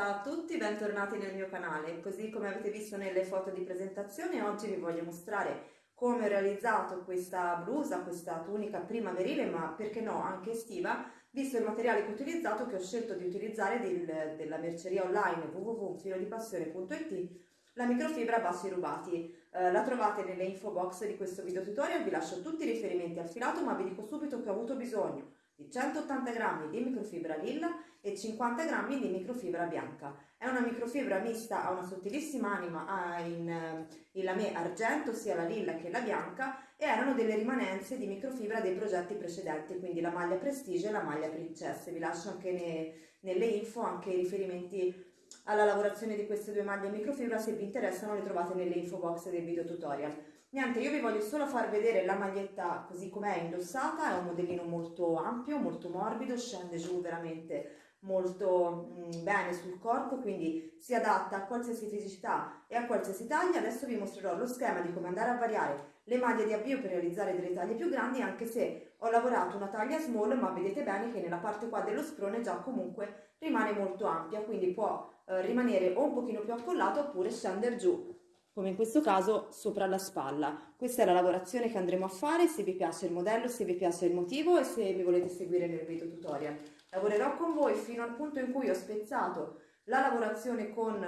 Ciao a tutti, bentornati nel mio canale. Così come avete visto nelle foto di presentazione, oggi vi voglio mostrare come ho realizzato questa blusa, questa tunica primaverile, ma perché no, anche estiva, visto il materiale che ho utilizzato, che ho scelto di utilizzare del, della merceria online www.filodipassione.it, la microfibra a bassi rubati. Eh, la trovate nelle info box di questo video tutorial, vi lascio tutti i riferimenti al filato, ma vi dico subito che ho avuto bisogno di 180 g di microfibra lilla e 50 g di microfibra bianca. È una microfibra mista, ha una sottilissima anima in, in lame argento, sia la lilla che la bianca, e erano delle rimanenze di microfibra dei progetti precedenti, quindi la maglia Prestige e la maglia Princess. Vi lascio anche ne, nelle info anche i riferimenti alla lavorazione di queste due maglie microfibra, se vi interessano le trovate nelle info box del video tutorial. Niente, io vi voglio solo far vedere la maglietta così com'è indossata, è un modellino molto ampio, molto morbido, scende giù veramente molto mm, bene sul corpo, quindi si adatta a qualsiasi fisicità e a qualsiasi taglia. Adesso vi mostrerò lo schema di come andare a variare le maglie di avvio per realizzare delle taglie più grandi, anche se ho lavorato una taglia small, ma vedete bene che nella parte qua dello sprone già comunque rimane molto ampia, quindi può eh, rimanere o un pochino più accollato oppure scendere giù come in questo caso sopra la spalla. Questa è la lavorazione che andremo a fare, se vi piace il modello, se vi piace il motivo e se mi volete seguire nel video tutorial. Lavorerò con voi fino al punto in cui ho spezzato la lavorazione con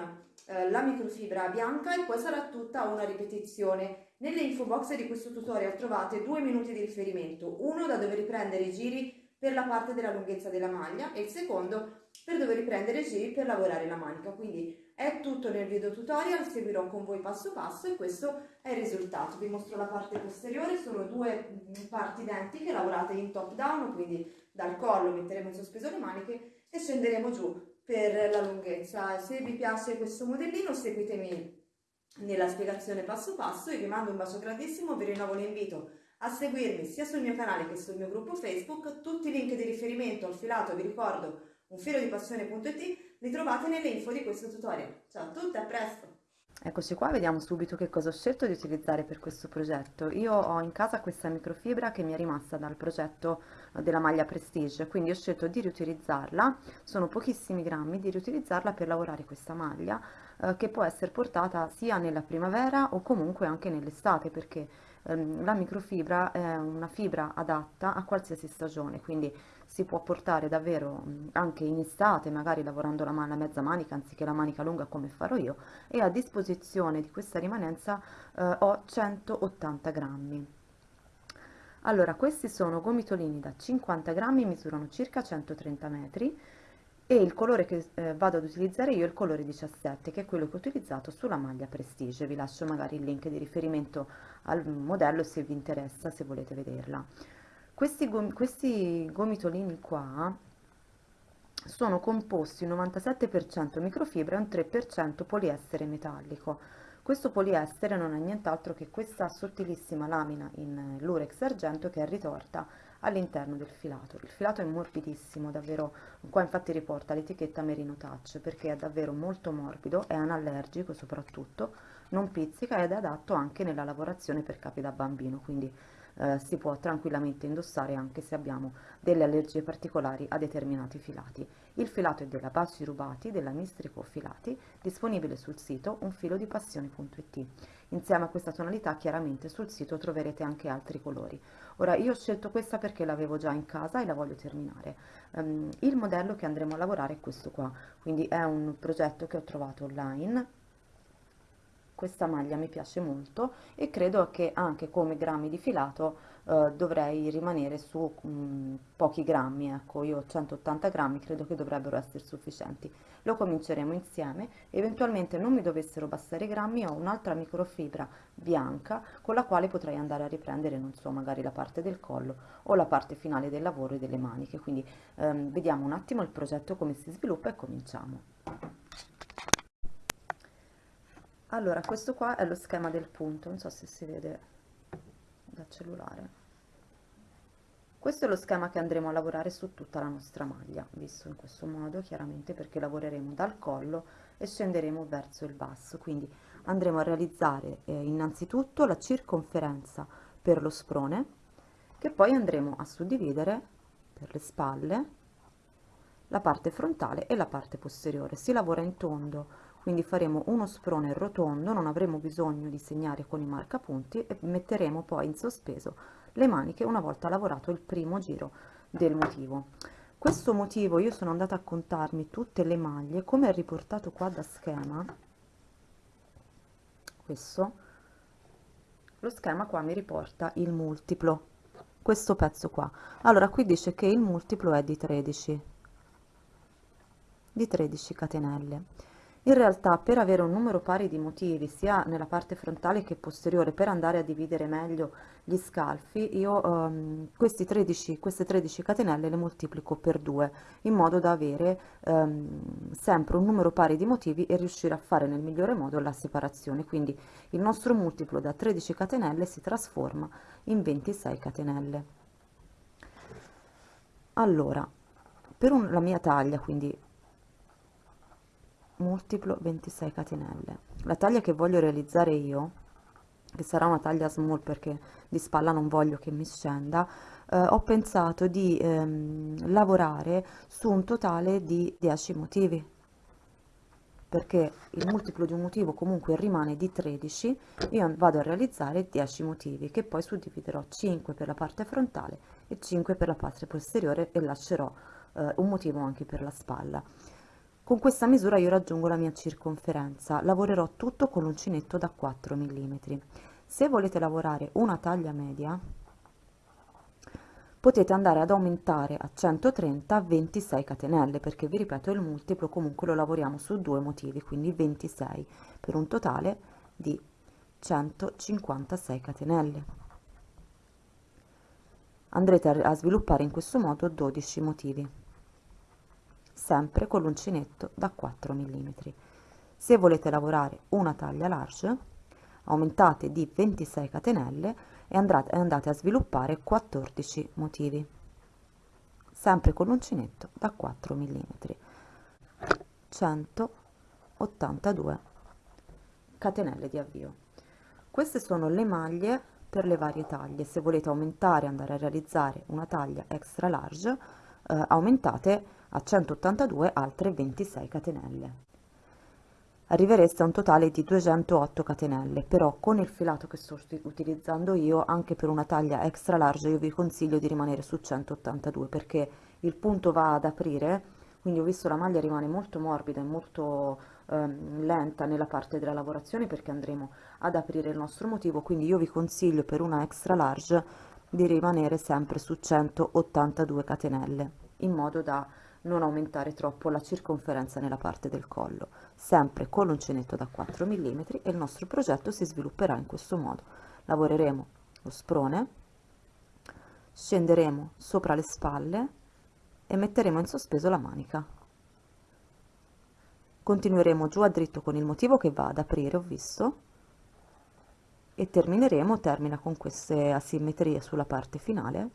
eh, la microfibra bianca e poi sarà tutta una ripetizione. Nelle info box di questo tutorial trovate due minuti di riferimento, uno da dove riprendere i giri per la parte della lunghezza della maglia e il secondo per dove riprendere i giri per lavorare la manica. Quindi è tutto nel video tutorial, seguirò con voi passo passo e questo è il risultato. Vi mostro la parte posteriore, sono due parti identiche lavorate in top down, quindi dal collo metteremo in sospeso le maniche e scenderemo giù per la lunghezza. Se vi piace questo modellino seguitemi nella spiegazione passo passo, io vi mando un bacio grandissimo, vi rinnovo l'invito a seguirmi sia sul mio canale che sul mio gruppo Facebook, tutti i link di riferimento al filato, vi ricordo, unfilodipassione.it, li trovate nelle info di questo tutorial. Ciao a tutti, a presto! Eccoci qua, vediamo subito che cosa ho scelto di utilizzare per questo progetto. Io ho in casa questa microfibra che mi è rimasta dal progetto della maglia Prestige, quindi ho scelto di riutilizzarla, sono pochissimi grammi, di riutilizzarla per lavorare questa maglia eh, che può essere portata sia nella primavera o comunque anche nell'estate perché ehm, la microfibra è una fibra adatta a qualsiasi stagione, quindi si può portare davvero anche in estate, magari lavorando la, la mezza manica anziché la manica lunga come farò io, e a disposizione di questa rimanenza eh, ho 180 grammi. Allora, questi sono gomitolini da 50 grammi, misurano circa 130 metri, e il colore che eh, vado ad utilizzare io è il colore 17 che è quello che ho utilizzato sulla maglia Prestige vi lascio magari il link di riferimento al modello se vi interessa se volete vederla questi, gom questi gomitolini qua sono composti 97% microfibra e un 3% poliestere metallico questo poliestere non è nient'altro che questa sottilissima lamina in lurex argento che è ritorta all'interno del filato. Il filato è morbidissimo, davvero, qua infatti riporta l'etichetta Merino Touch perché è davvero molto morbido, è anallergico soprattutto, non pizzica ed è adatto anche nella lavorazione per capi da bambino, quindi eh, si può tranquillamente indossare anche se abbiamo delle allergie particolari a determinati filati. Il filato è della Bassi Rubati, della Mistrico Filati, disponibile sul sito unfilodipassione.it. Insieme a questa tonalità chiaramente sul sito troverete anche altri colori. Ora io ho scelto questa perché l'avevo già in casa e la voglio terminare. Um, il modello che andremo a lavorare è questo qua, quindi è un progetto che ho trovato online questa maglia mi piace molto e credo che anche come grammi di filato eh, dovrei rimanere su mh, mm, pochi grammi, ecco io ho 180 grammi, credo che dovrebbero essere sufficienti. Lo cominceremo insieme, eventualmente non mi dovessero bastare i grammi, ho un'altra microfibra bianca con la quale potrei andare a riprendere, non so, magari la parte del collo o la parte finale del lavoro e delle maniche, quindi ehm, vediamo un attimo il progetto come si sviluppa e cominciamo. Allora questo qua è lo schema del punto non so se si vede dal cellulare questo è lo schema che andremo a lavorare su tutta la nostra maglia visto in questo modo chiaramente perché lavoreremo dal collo e scenderemo verso il basso quindi andremo a realizzare eh, innanzitutto la circonferenza per lo sprone che poi andremo a suddividere per le spalle la parte frontale e la parte posteriore. Si lavora in tondo, quindi faremo uno sprone rotondo, non avremo bisogno di segnare con i marcapunti e metteremo poi in sospeso le maniche una volta lavorato il primo giro del motivo. Questo motivo io sono andata a contarmi tutte le maglie, come è riportato qua da schema, questo, lo schema qua mi riporta il multiplo, questo pezzo qua. Allora qui dice che il multiplo è di 13, di 13 catenelle. In realtà per avere un numero pari di motivi sia nella parte frontale che posteriore per andare a dividere meglio gli scalfi io um, 13, queste 13 catenelle le moltiplico per 2 in modo da avere um, sempre un numero pari di motivi e riuscire a fare nel migliore modo la separazione. Quindi il nostro multiplo da 13 catenelle si trasforma in 26 catenelle. Allora per un, la mia taglia quindi multiplo 26 catenelle. La taglia che voglio realizzare io che sarà una taglia small perché di spalla non voglio che mi scenda eh, ho pensato di ehm, lavorare su un totale di 10 motivi. Perché il multiplo di un motivo comunque rimane di 13 io vado a realizzare 10 motivi che poi suddividerò 5 per la parte frontale e 5 per la parte posteriore e lascerò eh, un motivo anche per la spalla con questa misura io raggiungo la mia circonferenza, lavorerò tutto con l'uncinetto da 4 mm. Se volete lavorare una taglia media, potete andare ad aumentare a 130 26 catenelle, perché vi ripeto il multiplo comunque lo lavoriamo su due motivi, quindi 26 per un totale di 156 catenelle. Andrete a sviluppare in questo modo 12 motivi sempre con l'uncinetto da 4 mm. Se volete lavorare una taglia large, aumentate di 26 catenelle e andate, a sviluppare 14 motivi, sempre con l'uncinetto da 4 mm. 182 catenelle di avvio. Queste sono le maglie per le varie taglie. Se volete aumentare, andare a realizzare una taglia extra large, eh, aumentate a 182 altre 26 catenelle. Arrivereste a un totale di 208 catenelle, però con il filato che sto utilizzando io, anche per una taglia extra large, io vi consiglio di rimanere su 182 perché il punto va ad aprire, quindi ho visto la maglia rimane molto morbida e molto ehm, lenta nella parte della lavorazione perché andremo ad aprire il nostro motivo, quindi io vi consiglio per una extra large di rimanere sempre su 182 catenelle in modo da non aumentare troppo la circonferenza nella parte del collo, sempre con l'uncinetto da 4 mm e il nostro progetto si svilupperà in questo modo. Lavoreremo lo sprone, scenderemo sopra le spalle e metteremo in sospeso la manica. Continueremo giù a dritto con il motivo che va ad aprire, ho visto, e termineremo, termina con queste asimmetrie sulla parte finale,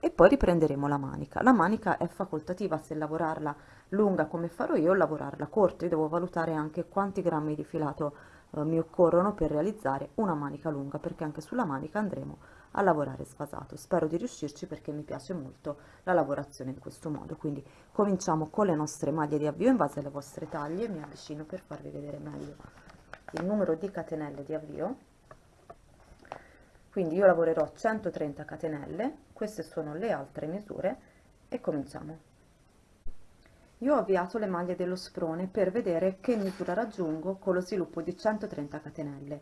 e poi riprenderemo la manica. La manica è facoltativa se lavorarla lunga come farò io o lavorarla corta. Io devo valutare anche quanti grammi di filato eh, mi occorrono per realizzare una manica lunga perché anche sulla manica andremo a lavorare sfasato. Spero di riuscirci perché mi piace molto la lavorazione in questo modo. Quindi cominciamo con le nostre maglie di avvio in base alle vostre taglie. Mi avvicino per farvi vedere meglio il numero di catenelle di avvio quindi io lavorerò 130 catenelle queste sono le altre misure e cominciamo. Io ho avviato le maglie dello sprone per vedere che misura raggiungo con lo sviluppo di 130 catenelle.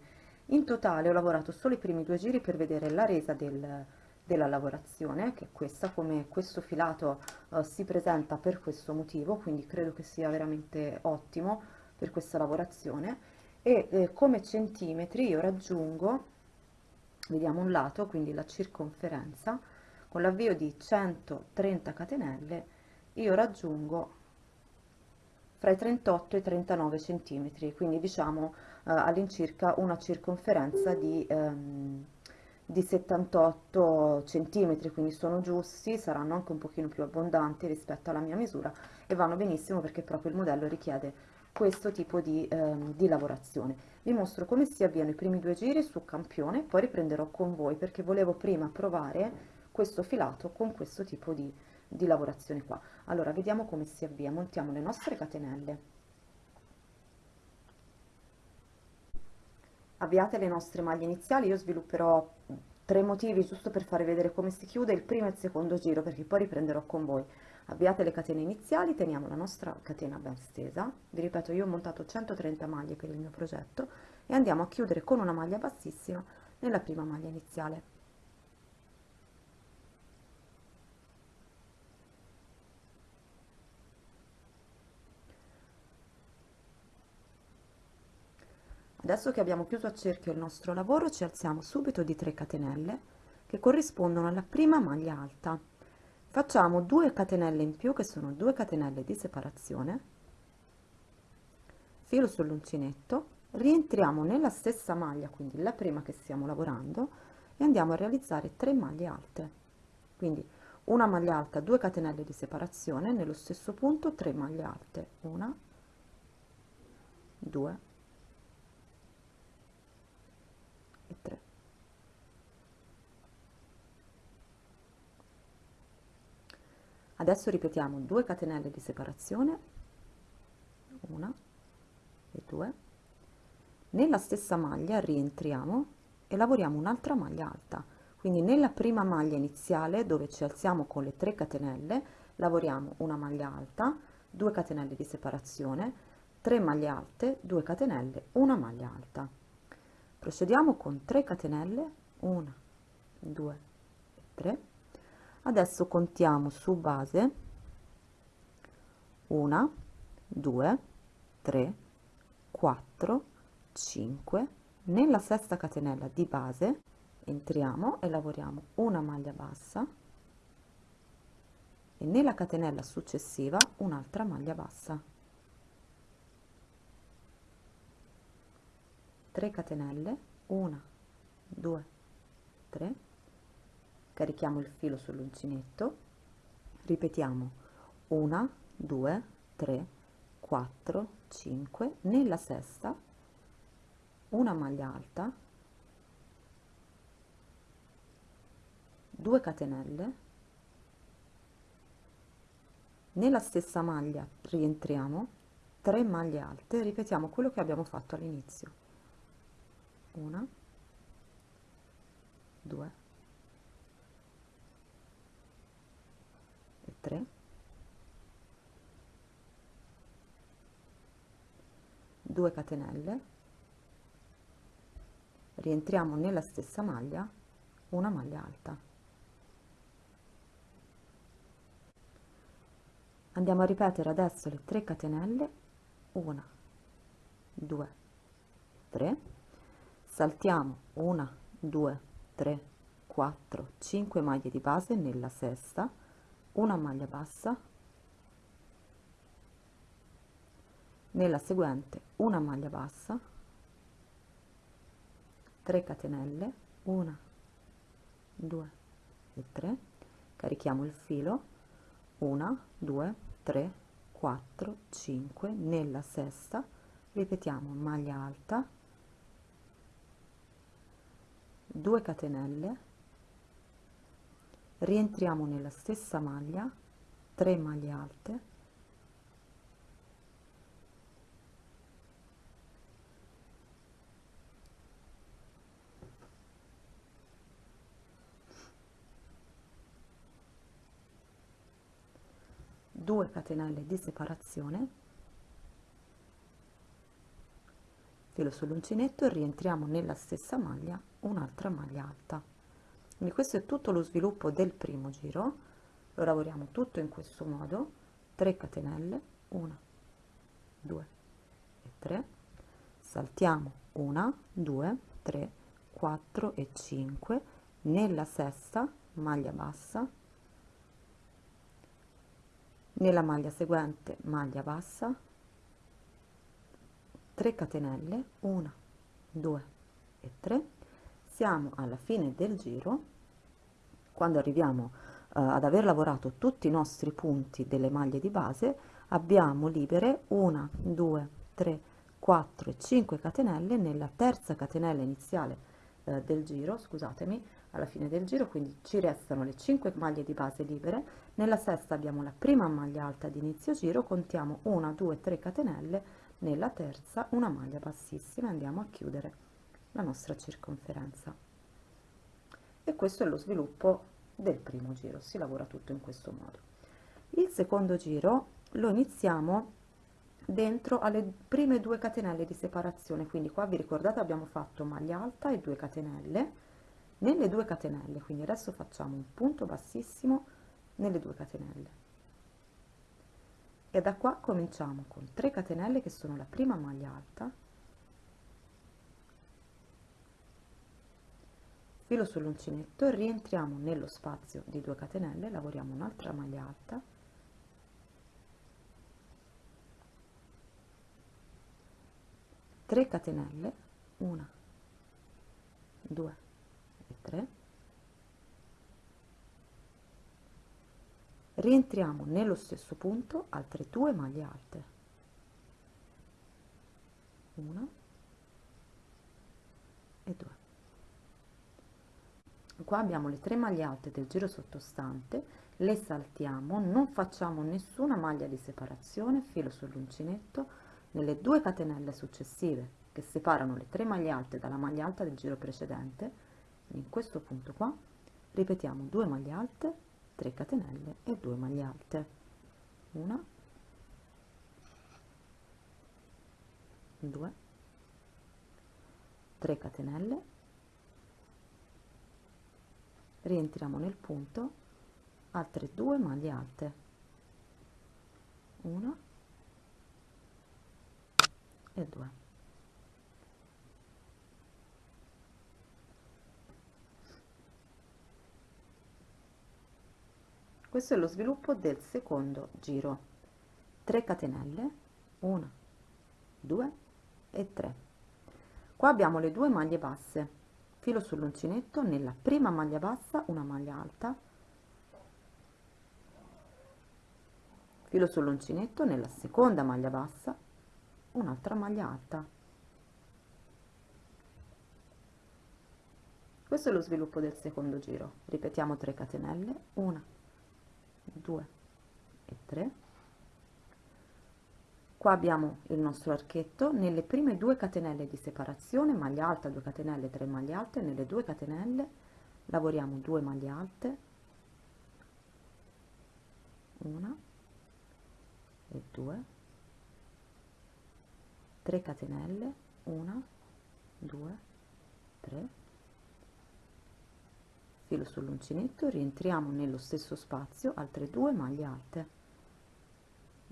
In totale ho lavorato solo i primi due giri per vedere la resa del, della lavorazione che è questa come questo filato uh, si presenta per questo motivo quindi credo che sia veramente ottimo per questa lavorazione. E eh, come centimetri io raggiungo vediamo un lato quindi la circonferenza con l'avvio di 130 catenelle io raggiungo fra i 38 e i 39 centimetri quindi diciamo eh, all'incirca una circonferenza di, ehm, di 78 centimetri quindi sono giusti saranno anche un pochino più abbondanti rispetto alla mia misura e vanno benissimo perché proprio il modello richiede questo tipo di, ehm, di lavorazione. Vi mostro come si avviano i primi due giri su campione, poi riprenderò con voi perché volevo prima provare questo filato con questo tipo di di lavorazione qua. Allora, vediamo come si avvia. Montiamo le nostre catenelle. Avviate le nostre maglie iniziali, io svilupperò tre motivi giusto per fare vedere come si chiude il primo e il secondo giro, perché poi riprenderò con voi. Avviate le catene iniziali, teniamo la nostra catena ben stesa. Vi ripeto, io ho montato 130 maglie per il mio progetto e andiamo a chiudere con una maglia bassissima nella prima maglia iniziale. Adesso che abbiamo chiuso a cerchio il nostro lavoro ci alziamo subito di 3 catenelle che corrispondono alla prima maglia alta. Facciamo 2 catenelle in più che sono 2 catenelle di separazione, filo sull'uncinetto, rientriamo nella stessa maglia, quindi la prima che stiamo lavorando, e andiamo a realizzare 3 maglie alte. Quindi una maglia alta, 2 catenelle di separazione, nello stesso punto 3 maglie alte, 1, 2, e 3 adesso ripetiamo 2 catenelle di separazione 1 e 2 nella stessa maglia rientriamo e lavoriamo un'altra maglia alta. Quindi nella prima maglia iniziale dove ci alziamo con le 3 catenelle lavoriamo una maglia alta 2 catenelle di separazione 3 maglie alte 2 catenelle una maglia alta. Procediamo con 3 catenelle 1 2 3 adesso contiamo su base 1 2 3 4 5 nella sesta catenella di base entriamo e lavoriamo una maglia bassa e nella catenella successiva un'altra maglia bassa. 3 catenelle 1 2 3 carichiamo il filo sull'uncinetto. Ripetiamo. Una 2 3 4 5 nella sesta una maglia alta. 2 catenelle. Nella stessa maglia rientriamo. 3 maglie alte. Ripetiamo quello che abbiamo fatto all'inizio. Una 2 altre? Due catenelle. Rientriamo nella stessa maglia una maglia alta. Andiamo a ripetere adesso le 3 catenelle. 1 2 3 saltiamo 1 2 3 4 5 maglie di base nella sesta una maglia bassa nella seguente una maglia bassa 3 catenelle 1 2 e 3 carichiamo il filo 1 2 3 4 5 nella sesta ripetiamo maglia alta 2 catenelle rientriamo nella stessa maglia 3 maglie alte. Due catenelle di separazione. Filo sull'uncinetto e rientriamo nella stessa maglia un'altra maglia alta quindi questo è tutto lo sviluppo del primo giro. Lo lavoriamo tutto in questo modo. 3 catenelle 1 2 e 3 saltiamo 1 2 3 4 e 5 nella sesta maglia bassa. Nella maglia seguente maglia bassa. 3 catenelle 1 2 e 3 siamo alla fine del giro. Quando arriviamo uh, ad aver lavorato tutti i nostri punti delle maglie di base abbiamo libere 1 2 3 4 e 5 catenelle nella terza catenella iniziale eh, del giro, scusatemi, alla fine del giro, quindi ci restano le 5 maglie di base libere, nella sesta abbiamo la prima maglia alta di inizio giro, contiamo 1, 2, 3 catenelle, nella terza una maglia bassissima andiamo a chiudere la nostra circonferenza. E questo è lo sviluppo del primo giro, si lavora tutto in questo modo. Il secondo giro lo iniziamo dentro alle prime due catenelle di separazione, quindi qua vi ricordate abbiamo fatto maglia alta e due catenelle, nelle due catenelle, quindi adesso facciamo un punto bassissimo nelle due catenelle. E da qua cominciamo con 3 catenelle che sono la prima maglia alta, filo sull'uncinetto rientriamo nello spazio di 2 catenelle lavoriamo un'altra maglia alta. Catenelle 1 2 e 3 rientriamo nello stesso punto altre due maglie alte. 1 qua abbiamo le tre maglie alte del giro sottostante le saltiamo non facciamo nessuna maglia di separazione filo sull'uncinetto nelle due catenelle successive che separano le tre maglie alte dalla maglia alta del giro precedente in questo punto qua ripetiamo 2 maglie alte 3 catenelle e 2 maglie alte. Una 2 3 catenelle rientriamo nel punto. Altre 2 maglie alte. Una e 2 questo è lo sviluppo del secondo giro. 3 catenelle 1 2 e 3 qua abbiamo le due maglie basse filo sull'uncinetto nella prima maglia bassa una maglia alta. Filo sull'uncinetto nella seconda maglia bassa un'altra maglia alta. Questo è lo sviluppo del secondo giro. Ripetiamo 3 catenelle 1 2 e 3 qua abbiamo il nostro archetto. Nelle prime due catenelle di separazione maglia alta 2 catenelle 3 maglie alte nelle due catenelle lavoriamo 2 maglie alte. Una e 2 3 catenelle 1 2 3 filo sull'uncinetto rientriamo nello stesso spazio altre due maglie alte.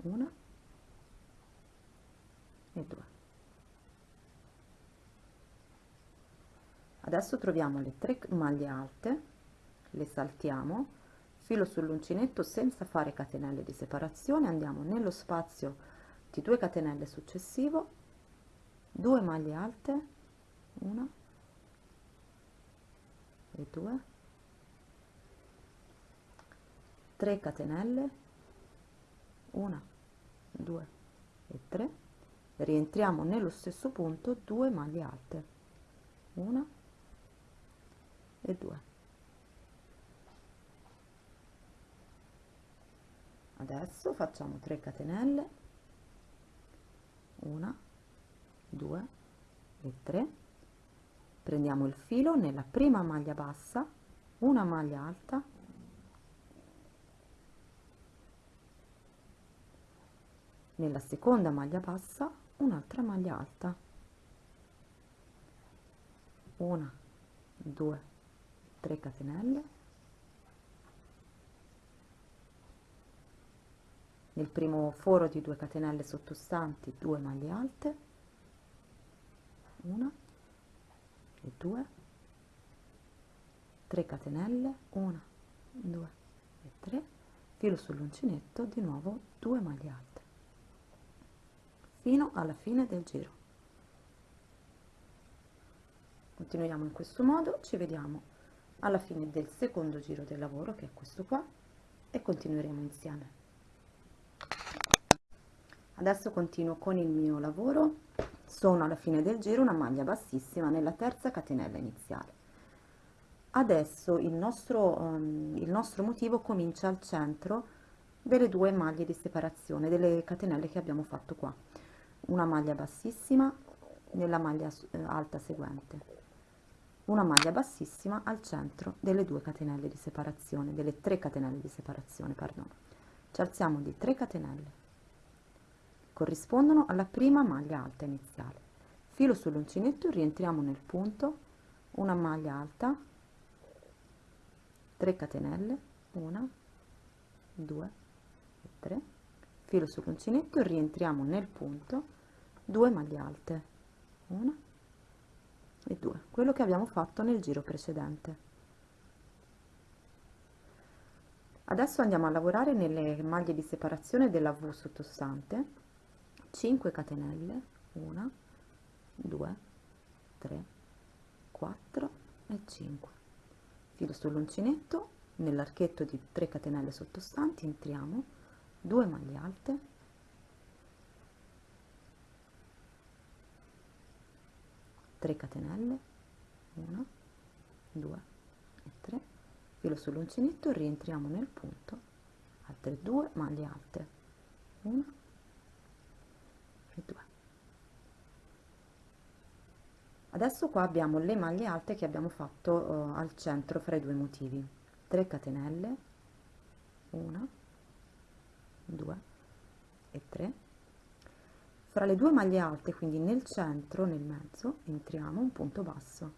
Una e due adesso troviamo le tre maglie alte le saltiamo filo sull'uncinetto senza fare catenelle di separazione andiamo nello spazio di 2 catenelle successivo 2 maglie alte una e 2 3 catenelle 1 2 e 3 rientriamo nello stesso punto 2 maglie alte. 1 e 2 adesso facciamo 3 catenelle. 1 2 e 3 prendiamo il filo nella prima maglia bassa una maglia alta. Nella seconda maglia bassa un'altra maglia alta. Una due tre catenelle. Nel primo foro di 2 catenelle sottostanti 2 maglie alte. Una e due. 3 catenelle 1 2 e 3 filo sull'uncinetto di nuovo 2 maglie alte fino alla fine del giro. Continuiamo in questo modo ci vediamo alla fine del secondo giro del lavoro che è questo qua e continueremo insieme. Adesso continuo con il mio lavoro. Sono alla fine del giro una maglia bassissima nella terza catenella iniziale. Adesso il nostro, um, il nostro motivo comincia al centro delle due maglie di separazione, delle catenelle che abbiamo fatto qua. Una maglia bassissima nella maglia eh, alta seguente. Una maglia bassissima al centro delle due catenelle di separazione, delle tre catenelle di separazione, perdono. Ci alziamo di 3 catenelle. Corrispondono alla prima maglia alta iniziale. Filo sull'uncinetto, rientriamo nel punto, una maglia alta, 3 catenelle, 1, 2 e 3, filo sull'uncinetto, rientriamo nel punto, 2 maglie alte, 1 e 2, quello che abbiamo fatto nel giro precedente. Adesso andiamo a lavorare nelle maglie di separazione della V sottostante, 5 catenelle, 1, 2, 3, 4 e 5 filo sull'uncinetto. Nell'archetto di 3 catenelle sottostanti entriamo. 2 maglie alte tre catenelle 1 2 e 3 filo sull'uncinetto rientriamo nel punto altre 2 maglie alte. 1 e 2 adesso qua abbiamo le maglie alte che abbiamo fatto uh, al centro fra i due motivi. 3 catenelle 1 2 e 3 fra le due maglie alte quindi nel centro nel mezzo entriamo un punto basso.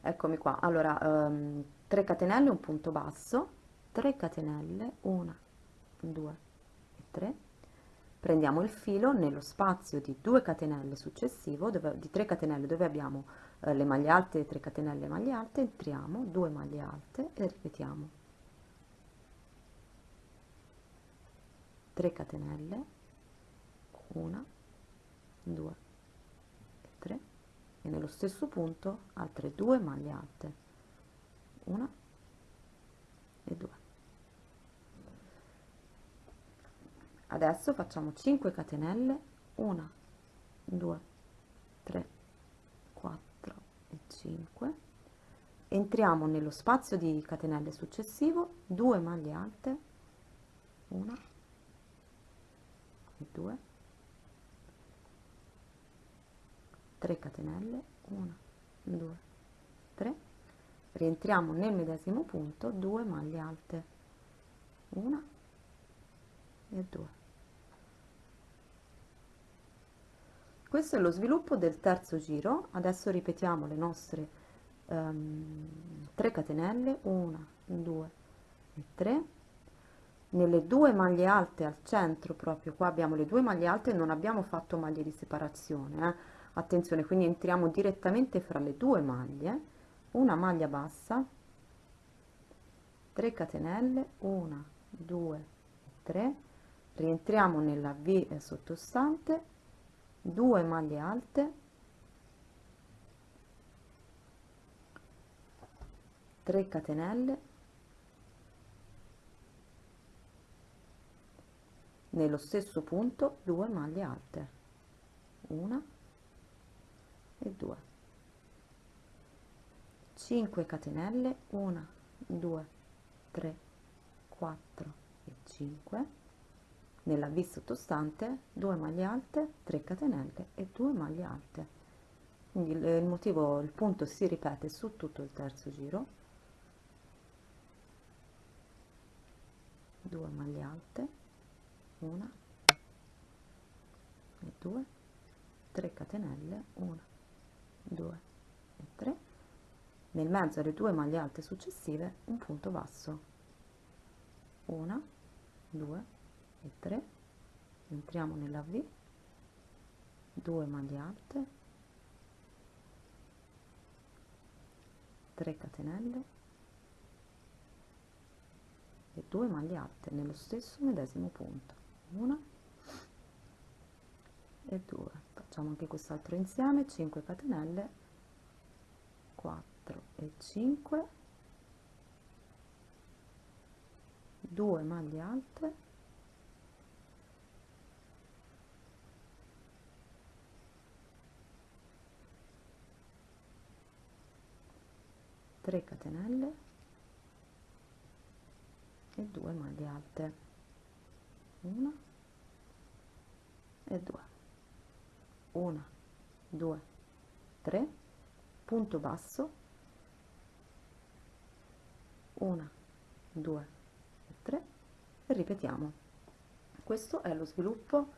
Eccomi qua. Allora um, 3 catenelle un punto basso. 3 catenelle 1 2 e 3 prendiamo il filo nello spazio di 2 catenelle successivo dove, di 3 catenelle dove abbiamo eh, le maglie alte 3 catenelle maglie alte. Entriamo 2 maglie alte e ripetiamo 3 catenelle 1 2 e 3 e nello stesso punto altre 2 maglie alte 1 e 2 adesso facciamo 5 catenelle 1 2 3 4 e 5 entriamo nello spazio di catenelle successivo 2 maglie alte 1 e 2 3 catenelle 1 2 3 rientriamo nel medesimo punto 2 maglie alte 1 e 2 questo è lo sviluppo del terzo giro. Adesso ripetiamo le nostre um, 3 catenelle 1 2 e 3 nelle due maglie alte al centro proprio. Qua abbiamo le due maglie alte non abbiamo fatto maglie di separazione eh? attenzione quindi entriamo direttamente fra le due maglie. Una maglia bassa 3 catenelle 1 2 3 rientriamo nella v sottostante. 2 maglie alte. 3 catenelle nello stesso punto 2 maglie alte. 1 e 2 5 catenelle 1 2 3 4 e 5 nella V sottostante 2 maglie alte 3 catenelle e 2 maglie alte. Quindi il motivo il punto si ripete su tutto il terzo giro. 2 maglie alte 1 e 2 3 catenelle. 1 2 e 3 nel mezzo alle due maglie alte successive un punto basso. 1 2 e 3 entriamo nella V. 2 maglie alte. 3 catenelle. E 2 maglie alte nello stesso medesimo punto una. E 2 facciamo anche quest'altro insieme. 5 catenelle. 4 e 5 2 maglie alte. Tre catenelle. E due maglie alte. Una e 2 1 2 3 punto basso. 1 2 e 3 e ripetiamo. Questo è lo sviluppo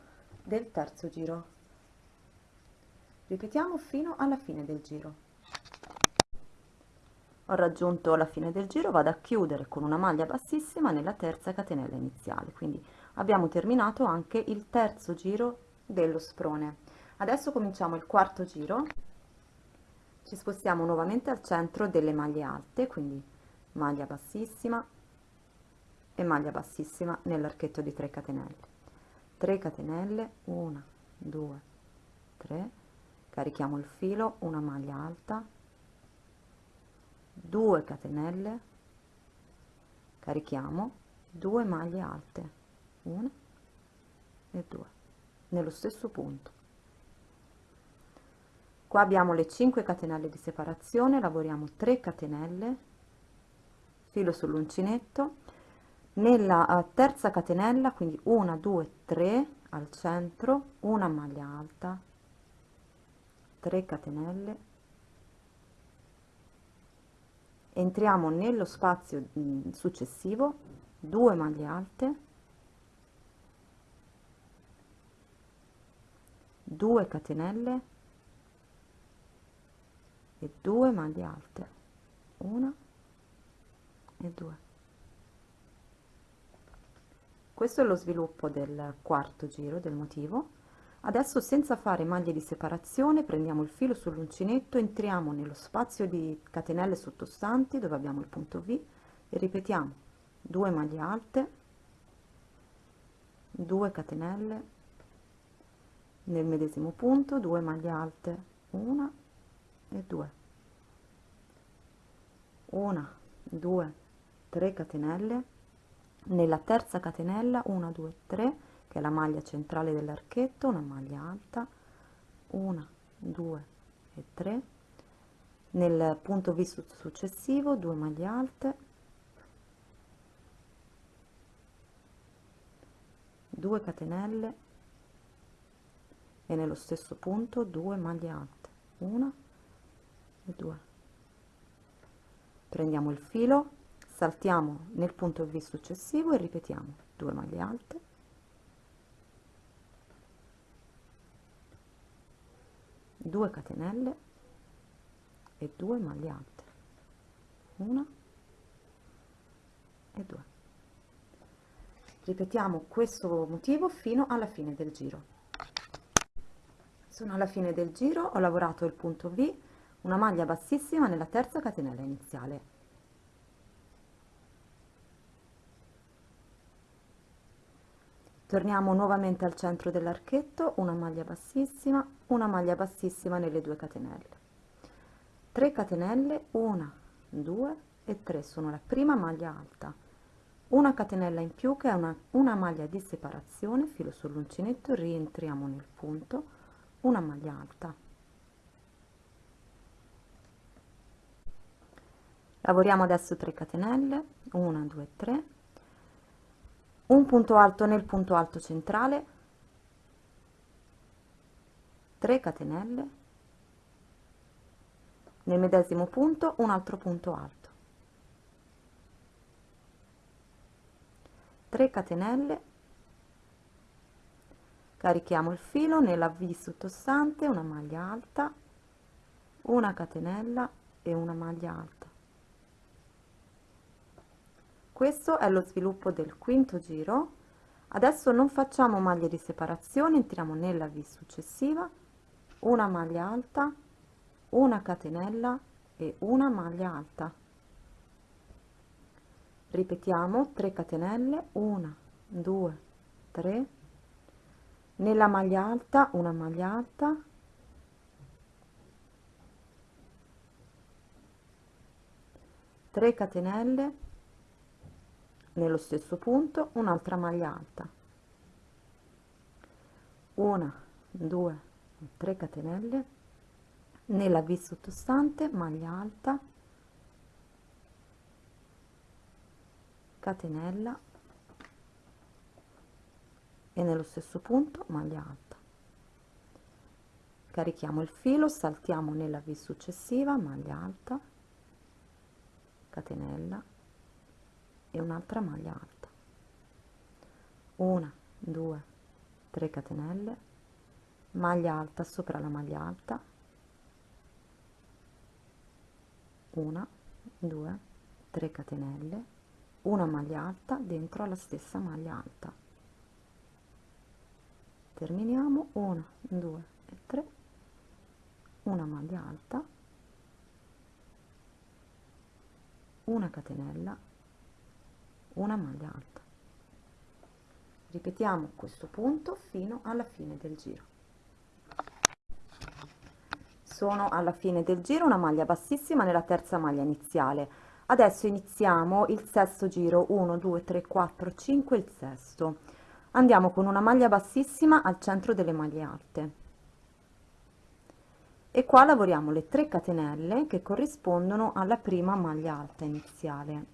del terzo giro. Ripetiamo fino alla fine del giro. Ho raggiunto la fine del giro vado a chiudere con una maglia bassissima nella terza catenella iniziale. Quindi abbiamo terminato anche il terzo giro dello sprone. Adesso cominciamo il quarto giro. Ci spostiamo nuovamente al centro delle maglie alte quindi maglia bassissima e maglia bassissima nell'archetto di 3 catenelle. 3 catenelle 1 2 3 carichiamo il filo una maglia alta. 2 catenelle carichiamo 2 maglie alte 1 e 2 nello stesso punto. Qua abbiamo le 5 catenelle di separazione lavoriamo 3 catenelle filo sull'uncinetto. Nella uh, terza catenella quindi 1 2 3 al centro una maglia alta 3 catenelle. Entriamo nello spazio mm, successivo 2 maglie alte 2 catenelle e 2 maglie alte. 1 e 2 questo è lo sviluppo del quarto giro del motivo. Adesso senza fare maglie di separazione prendiamo il filo sull'uncinetto, entriamo nello spazio di catenelle sottostanti dove abbiamo il punto V e ripetiamo. 2 maglie alte, 2 catenelle, nel medesimo punto 2 maglie alte, 1 e 2, 1, 2, 3 catenelle, nella terza catenella 1, 2, 3 che è la maglia centrale dell'archetto una maglia alta. Una due e tre. Nel punto V successivo due maglie alte. 2 catenelle e nello stesso punto 2 maglie alte. Una e 2 prendiamo il filo saltiamo nel punto V successivo e ripetiamo. 2 maglie alte. 2 catenelle e 2 maglie alte. 1 e 2 ripetiamo questo motivo fino alla fine del giro sono alla fine del giro ho lavorato il punto V una maglia bassissima nella terza catenella iniziale. Torniamo nuovamente al centro dell'archetto una maglia bassissima una maglia bassissima nelle due catenelle. 3 catenelle 1 2 e 3 sono la prima maglia alta. Una catenella in più che è una, una maglia di separazione filo sull'uncinetto rientriamo nel punto una maglia alta. Lavoriamo adesso 3 catenelle 1 2 3 un punto alto nel punto alto centrale. 3 catenelle. Nel medesimo punto un altro punto alto. 3 catenelle carichiamo il filo nella V sottostante una maglia alta una catenella e una maglia alta. Questo è lo sviluppo del quinto giro. Adesso non facciamo maglie di separazione entriamo nella v successiva una maglia alta una catenella e una maglia alta. Ripetiamo 3 catenelle 1 2 3 nella maglia alta una maglia alta. Catenelle. Nello stesso punto un'altra maglia alta. Una 2 3 catenelle. Nella v sottostante maglia alta. Catenella e nello stesso punto maglia alta. Carichiamo il filo saltiamo nella v successiva maglia alta catenella e un'altra maglia alta. Una due tre catenelle maglia alta sopra la maglia alta. Una due tre catenelle una maglia alta dentro alla stessa maglia alta terminiamo. 1 2 e 3 una maglia alta. Una catenella. Una maglia alta. Ripetiamo questo punto fino alla fine del giro. Sono alla fine del giro una maglia bassissima nella terza maglia iniziale. Adesso iniziamo il sesto giro. 1 2 3 4 5 il sesto andiamo con una maglia bassissima al centro delle maglie alte. E qua lavoriamo le 3 catenelle che corrispondono alla prima maglia alta iniziale.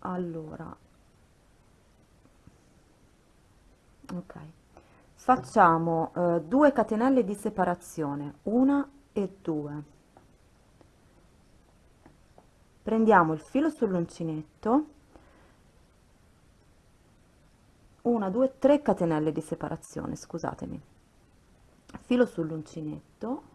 Allora. Ok. Facciamo eh, 2 catenelle di separazione una e due. Prendiamo il filo sull'uncinetto una due tre catenelle di separazione scusatemi. Filo sull'uncinetto.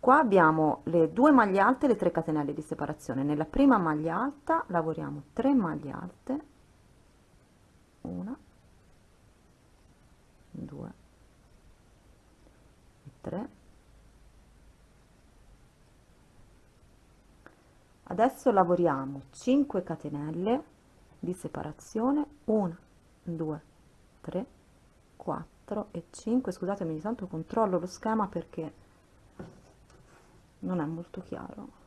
Qua abbiamo le due maglie alte e le 3 catenelle di separazione. Nella prima maglia alta lavoriamo 3 maglie alte. Una due e tre. Adesso lavoriamo 5 catenelle di separazione. 1 2 3 4 e 5 scusatemi ogni tanto controllo lo schema perché non è molto chiaro.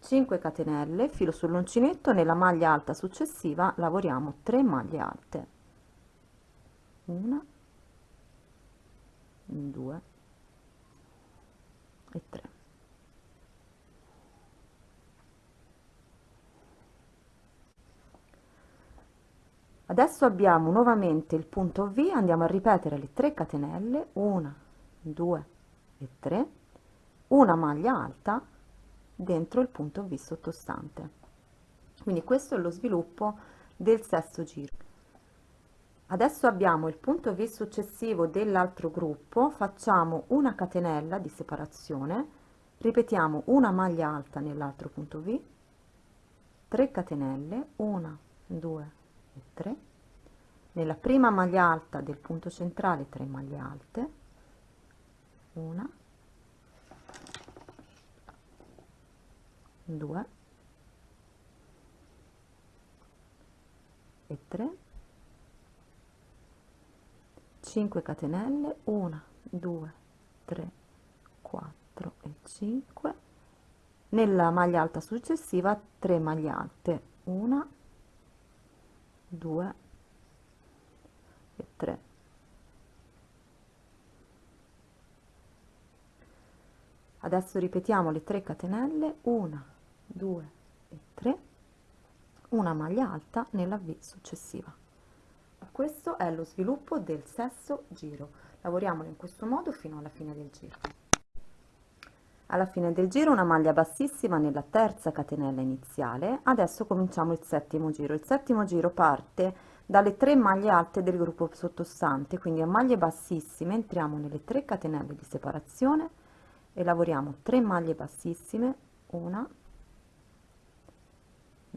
5 catenelle filo sull'uncinetto nella maglia alta successiva lavoriamo 3 maglie alte. 1 2 e 3 adesso abbiamo nuovamente il punto V andiamo a ripetere le 3 catenelle 1 2 e 3 una maglia alta dentro il punto V sottostante. Quindi questo è lo sviluppo del sesto giro. Adesso abbiamo il punto V successivo dell'altro gruppo facciamo una catenella di separazione ripetiamo una maglia alta nell'altro punto V 3 catenelle 1 2 e 3 nella prima maglia alta del punto centrale 3 maglie alte. Una. 2 e 3 5 catenelle. 1 2 3 4 e 5 nella maglia alta successiva 3 maglie alte. 1 2 e 3 adesso ripetiamo le 3 catenelle 1 2 e 3 una maglia alta nella V successiva. Questo è lo sviluppo del sesto giro. Lavoriamolo in questo modo fino alla fine del giro alla fine del giro una maglia bassissima nella terza catenella iniziale adesso cominciamo il settimo giro. Il settimo giro parte dalle tre maglie alte del gruppo sottostante quindi a maglie bassissime entriamo nelle 3 catenelle di separazione e lavoriamo 3 maglie bassissime una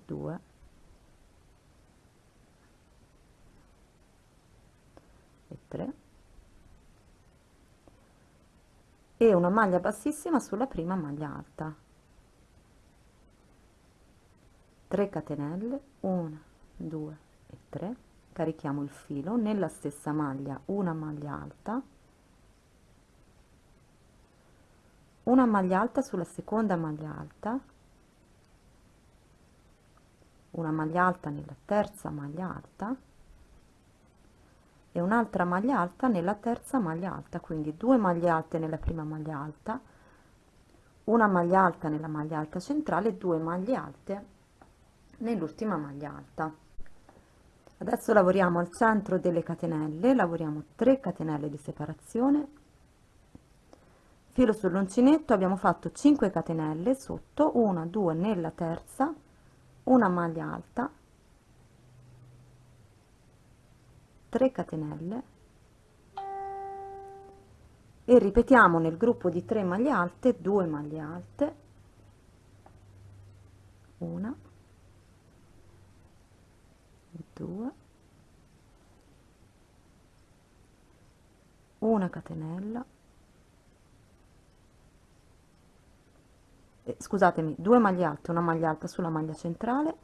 2 e 3 e una maglia bassissima sulla prima maglia alta. 3 catenelle 1 2 e 3 carichiamo il filo. Nella stessa maglia una maglia alta. Una maglia alta sulla seconda maglia alta. Una maglia alta nella terza maglia alta e un'altra maglia alta nella terza maglia alta quindi due maglie alte nella prima maglia alta una maglia alta nella maglia alta centrale due maglie alte nell'ultima maglia alta. Adesso lavoriamo al centro delle catenelle lavoriamo 3 catenelle di separazione. Filo sull'uncinetto abbiamo fatto 5 catenelle sotto una 2 nella terza una maglia alta 3 catenelle e ripetiamo nel gruppo di 3 maglie alte 2 maglie alte una 2 una catenella eh, scusatemi due maglie alte una maglia alta sulla maglia centrale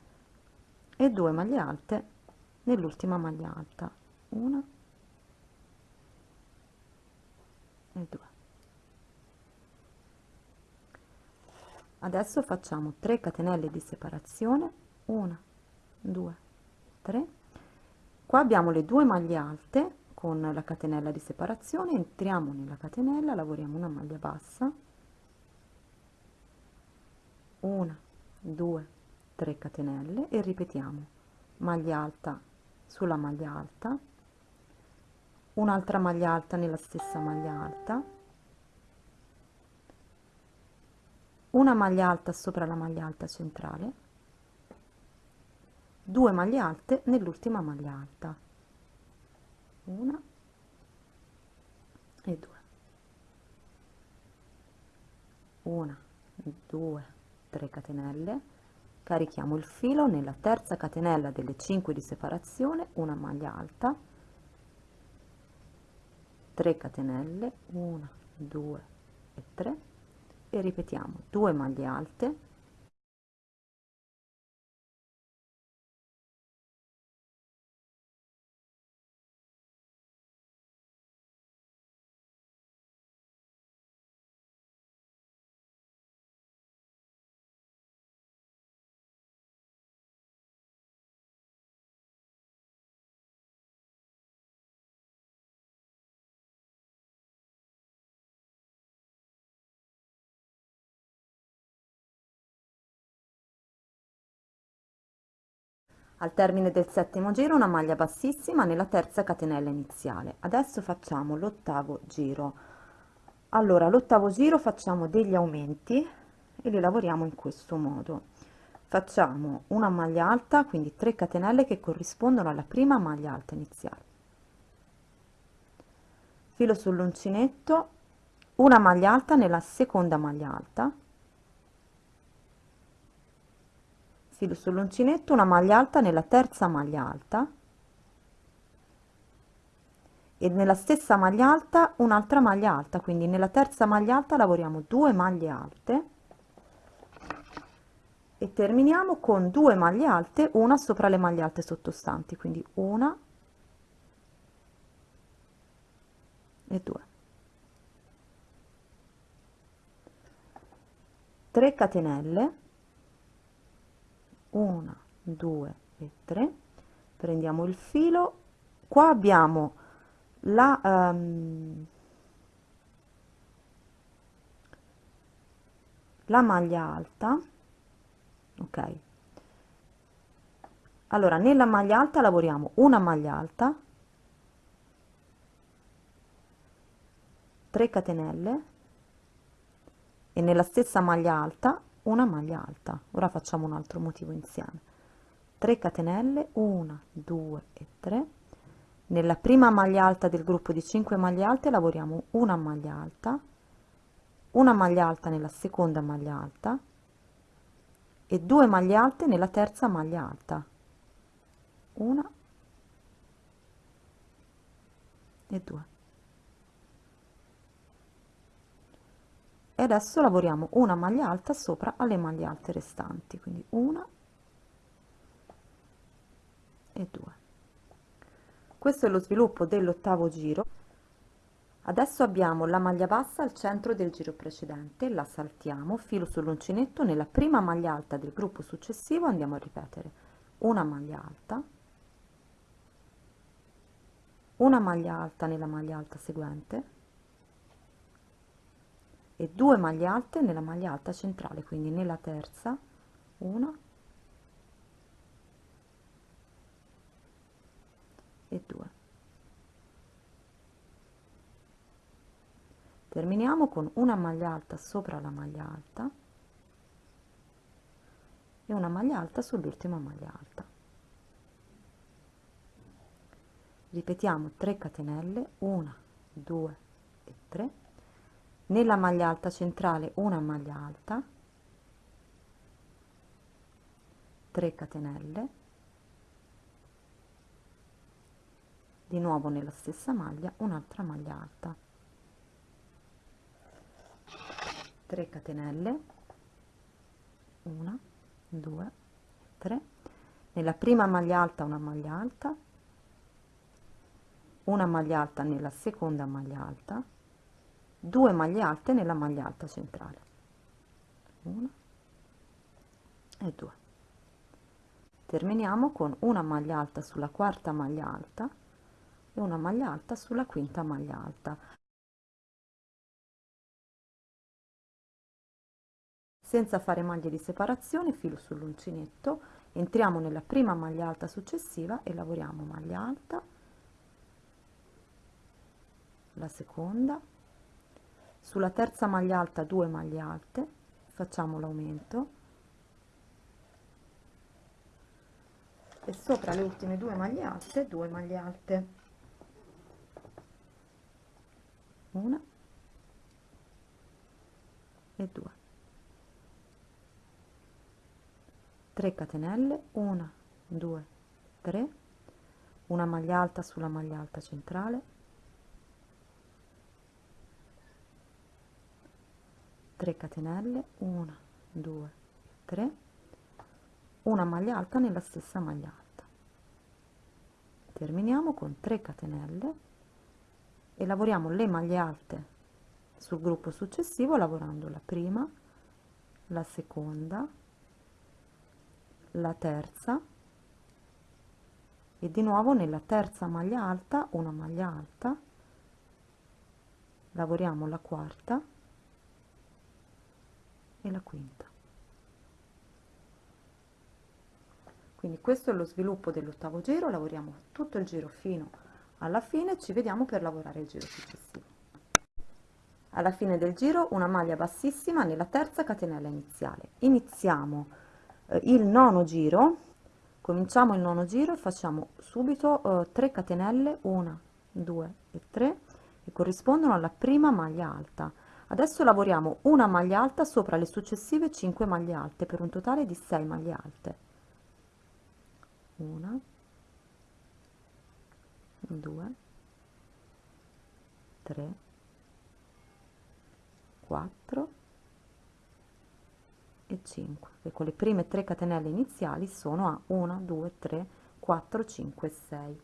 e due maglie alte nell'ultima maglia alta una e due. Adesso facciamo 3 catenelle di separazione. 1 2 3 qua abbiamo le due maglie alte con la catenella di separazione. Entriamo nella catenella lavoriamo una maglia bassa. Una 2 3 catenelle e ripetiamo. Maglia alta sulla maglia alta un'altra maglia alta nella stessa maglia alta. Una maglia alta sopra la maglia alta centrale. 2 maglie alte nell'ultima maglia alta. Una e due. Una due tre catenelle. Carichiamo il filo nella terza catenella delle 5 di separazione una maglia alta 3 catenelle 1 2 e 3 e ripetiamo 2 maglie alte al termine del settimo giro una maglia bassissima nella terza catenella iniziale. Adesso facciamo l'ottavo giro. Allora l'ottavo giro facciamo degli aumenti e li lavoriamo in questo modo. Facciamo una maglia alta quindi 3 catenelle che corrispondono alla prima maglia alta iniziale. Filo sull'uncinetto una maglia alta nella seconda maglia alta filo sull'uncinetto una maglia alta nella terza maglia alta e nella stessa maglia alta un'altra maglia alta. Quindi nella terza maglia alta lavoriamo 2 maglie alte e terminiamo con 2 maglie alte una sopra le maglie alte sottostanti. Quindi una e 2 3 catenelle 1 2 e 3 prendiamo il filo. Qua abbiamo la um, la maglia alta ok? Allora nella maglia alta lavoriamo una maglia alta 3 catenelle e nella stessa maglia alta una maglia alta. Ora facciamo un altro motivo insieme. 3 catenelle 1 2 e 3 nella prima maglia alta del gruppo di 5 maglie alte lavoriamo una maglia alta una maglia alta nella seconda maglia alta e due maglie alte nella terza maglia alta. Una e due e adesso lavoriamo una maglia alta sopra alle maglie alte restanti quindi una e due. Questo è lo sviluppo dell'ottavo giro. Adesso abbiamo la maglia bassa al centro del giro precedente la saltiamo filo sull'uncinetto nella prima maglia alta del gruppo successivo andiamo a ripetere. Una maglia alta. Una maglia alta nella maglia alta seguente e due maglie alte nella maglia alta centrale quindi nella terza una e due. Terminiamo con una maglia alta sopra la maglia alta e una maglia alta sull'ultima maglia alta. Ripetiamo 3 catenelle 1 2 e 3 nella maglia alta centrale una maglia alta. 3 catenelle. Di nuovo nella stessa maglia un'altra maglia alta. 3 catenelle. 1 2 3 nella prima maglia alta una maglia alta. Una maglia alta nella seconda maglia alta 2 maglie alte nella maglia alta centrale. 1 e 2 terminiamo con una maglia alta sulla quarta maglia alta e una maglia alta sulla quinta maglia alta. Senza fare maglie di separazione filo sull'uncinetto entriamo nella prima maglia alta successiva e lavoriamo maglia alta la seconda sulla terza maglia alta 2 maglie alte. Facciamo l'aumento. E sopra le ultime due maglie alte 2 maglie alte. Una. E due. 3 catenelle 1 2 3 una maglia alta sulla maglia alta centrale 3 catenelle 1 2 3 una maglia alta nella stessa maglia alta. Terminiamo con 3 catenelle e lavoriamo le maglie alte sul gruppo successivo lavorando la prima la seconda la terza e di nuovo nella terza maglia alta una maglia alta lavoriamo la quarta e la quinta. Quindi questo è lo sviluppo dell'ottavo giro lavoriamo tutto il giro fino alla fine ci vediamo per lavorare il giro successivo. Alla fine del giro una maglia bassissima nella terza catenella iniziale. Iniziamo eh, il nono giro cominciamo il nono giro e facciamo subito eh, 3 catenelle 1 2 e 3 che corrispondono alla prima maglia alta adesso lavoriamo una maglia alta sopra le successive 5 maglie alte per un totale di 6 maglie alte. Una 2 3 4 e 5 e con le prime 3 catenelle iniziali sono a 1 2 3 4 5 6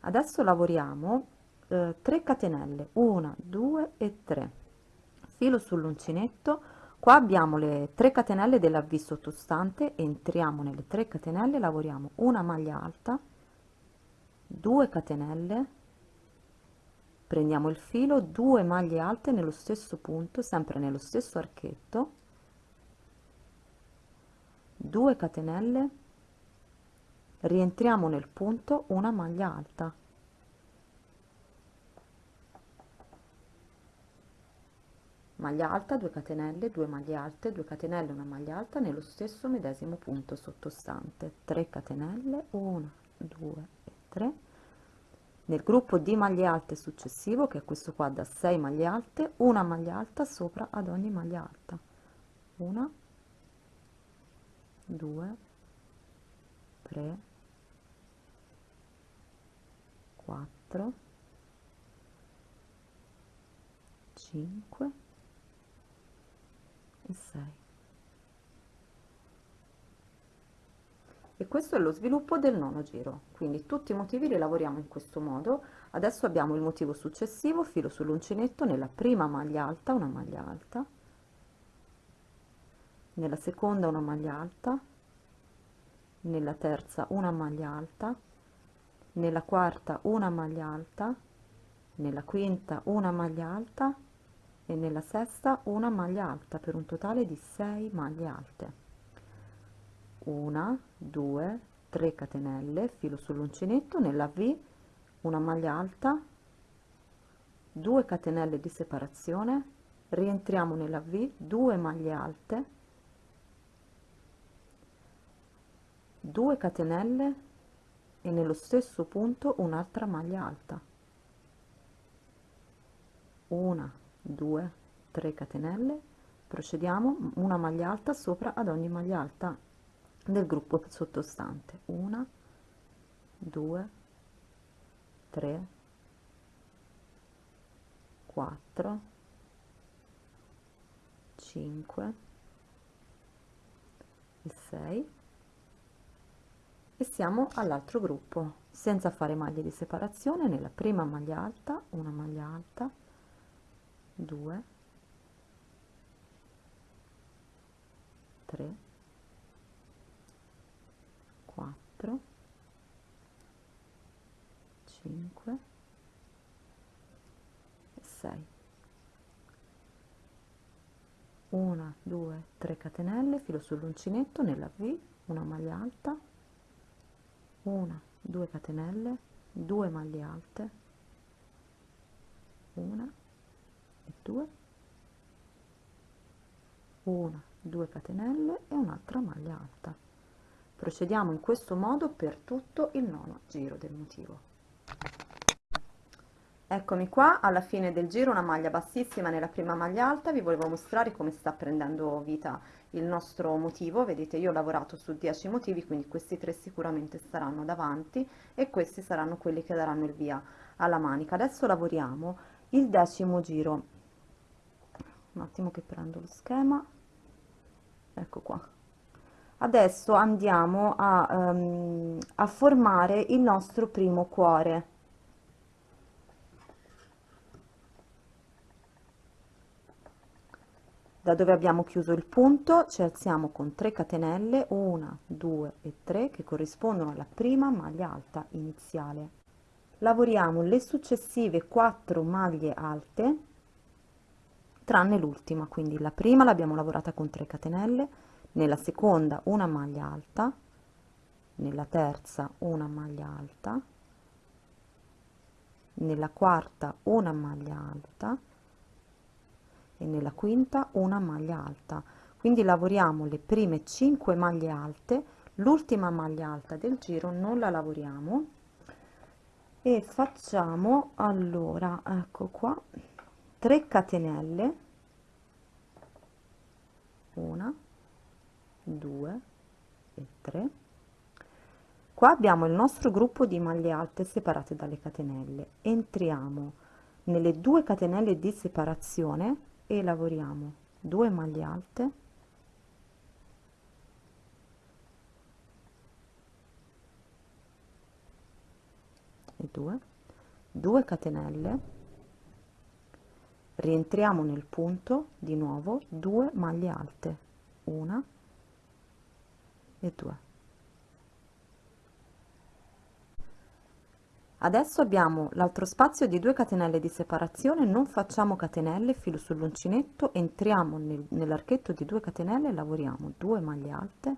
adesso lavoriamo eh, 3 catenelle 1 2 e 3 filo sull'uncinetto. Qua abbiamo le 3 catenelle della v sottostante entriamo nelle 3 catenelle lavoriamo una maglia alta 2 catenelle. Prendiamo il filo 2 maglie alte nello stesso punto sempre nello stesso archetto. 2 catenelle. Rientriamo nel punto una maglia alta maglia alta 2 catenelle 2 maglie alte 2 catenelle una maglia alta nello stesso medesimo punto sottostante. 3 catenelle 1 2 e 3 nel gruppo di maglie alte successivo che è questo qua da 6 maglie alte una maglia alta sopra ad ogni maglia alta. 1 2 3 4 5 e 6 e questo è lo sviluppo del nono giro. Quindi tutti i motivi li lavoriamo in questo modo. Adesso abbiamo il motivo successivo filo sull'uncinetto nella prima maglia alta una maglia alta. Nella seconda una maglia alta. Nella terza una maglia alta. Nella quarta una maglia alta. Nella quinta una maglia alta e nella sesta una maglia alta per un totale di 6 maglie alte. Una 2 3 catenelle filo sull'uncinetto nella v una maglia alta 2 catenelle di separazione rientriamo nella v 2 maglie alte 2 catenelle e nello stesso punto un'altra maglia alta. Una 2 3 catenelle. Procediamo una maglia alta sopra ad ogni maglia alta del gruppo sottostante. Una 2 3 4 5 e 6 e siamo all'altro gruppo senza fare maglie di separazione nella prima maglia alta una maglia alta 2 3 4 5 e 6 1 2 3 catenelle filo sull'uncinetto nella v una maglia alta. 1 2 catenelle 2 maglie alte. 1 e 2 1 2 catenelle e un'altra maglia alta. Procediamo in questo modo per tutto il nono giro del motivo. Eccomi qua. Alla fine del giro una maglia bassissima nella prima maglia alta. Vi volevo mostrare come sta prendendo vita il nostro motivo. Vedete io ho lavorato su 10 motivi quindi questi tre sicuramente staranno davanti e questi saranno quelli che daranno il via alla manica. Adesso lavoriamo il decimo giro un attimo che prendo lo schema. Ecco qua. Adesso andiamo a, um, a formare il nostro primo cuore. Da dove abbiamo chiuso il punto ci alziamo con 3 catenelle 1 2 e 3 che corrispondono alla prima maglia alta iniziale. Lavoriamo le successive 4 maglie alte tranne l'ultima quindi la prima l'abbiamo lavorata con 3 catenelle nella seconda una maglia alta nella terza una maglia alta nella quarta una maglia alta e nella quinta una maglia alta. Quindi lavoriamo le prime 5 maglie alte l'ultima maglia alta del giro non la lavoriamo e facciamo allora ecco qua 3 catenelle. Una due e tre. Qua abbiamo il nostro gruppo di maglie alte separate dalle catenelle. Entriamo nelle due catenelle di separazione e lavoriamo 2 maglie alte. E 2 2 catenelle rientriamo nel punto di nuovo 2 maglie alte una e 2 adesso abbiamo l'altro spazio di 2 catenelle di separazione non facciamo catenelle filo sull'uncinetto entriamo nel, nell'archetto di 2 catenelle lavoriamo 2 maglie alte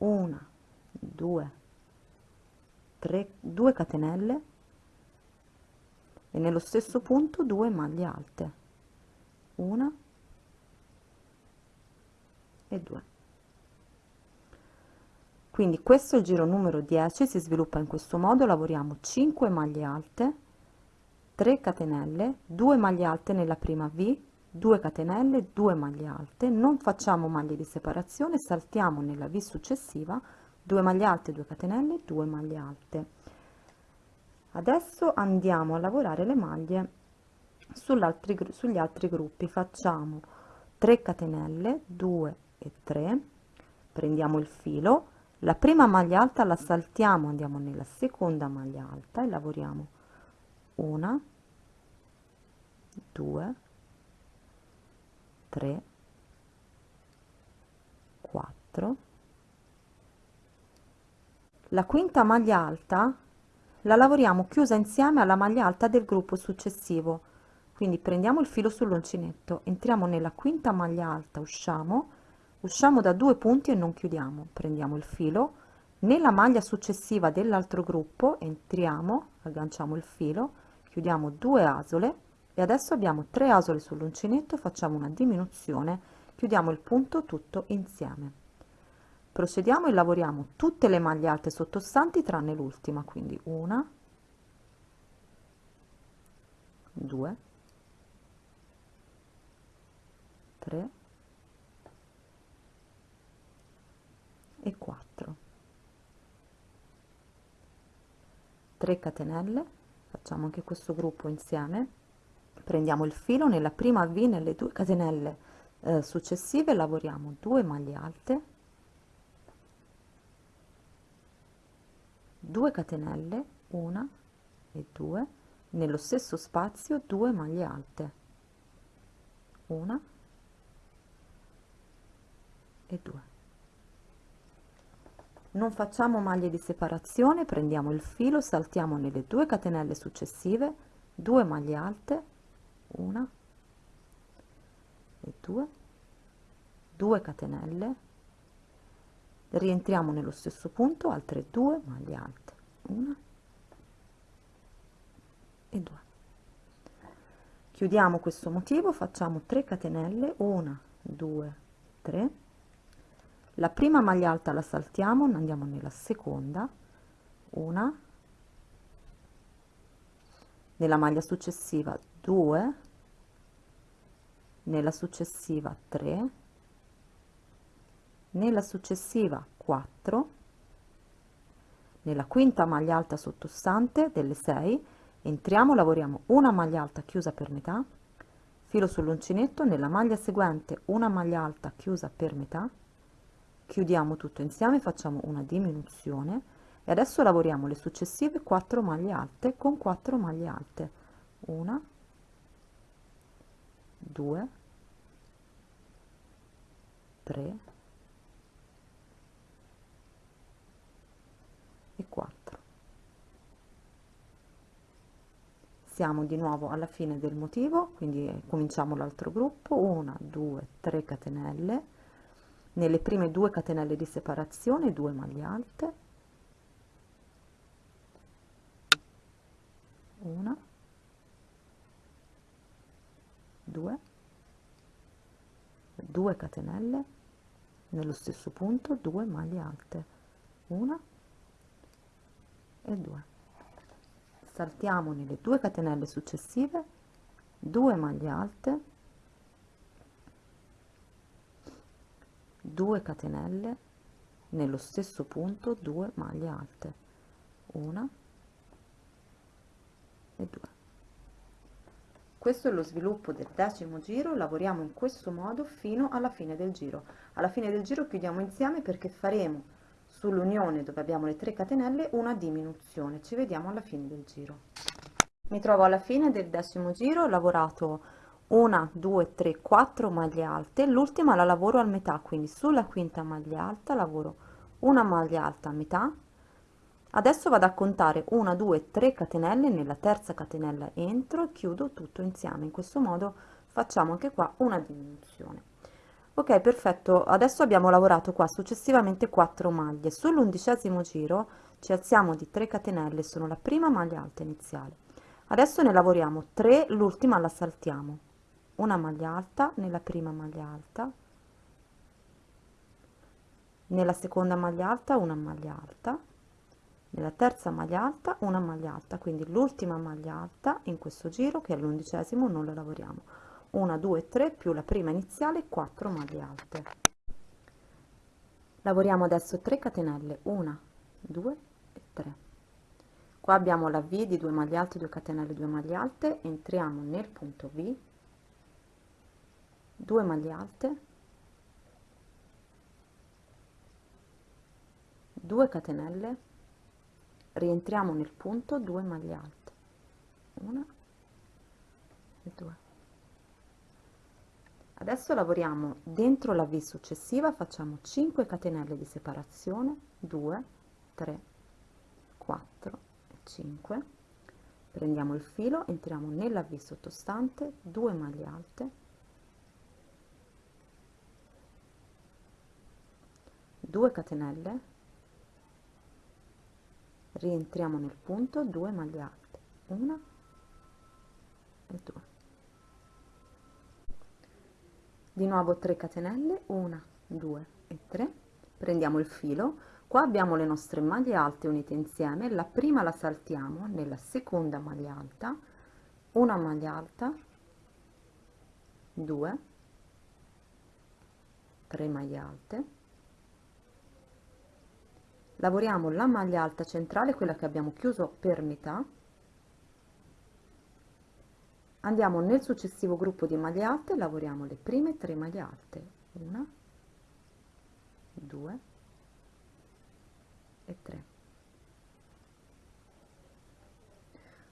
una 2 3 2 catenelle e nello stesso punto 2 maglie alte. Una e 2 quindi questo è il giro numero 10 si sviluppa in questo modo. Lavoriamo 5 maglie alte 3 catenelle 2 maglie alte nella prima v 2 catenelle 2 maglie alte. Non facciamo maglie di separazione saltiamo nella v successiva 2 maglie alte 2 catenelle 2 maglie alte adesso andiamo a lavorare le maglie sugli altri gruppi. Facciamo 3 catenelle 2 e 3 prendiamo il filo. La prima maglia alta la saltiamo andiamo nella seconda maglia alta e lavoriamo. Una 2 3 4 la quinta maglia alta la lavoriamo chiusa insieme alla maglia alta del gruppo successivo. Quindi prendiamo il filo sull'uncinetto entriamo nella quinta maglia alta usciamo usciamo da due punti e non chiudiamo. Prendiamo il filo nella maglia successiva dell'altro gruppo entriamo agganciamo il filo chiudiamo due asole e adesso abbiamo tre asole sull'uncinetto facciamo una diminuzione chiudiamo il punto tutto insieme procediamo e lavoriamo tutte le maglie alte sottostanti tranne l'ultima quindi una due tre e 4 3 catenelle facciamo anche questo gruppo insieme. Prendiamo il filo nella prima v nelle due catenelle eh, successive lavoriamo 2 maglie alte 2 catenelle 1 e 2 nello stesso spazio 2 maglie alte. 1 e 2 non facciamo maglie di separazione prendiamo il filo saltiamo nelle due catenelle successive 2 maglie alte 1 e 2 2 catenelle rientriamo nello stesso punto altre 2 maglie alte 1 e 2 chiudiamo questo motivo facciamo 3 catenelle 1 2 3 la prima maglia alta la saltiamo andiamo nella seconda una. Nella maglia successiva 2 nella successiva 3 nella successiva 4 nella quinta maglia alta sottostante delle 6 entriamo lavoriamo una maglia alta chiusa per metà filo sull'uncinetto nella maglia seguente una maglia alta chiusa per metà chiudiamo tutto insieme facciamo una diminuzione e adesso lavoriamo le successive 4 maglie alte con 4 maglie alte. Una 2 3 e 4 siamo di nuovo alla fine del motivo quindi cominciamo l'altro gruppo. 1 2 3 catenelle. Nelle prime due catenelle di separazione 2 maglie alte. Una. 2 2 catenelle nello stesso punto 2 maglie alte. Una e 2 saltiamo nelle due catenelle successive 2 maglie alte 2 catenelle nello stesso punto 2 maglie alte una e 2 questo è lo sviluppo del decimo giro lavoriamo in questo modo fino alla fine del giro. Alla fine del giro chiudiamo insieme perché faremo sull'unione dove abbiamo le 3 catenelle una diminuzione. Ci vediamo alla fine del giro. Mi trovo alla fine del decimo giro ho lavorato una due tre quattro maglie alte. L'ultima la lavoro a metà quindi sulla quinta maglia alta lavoro una maglia alta a metà. Adesso vado a contare una due tre catenelle. Nella terza catenella entro e chiudo tutto insieme. In questo modo facciamo anche qua una diminuzione ok perfetto. Adesso abbiamo lavorato qua successivamente 4 maglie. Sull'undicesimo giro ci alziamo di 3 catenelle sono la prima maglia alta iniziale. Adesso ne lavoriamo 3 l'ultima la saltiamo una maglia alta nella prima maglia alta. Nella seconda maglia alta una maglia alta. Nella terza maglia alta una maglia alta. Quindi l'ultima maglia alta in questo giro che è l'undicesimo non la lavoriamo una due tre più la prima iniziale 4 maglie alte. Lavoriamo adesso 3 catenelle. 1 2 e 3 qua abbiamo la v di 2 maglie alte 2 catenelle 2 maglie alte. Entriamo nel punto v. 2 maglie alte. 2 catenelle. Rientriamo nel punto 2 maglie alte. 1 e 2 adesso lavoriamo dentro la v successiva facciamo 5 catenelle di separazione 2 3 4 e 5 prendiamo il filo entriamo nella v sottostante 2 maglie alte. 2 catenelle. Rientriamo nel punto 2 maglie alte 1 e 2 di nuovo 3 catenelle 1 2 e 3 prendiamo il filo. Qua abbiamo le nostre maglie alte unite insieme. La prima la saltiamo nella seconda maglia alta. Una maglia alta. 2 3 maglie alte. Lavoriamo la maglia alta centrale quella che abbiamo chiuso per metà andiamo nel successivo gruppo di maglie alte lavoriamo le prime tre maglie alte. Una due e tre.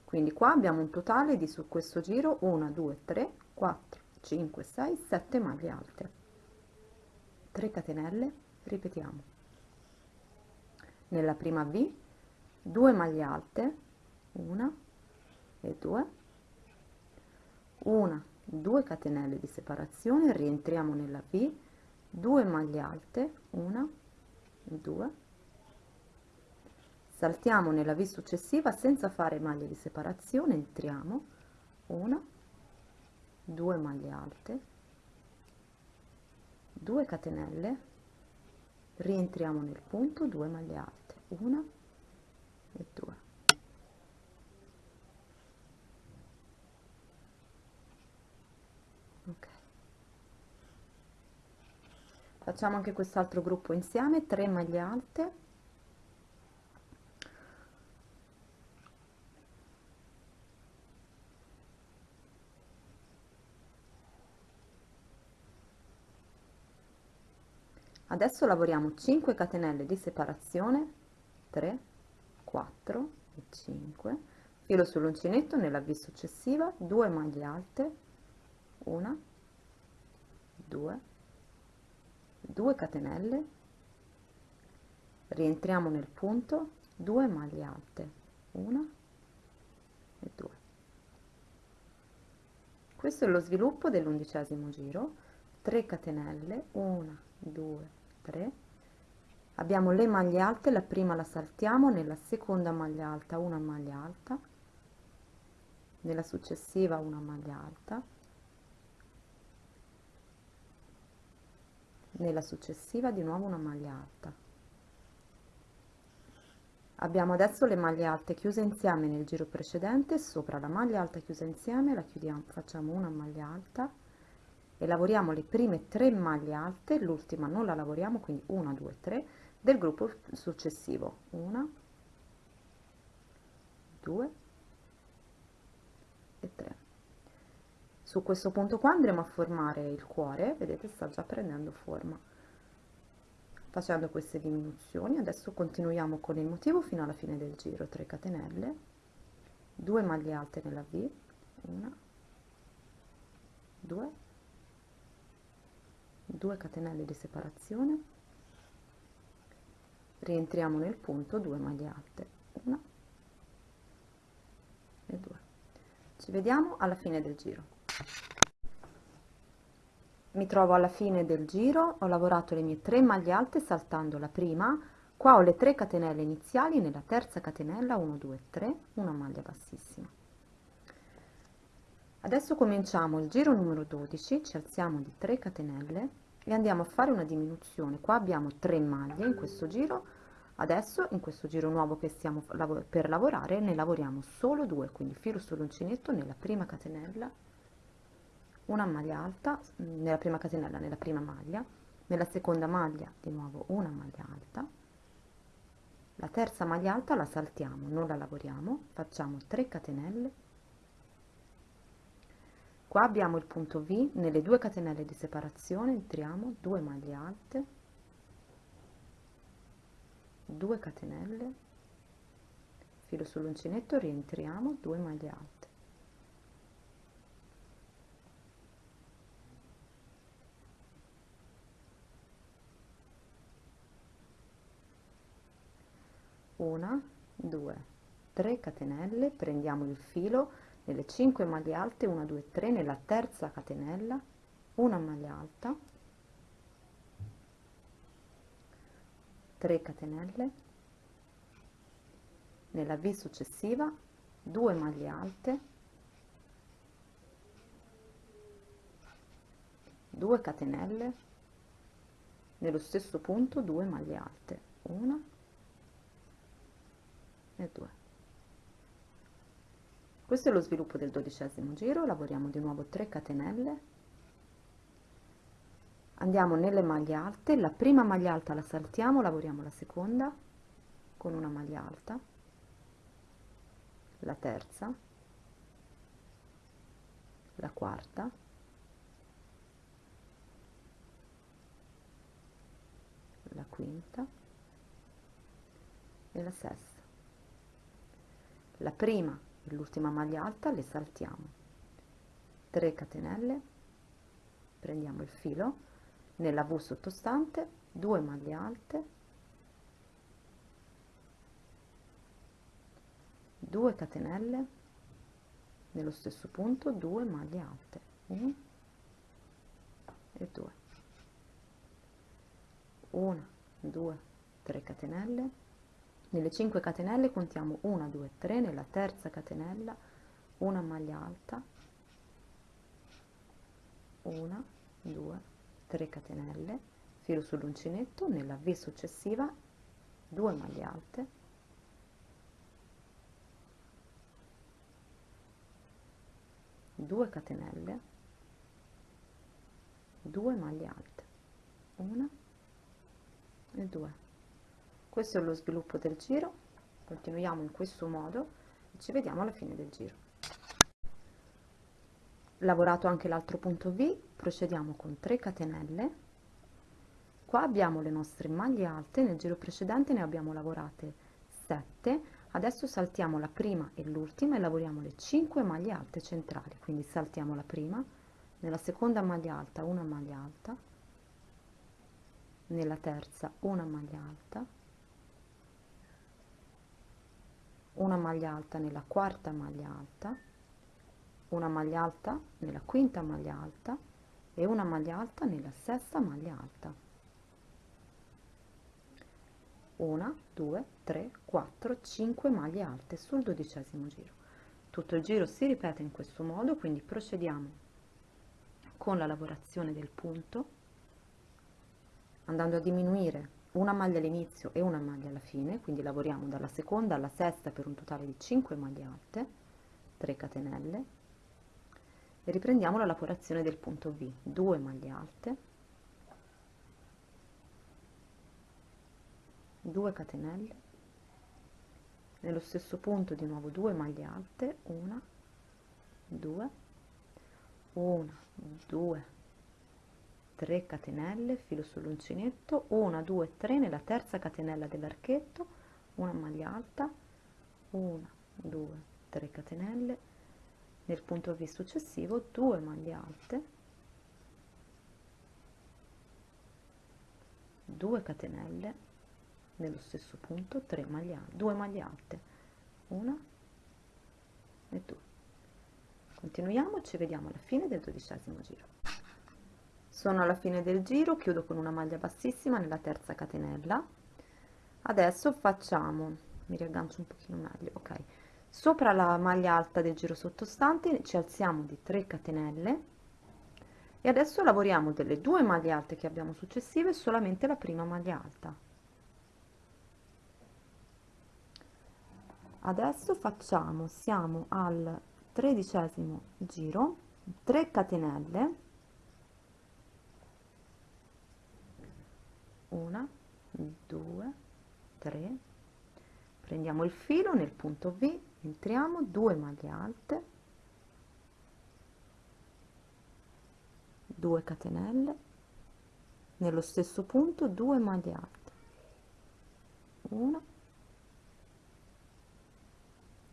Quindi qua abbiamo un totale di su questo giro 1 2 3 4 5 6 7 maglie alte. 3 catenelle ripetiamo. Nella prima v 2 maglie alte 1 e 2 una 2 catenelle di separazione rientriamo nella V 2 maglie alte 1 2 saltiamo nella V successiva senza fare maglie di separazione entriamo. 1 2 maglie alte. 2 catenelle rientriamo nel punto 2 maglie alte. 1 e 2 facciamo anche quest'altro gruppo insieme 3 maglie alte. Adesso lavoriamo 5 catenelle di separazione 3 4 e 5 filo sull'uncinetto nella v successiva 2 maglie alte 1 2 2 catenelle rientriamo nel punto 2 maglie alte 1 e 2 questo è lo sviluppo dell'undicesimo giro 3 catenelle 1 2 3 abbiamo le maglie alte la prima la saltiamo nella seconda maglia alta una maglia alta nella successiva una maglia alta nella successiva di nuovo una maglia alta. Abbiamo adesso le maglie alte chiuse insieme nel giro precedente sopra la maglia alta chiusa insieme la chiudiamo facciamo una maglia alta e lavoriamo le prime tre maglie alte l'ultima non la lavoriamo quindi 1 2 3 del gruppo successivo. 1 2 e 3 su questo punto qua andremo a formare il cuore vedete sta già prendendo forma facendo queste diminuzioni. Adesso continuiamo con il motivo fino alla fine del giro 3 catenelle 2 maglie alte nella v 1 2 2 catenelle di separazione rientriamo nel punto 2 maglie alte 1 e 2 ci vediamo alla fine del giro mi trovo alla fine del giro ho lavorato le mie 3 maglie alte saltando la prima qua ho le 3 catenelle iniziali nella terza catenella 1 2 3 una maglia bassissima. Adesso cominciamo il giro numero 12 ci alziamo di 3 catenelle e andiamo a fare una diminuzione. Qua abbiamo 3 maglie in questo giro adesso in questo giro nuovo che stiamo per lavorare ne lavoriamo solo due quindi filo sull'uncinetto nella prima catenella una maglia alta nella prima catenella nella prima maglia. Nella seconda maglia di nuovo una maglia alta. La terza maglia alta la saltiamo non la lavoriamo. Facciamo 3 catenelle. Qua abbiamo il punto v nelle due catenelle di separazione entriamo 2 maglie alte. 2 catenelle. Filo sull'uncinetto rientriamo 2 maglie alte una 2 3 catenelle prendiamo il filo nelle 5 maglie alte 1 2 3 nella terza catenella una maglia alta 3 catenelle nella V successiva 2 maglie alte 2 catenelle nello stesso punto 2 maglie alte 1 e 2 questo è lo sviluppo del dodicesimo giro lavoriamo di nuovo 3 catenelle. Andiamo nelle maglie alte la prima maglia alta la saltiamo lavoriamo la seconda con una maglia alta. La terza. La quarta. La quinta. E la sesta la prima e l'ultima maglia alta le saltiamo. 3 catenelle. Prendiamo il filo nella V sottostante 2 maglie alte. 2 catenelle nello stesso punto 2 maglie alte. 1 e 2 1 2 3 catenelle nelle 5 catenelle contiamo 1 2 3 nella terza catenella una maglia alta 1 2 3 catenelle filo sull'uncinetto nella V successiva 2 maglie alte 2 catenelle 2 maglie alte 1 e 2 questo è lo sviluppo del giro. Continuiamo in questo modo e ci vediamo alla fine del giro. Lavorato anche l'altro punto V procediamo con 3 catenelle. Qua abbiamo le nostre maglie alte nel giro precedente ne abbiamo lavorate 7 adesso saltiamo la prima e l'ultima e lavoriamo le 5 maglie alte centrali. Quindi saltiamo la prima nella seconda maglia alta una maglia alta nella terza una maglia alta una maglia alta nella quarta maglia alta una maglia alta nella quinta maglia alta e una maglia alta nella sesta maglia alta. 1 2 3 4 5 maglie alte sul dodicesimo giro. Tutto il giro si ripete in questo modo quindi procediamo con la lavorazione del punto andando a diminuire una maglia all'inizio e una maglia alla fine quindi lavoriamo dalla seconda alla sesta per un totale di 5 maglie alte 3 catenelle e riprendiamo la lavorazione del punto V 2 maglie alte 2 catenelle nello stesso punto di nuovo 2 maglie alte 1 2 1 2 3 catenelle filo sull'uncinetto 1 2 3 nella terza catenella dell'archetto una maglia alta 1 2 3 catenelle nel punto V successivo 2 maglie alte 2 catenelle nello stesso punto 3 maglie 2 maglie alte 1 e 2 continuiamo ci vediamo alla fine del dodicesimo giro sono alla fine del giro chiudo con una maglia bassissima nella terza catenella. Adesso facciamo mi riaggancio un pochino meglio ok. Sopra la maglia alta del giro sottostante ci alziamo di 3 catenelle e adesso lavoriamo delle due maglie alte che abbiamo successive solamente la prima maglia alta. Adesso facciamo siamo al tredicesimo giro 3 catenelle una due tre. Prendiamo il filo nel punto V entriamo due maglie alte. 2 catenelle. Nello stesso punto 2 maglie alte. 1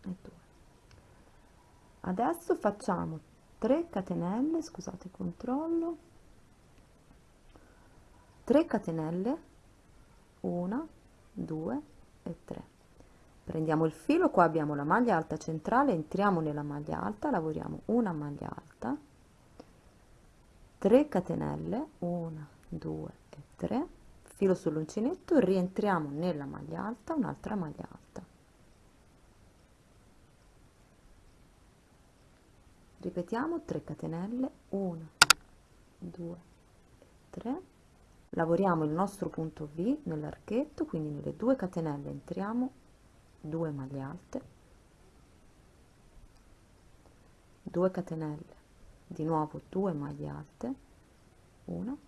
e 2 adesso facciamo 3 catenelle scusate controllo 3 catenelle 1 2 e 3 prendiamo il filo qua abbiamo la maglia alta centrale entriamo nella maglia alta lavoriamo una maglia alta 3 catenelle 1 2 e 3 filo sull'uncinetto rientriamo nella maglia alta un'altra maglia alta. Ripetiamo 3 catenelle 1 2 3 lavoriamo il nostro punto V nell'archetto quindi nelle due catenelle entriamo 2 maglie alte 2 catenelle di nuovo 2 maglie alte 1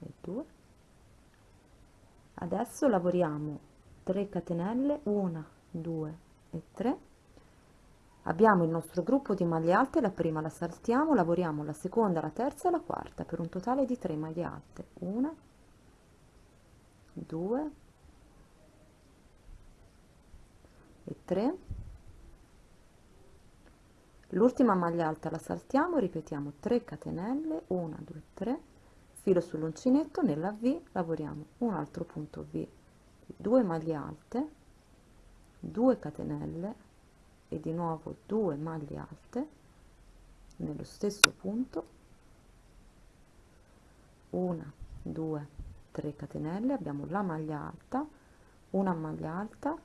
e 2 adesso lavoriamo 3 catenelle 1 2 e 3 abbiamo il nostro gruppo di maglie alte la prima la saltiamo lavoriamo la seconda la terza e la quarta per un totale di 3 maglie alte. 1 2 e 3 l'ultima maglia alta la saltiamo ripetiamo 3 catenelle 1 2 3 filo sull'uncinetto nella V lavoriamo un altro punto V. 2 maglie alte 2 catenelle e di nuovo 2 maglie alte nello stesso punto. 1 2 3 catenelle abbiamo la maglia alta una maglia alta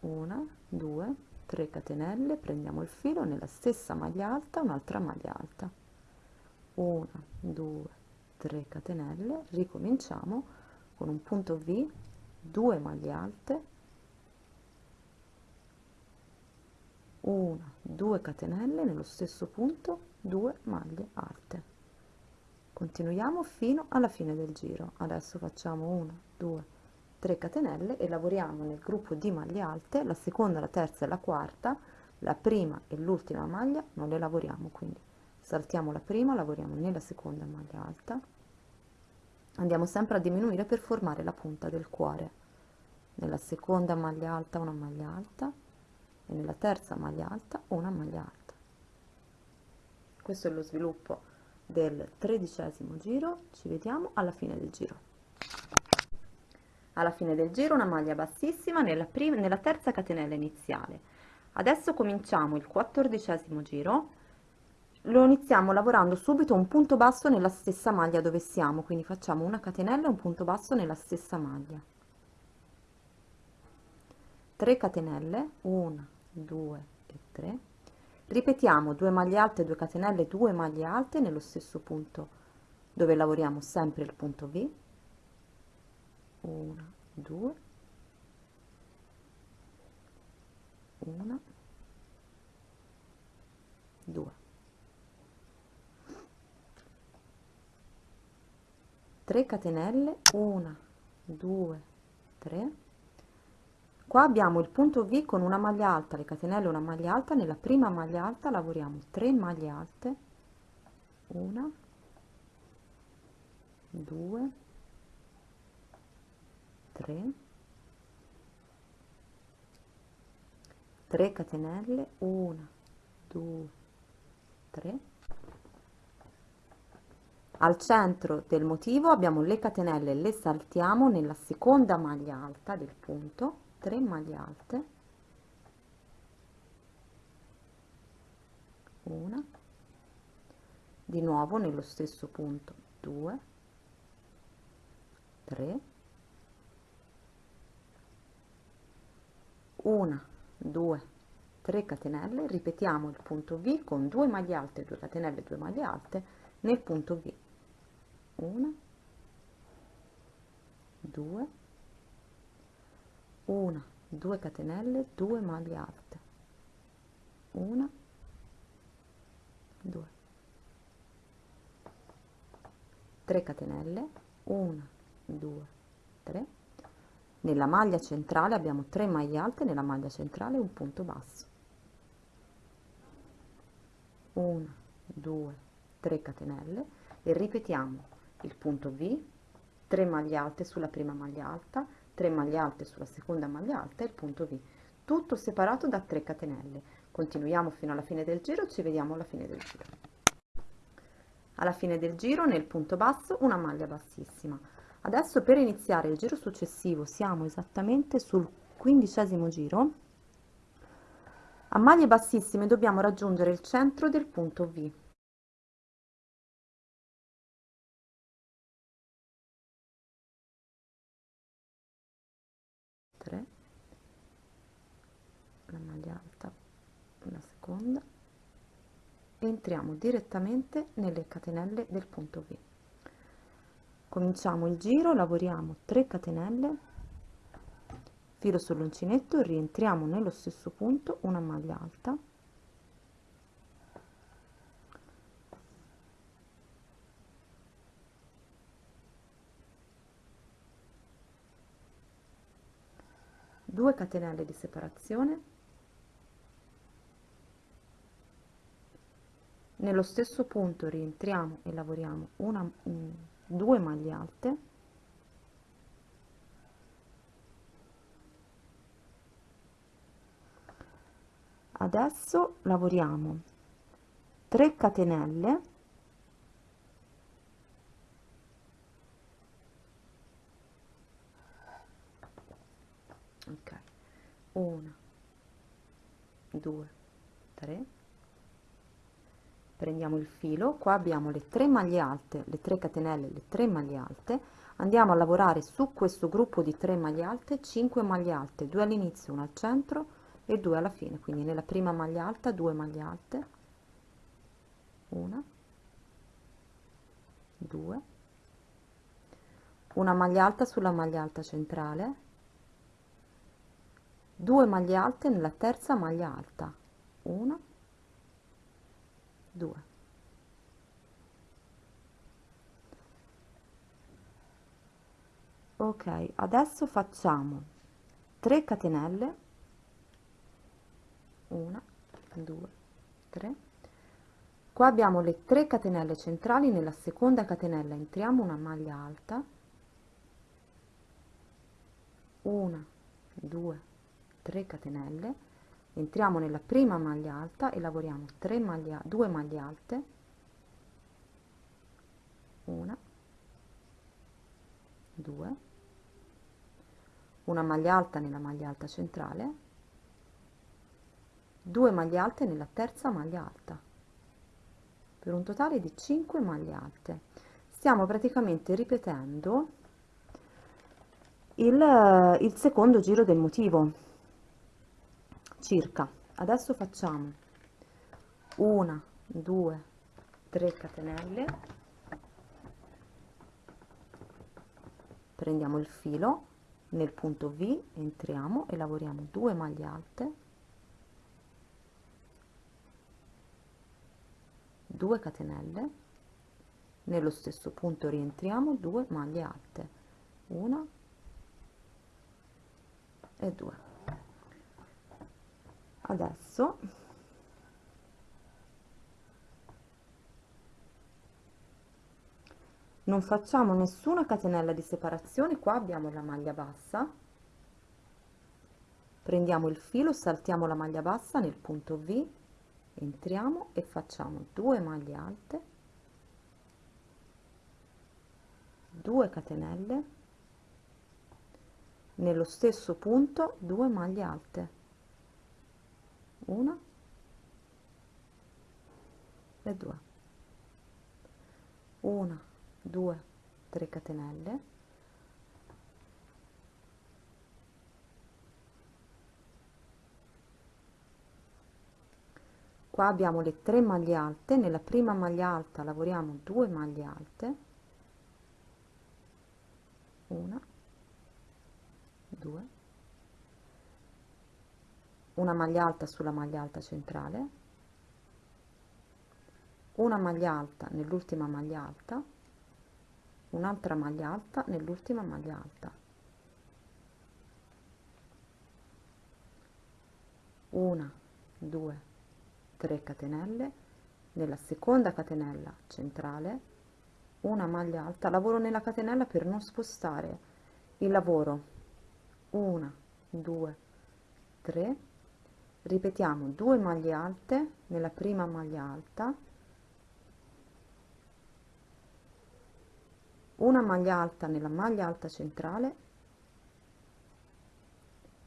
1 2 3 catenelle prendiamo il filo nella stessa maglia alta un'altra maglia alta. 1 2 3 catenelle ricominciamo con un punto v 2 maglie alte 1 2 catenelle nello stesso punto 2 maglie alte. Continuiamo fino alla fine del giro. Adesso facciamo 1 2 3 catenelle e lavoriamo nel gruppo di maglie alte la seconda la terza e la quarta. La prima e l'ultima maglia non le lavoriamo quindi saltiamo la prima lavoriamo nella seconda maglia alta. Andiamo sempre a diminuire per formare la punta del cuore. Nella seconda maglia alta una maglia alta nella terza maglia alta una maglia alta. Questo è lo sviluppo del tredicesimo giro. Ci vediamo alla fine del giro. Alla fine del giro una maglia bassissima nella, prima, nella terza catenella iniziale. Adesso cominciamo il quattordicesimo giro. Lo iniziamo lavorando subito un punto basso nella stessa maglia dove siamo quindi facciamo una catenella un punto basso nella stessa maglia. 3 catenelle 1 2 e 3 ripetiamo 2 maglie alte 2 catenelle 2 maglie alte nello stesso punto dove lavoriamo sempre il punto V. 1 2 1 2 3 catenelle 1 2 3 qua abbiamo il punto V con una maglia alta le catenelle una maglia alta nella prima maglia alta lavoriamo 3 maglie alte 1 2 3 3 catenelle 1 2 3 al centro del motivo abbiamo le catenelle le saltiamo nella seconda maglia alta del punto 3 maglie alte una. Di nuovo nello stesso punto. 2 3 una 2 3 catenelle. Ripetiamo il punto v con 2 maglie alte 2 catenelle 2 maglie alte nel punto v. 1 2 1 2 catenelle 2 maglie alte. 1 2 3 catenelle 1 2 3 nella maglia centrale abbiamo 3 maglie alte nella maglia centrale un punto basso. 1 2 3 catenelle e ripetiamo il punto V 3 maglie alte sulla prima maglia alta 3 maglie alte sulla seconda maglia alta e il punto V tutto separato da 3 catenelle continuiamo fino alla fine del giro ci vediamo alla fine del giro alla fine del giro nel punto basso una maglia bassissima Adesso per iniziare il giro successivo siamo esattamente sul quindicesimo giro. A maglie bassissime dobbiamo raggiungere il centro del punto V. la maglia alta, la seconda, entriamo direttamente nelle catenelle del punto V. Cominciamo il giro lavoriamo 3 catenelle filo sull'uncinetto rientriamo nello stesso punto una maglia alta. Catenelle di separazione nello stesso punto rientriamo e lavoriamo una, 2 maglie alte. Adesso lavoriamo 3 catenelle. Ok. 1 2 3 prendiamo il filo qua abbiamo le 3 maglie alte le 3 catenelle le 3 maglie alte. Andiamo a lavorare su questo gruppo di 3 maglie alte 5 maglie alte 2 all'inizio 1 al centro e 2 alla fine. Quindi nella prima maglia alta 2 maglie alte 1 2 una maglia alta sulla maglia alta centrale 2 maglie alte nella terza maglia alta 1 2 ok adesso facciamo 3 catenelle. 1 2 3 qua abbiamo le 3 catenelle centrali nella seconda catenella entriamo una maglia alta. 1 2 3 catenelle entriamo nella prima maglia alta e lavoriamo 3 maglie 2 maglie alte. Una. 2 una maglia alta nella maglia alta centrale. 2 maglie alte nella terza maglia alta. Per un totale di 5 maglie alte. Stiamo praticamente ripetendo il, il secondo giro del motivo circa. Adesso facciamo una due tre catenelle. Prendiamo il filo nel punto V entriamo e lavoriamo 2 maglie alte. 2 catenelle. Nello stesso punto rientriamo 2 maglie alte. 1 e 2 adesso. Non facciamo nessuna catenella di separazione. Qua abbiamo la maglia bassa. Prendiamo il filo saltiamo la maglia bassa nel punto V. Entriamo e facciamo 2 maglie alte. 2 catenelle. Nello stesso punto 2 maglie alte una. E due. Una due tre catenelle. Qua abbiamo le tre maglie alte. Nella prima maglia alta lavoriamo 2 maglie alte. Una due una maglia alta sulla maglia alta centrale una maglia alta nell'ultima maglia alta un'altra maglia alta nell'ultima maglia alta. Una due tre catenelle. Nella seconda catenella centrale una maglia alta. Lavoro nella catenella per non spostare il lavoro. Una due tre ripetiamo 2 maglie alte nella prima maglia alta. Una maglia alta nella maglia alta centrale.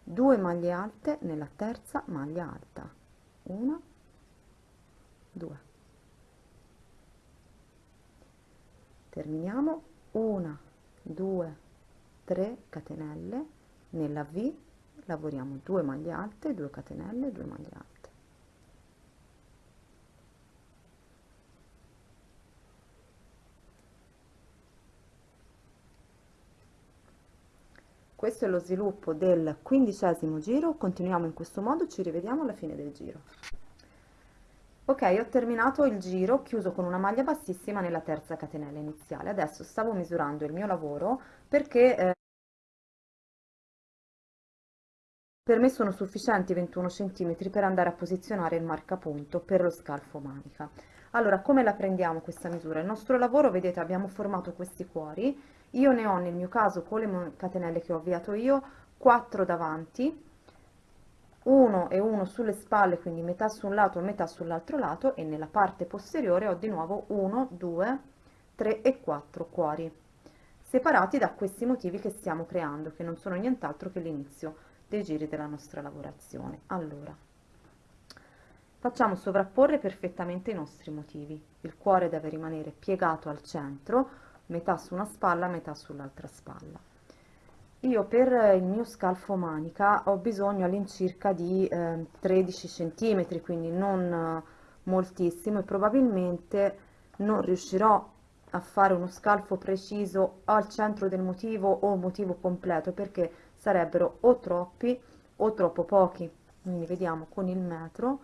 2 maglie alte nella terza maglia alta. 1 2 terminiamo. 1 2 3 catenelle nella V lavoriamo 2 maglie alte 2 catenelle 2 maglie alte. Questo è lo sviluppo del quindicesimo giro. Continuiamo in questo modo ci rivediamo alla fine del giro. Ok ho terminato il giro chiuso con una maglia bassissima nella terza catenella iniziale. Adesso stavo misurando il mio lavoro perché eh, per me sono sufficienti 21 cm per andare a posizionare il marcapunto per lo scalfo manica. Allora come la prendiamo questa misura? Il nostro lavoro vedete abbiamo formato questi cuori. Io ne ho nel mio caso con le catenelle che ho avviato io 4 davanti uno e uno sulle spalle quindi metà su un lato e metà sull'altro lato e nella parte posteriore ho di nuovo 1 2 3 e 4 cuori separati da questi motivi che stiamo creando che non sono nient'altro che l'inizio dei giri della nostra lavorazione allora facciamo sovrapporre perfettamente i nostri motivi il cuore deve rimanere piegato al centro metà su una spalla, metà sull'altra spalla. Io per il mio scalfo manica ho bisogno all'incirca di eh, 13 cm, quindi non eh, moltissimo e probabilmente non riuscirò a fare uno scalfo preciso al centro del motivo o motivo completo perché sarebbero o troppi o troppo pochi. Quindi vediamo con il metro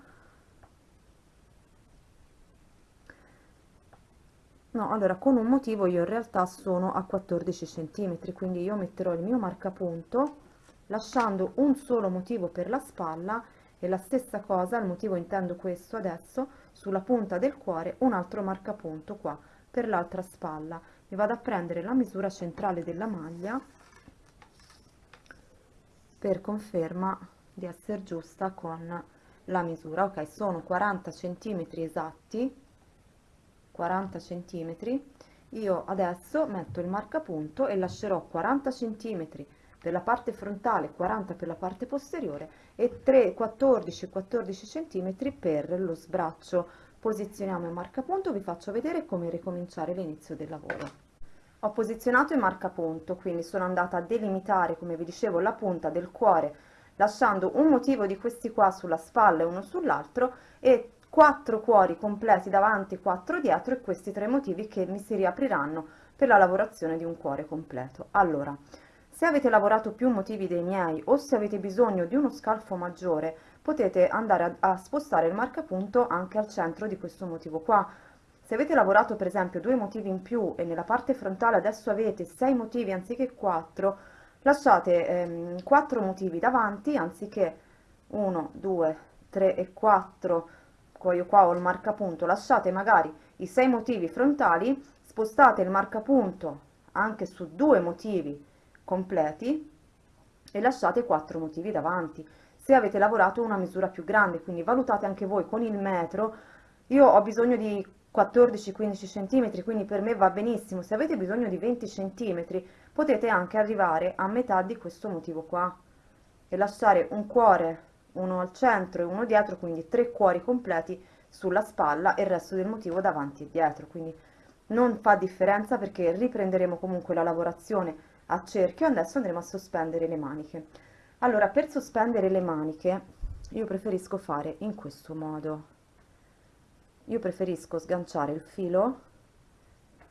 no allora con un motivo io in realtà sono a 14 centimetri quindi io metterò il mio marcapunto lasciando un solo motivo per la spalla e la stessa cosa il motivo intendo questo adesso sulla punta del cuore un altro marcapunto qua per l'altra spalla mi vado a prendere la misura centrale della maglia per conferma di essere giusta con la misura. Ok sono 40 centimetri esatti 40 centimetri. Io adesso metto il marcapunto e lascerò 40 centimetri per la parte frontale 40 per la parte posteriore e 3 14 14 centimetri per lo sbraccio. Posizioniamo il marcapunto vi faccio vedere come ricominciare l'inizio del lavoro ho posizionato il marcapunto quindi sono andata a delimitare come vi dicevo la punta del cuore lasciando un motivo di questi qua sulla spalla e uno sull'altro e 4 cuori completi davanti, 4 dietro e questi tre motivi che mi si riapriranno per la lavorazione di un cuore completo. Allora, se avete lavorato più motivi dei miei o se avete bisogno di uno scalfo maggiore, potete andare a, a spostare il marcapunto anche al centro di questo motivo qua. Se avete lavorato per esempio due motivi in più e nella parte frontale adesso avete 6 motivi anziché 4, lasciate ehm, 4 motivi davanti anziché 1, 2, 3 e 4 io qua ho il marcapunto, lasciate magari i sei motivi frontali, spostate il marcapunto anche su due motivi completi e lasciate quattro motivi davanti. Se avete lavorato una misura più grande, quindi valutate anche voi con il metro, io ho bisogno di 14-15 cm, quindi per me va benissimo. Se avete bisogno di 20 cm, potete anche arrivare a metà di questo motivo qua e lasciare un cuore uno al centro e uno dietro, quindi tre cuori completi sulla spalla e il resto del motivo davanti e dietro, quindi non fa differenza perché riprenderemo comunque la lavorazione a cerchio, adesso andremo a sospendere le maniche. Allora, per sospendere le maniche io preferisco fare in questo modo. Io preferisco sganciare il filo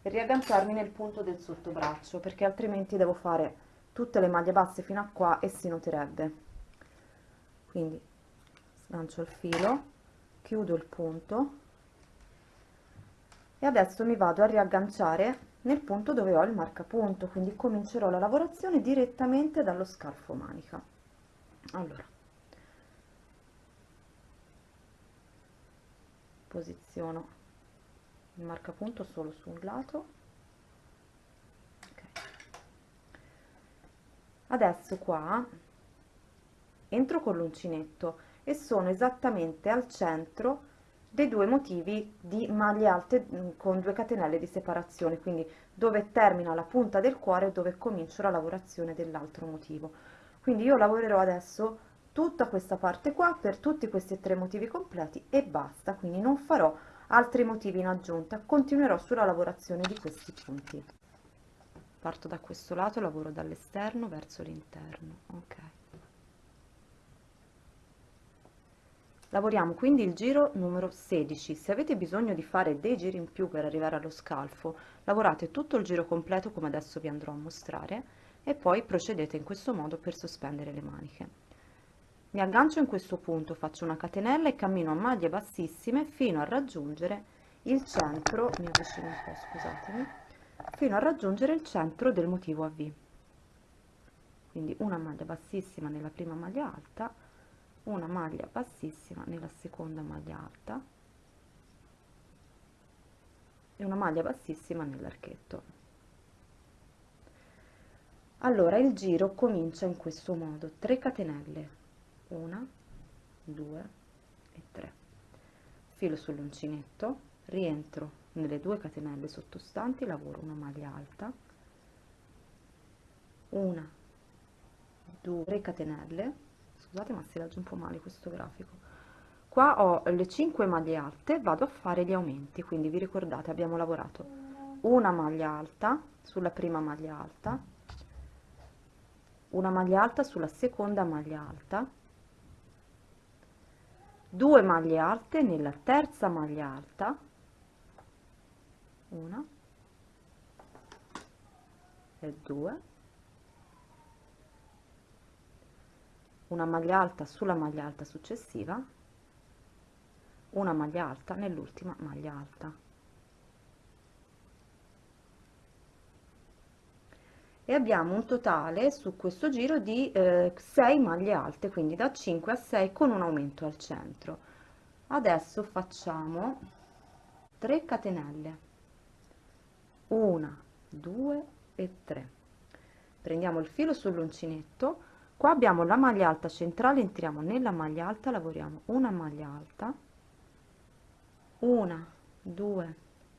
e riagganciarmi nel punto del sottobraccio perché altrimenti devo fare tutte le maglie basse fino a qua e si noterebbe. Quindi sgancio il filo chiudo il punto e adesso mi vado a riagganciare nel punto dove ho il marcapunto quindi comincerò la lavorazione direttamente dallo scalfo manica. Allora posiziono il marcapunto solo su un lato okay. adesso qua entro con l'uncinetto e sono esattamente al centro dei due motivi di maglie alte mm, con due catenelle di separazione, quindi dove termina la punta del cuore dove comincio la lavorazione dell'altro motivo. Quindi io lavorerò adesso tutta questa parte qua per tutti questi tre motivi completi e basta, quindi non farò altri motivi in aggiunta, continuerò sulla lavorazione di questi punti. Parto da questo lato, lavoro dall'esterno verso l'interno, ok. Lavoriamo quindi il giro numero 16. Se avete bisogno di fare dei giri in più per arrivare allo scalfo, lavorate tutto il giro completo come adesso vi andrò a mostrare e poi procedete in questo modo per sospendere le maniche. Mi aggancio in questo punto, faccio una catenella e cammino a maglie bassissime fino a raggiungere il centro, mi avvicino un po', scusatemi, fino a raggiungere il centro del motivo a V. Quindi una maglia bassissima nella prima maglia alta, una maglia bassissima nella seconda maglia alta e una maglia bassissima nell'archetto allora il giro comincia in questo modo 3 catenelle 1 2 e 3 filo sull'uncinetto rientro nelle due catenelle sottostanti lavoro una maglia alta. Una 2 3 catenelle. Scusate ma si legge un po' male questo grafico. Qua ho le 5 maglie alte vado a fare gli aumenti. Quindi vi ricordate abbiamo lavorato una maglia alta sulla prima maglia alta una maglia alta sulla seconda maglia alta due maglie alte nella terza maglia alta. Una. E due. Una maglia alta sulla maglia alta successiva. Una maglia alta nell'ultima maglia alta e abbiamo un totale su questo giro di eh, 6 maglie alte quindi da 5 a 6 con un aumento al centro. Adesso facciamo 3 catenelle. 1 2 e 3 prendiamo il filo sull'uncinetto. Qua abbiamo la maglia alta centrale entriamo nella maglia alta lavoriamo una maglia alta. Una due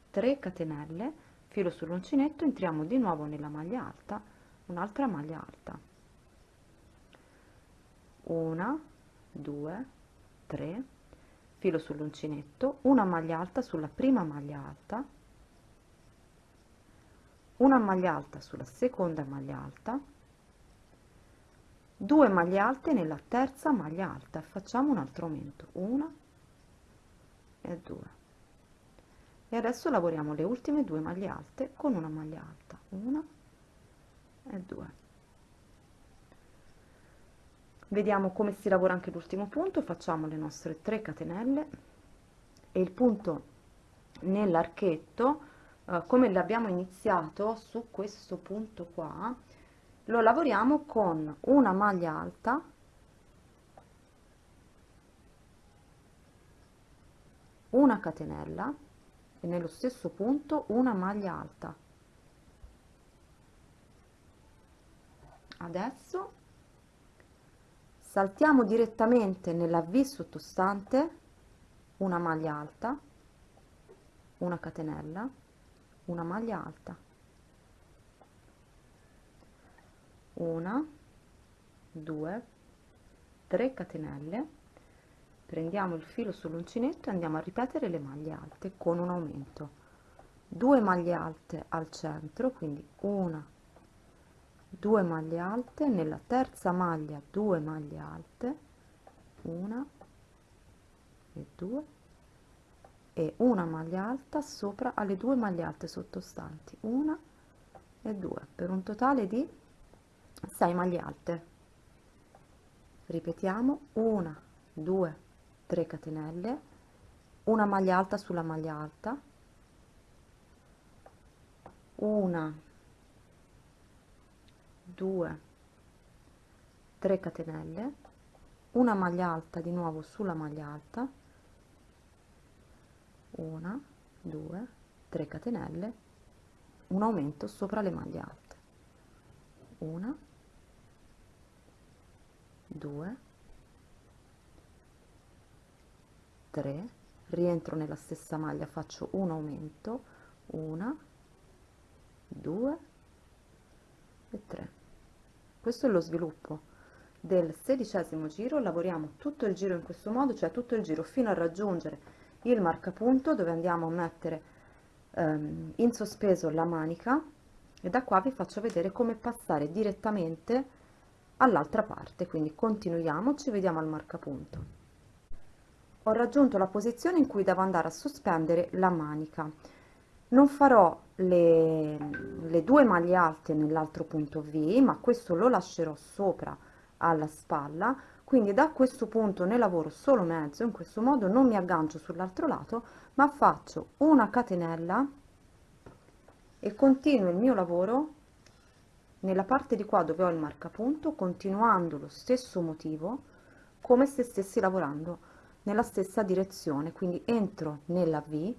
tre catenelle filo sull'uncinetto entriamo di nuovo nella maglia alta un'altra maglia alta. Una due tre filo sull'uncinetto una maglia alta sulla prima maglia alta una maglia alta sulla seconda maglia alta 2 maglie alte nella terza maglia alta. Facciamo un altro aumento una e due e adesso lavoriamo le ultime due maglie alte con una maglia alta. Una e due. Vediamo come si lavora anche l'ultimo punto. Facciamo le nostre 3 catenelle. E il punto nell'archetto eh, come l'abbiamo iniziato su questo punto qua lo lavoriamo con una maglia alta una catenella e nello stesso punto una maglia alta. Adesso saltiamo direttamente nella V sottostante una maglia alta una catenella una maglia alta. Una due tre catenelle prendiamo il filo sull'uncinetto e andiamo a ripetere le maglie alte con un aumento. 2 maglie alte al centro quindi una 2 maglie alte nella terza maglia 2 maglie alte una e due e una maglia alta sopra alle due maglie alte sottostanti una e due per un totale di 6 maglie alte. Ripetiamo una 2 3 catenelle una maglia alta sulla maglia alta una 2 3 catenelle una maglia alta di nuovo sulla maglia alta una 2 3 catenelle un aumento sopra le maglie alte una 2 3 rientro nella stessa maglia faccio un aumento una due e tre. Questo è lo sviluppo del sedicesimo giro. Lavoriamo tutto il giro in questo modo cioè tutto il giro fino a raggiungere il marcapunto dove andiamo a mettere ehm, in sospeso la manica. E da qua vi faccio vedere come passare direttamente all'altra parte. Quindi continuiamo ci vediamo al marcapunto ho raggiunto la posizione in cui devo andare a sospendere la manica. Non farò le, le due maglie alte nell'altro punto V ma questo lo lascerò sopra alla spalla. Quindi da questo punto ne lavoro solo mezzo. In questo modo non mi aggancio sull'altro lato ma faccio una catenella e continuo il mio lavoro nella parte di qua dove ho il marcapunto continuando lo stesso motivo come se stessi lavorando nella stessa direzione quindi entro nella V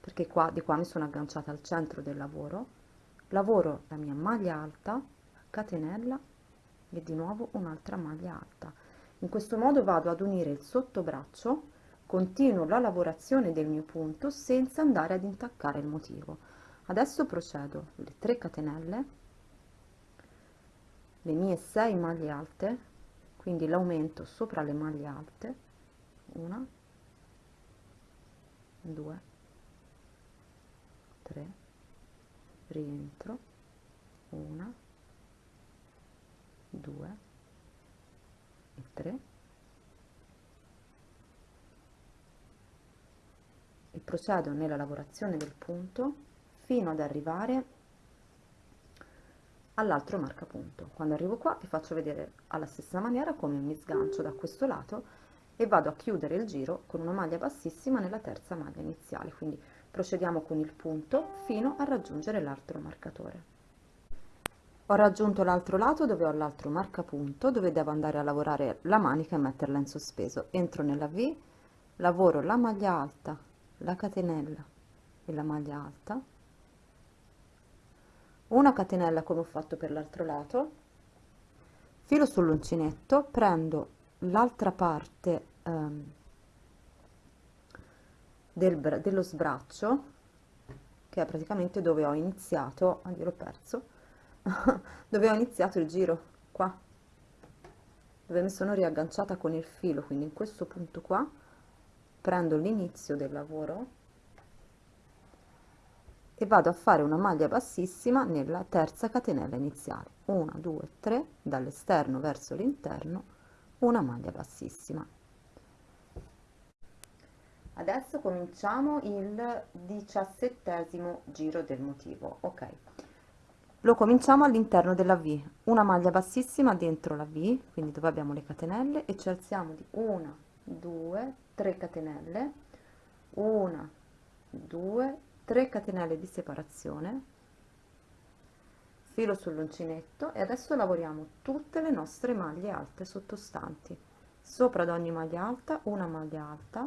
perché qua di qua mi sono agganciata al centro del lavoro lavoro la mia maglia alta catenella e di nuovo un'altra maglia alta. In questo modo vado ad unire il sottobraccio continuo la lavorazione del mio punto senza andare ad intaccare il motivo. Adesso procedo le 3 catenelle le mie 6 maglie alte quindi l'aumento sopra le maglie alte una 2 3 rientro. Una 2 e 3 e procedo nella lavorazione del punto fino ad arrivare all'altro marcapunto. Quando arrivo qua vi faccio vedere alla stessa maniera come mi sgancio da questo lato e vado a chiudere il giro con una maglia bassissima nella terza maglia iniziale. Quindi procediamo con il punto fino a raggiungere l'altro marcatore. Ho raggiunto l'altro lato dove ho l'altro marcapunto dove devo andare a lavorare la manica e metterla in sospeso. Entro nella v lavoro la maglia alta la catenella e la maglia alta. Una catenella come ho fatto per l'altro lato. Filo sull'uncinetto prendo l'altra parte um, del, dello sbraccio che è praticamente dove ho iniziato, ah, l'ho perso, dove ho iniziato il giro, qua, dove mi sono riagganciata con il filo, quindi in questo punto qua prendo l'inizio del lavoro e vado a fare una maglia bassissima nella terza catenella iniziale. 1 2 3 dall'esterno verso l'interno una maglia bassissima. Adesso cominciamo il diciassettesimo giro del motivo ok. Lo cominciamo all'interno della V una maglia bassissima dentro la V quindi dove abbiamo le catenelle e ci alziamo di una due tre catenelle una due tre catenelle di separazione filo sull'uncinetto e adesso lavoriamo tutte le nostre maglie alte sottostanti. Sopra ad ogni maglia alta una maglia alta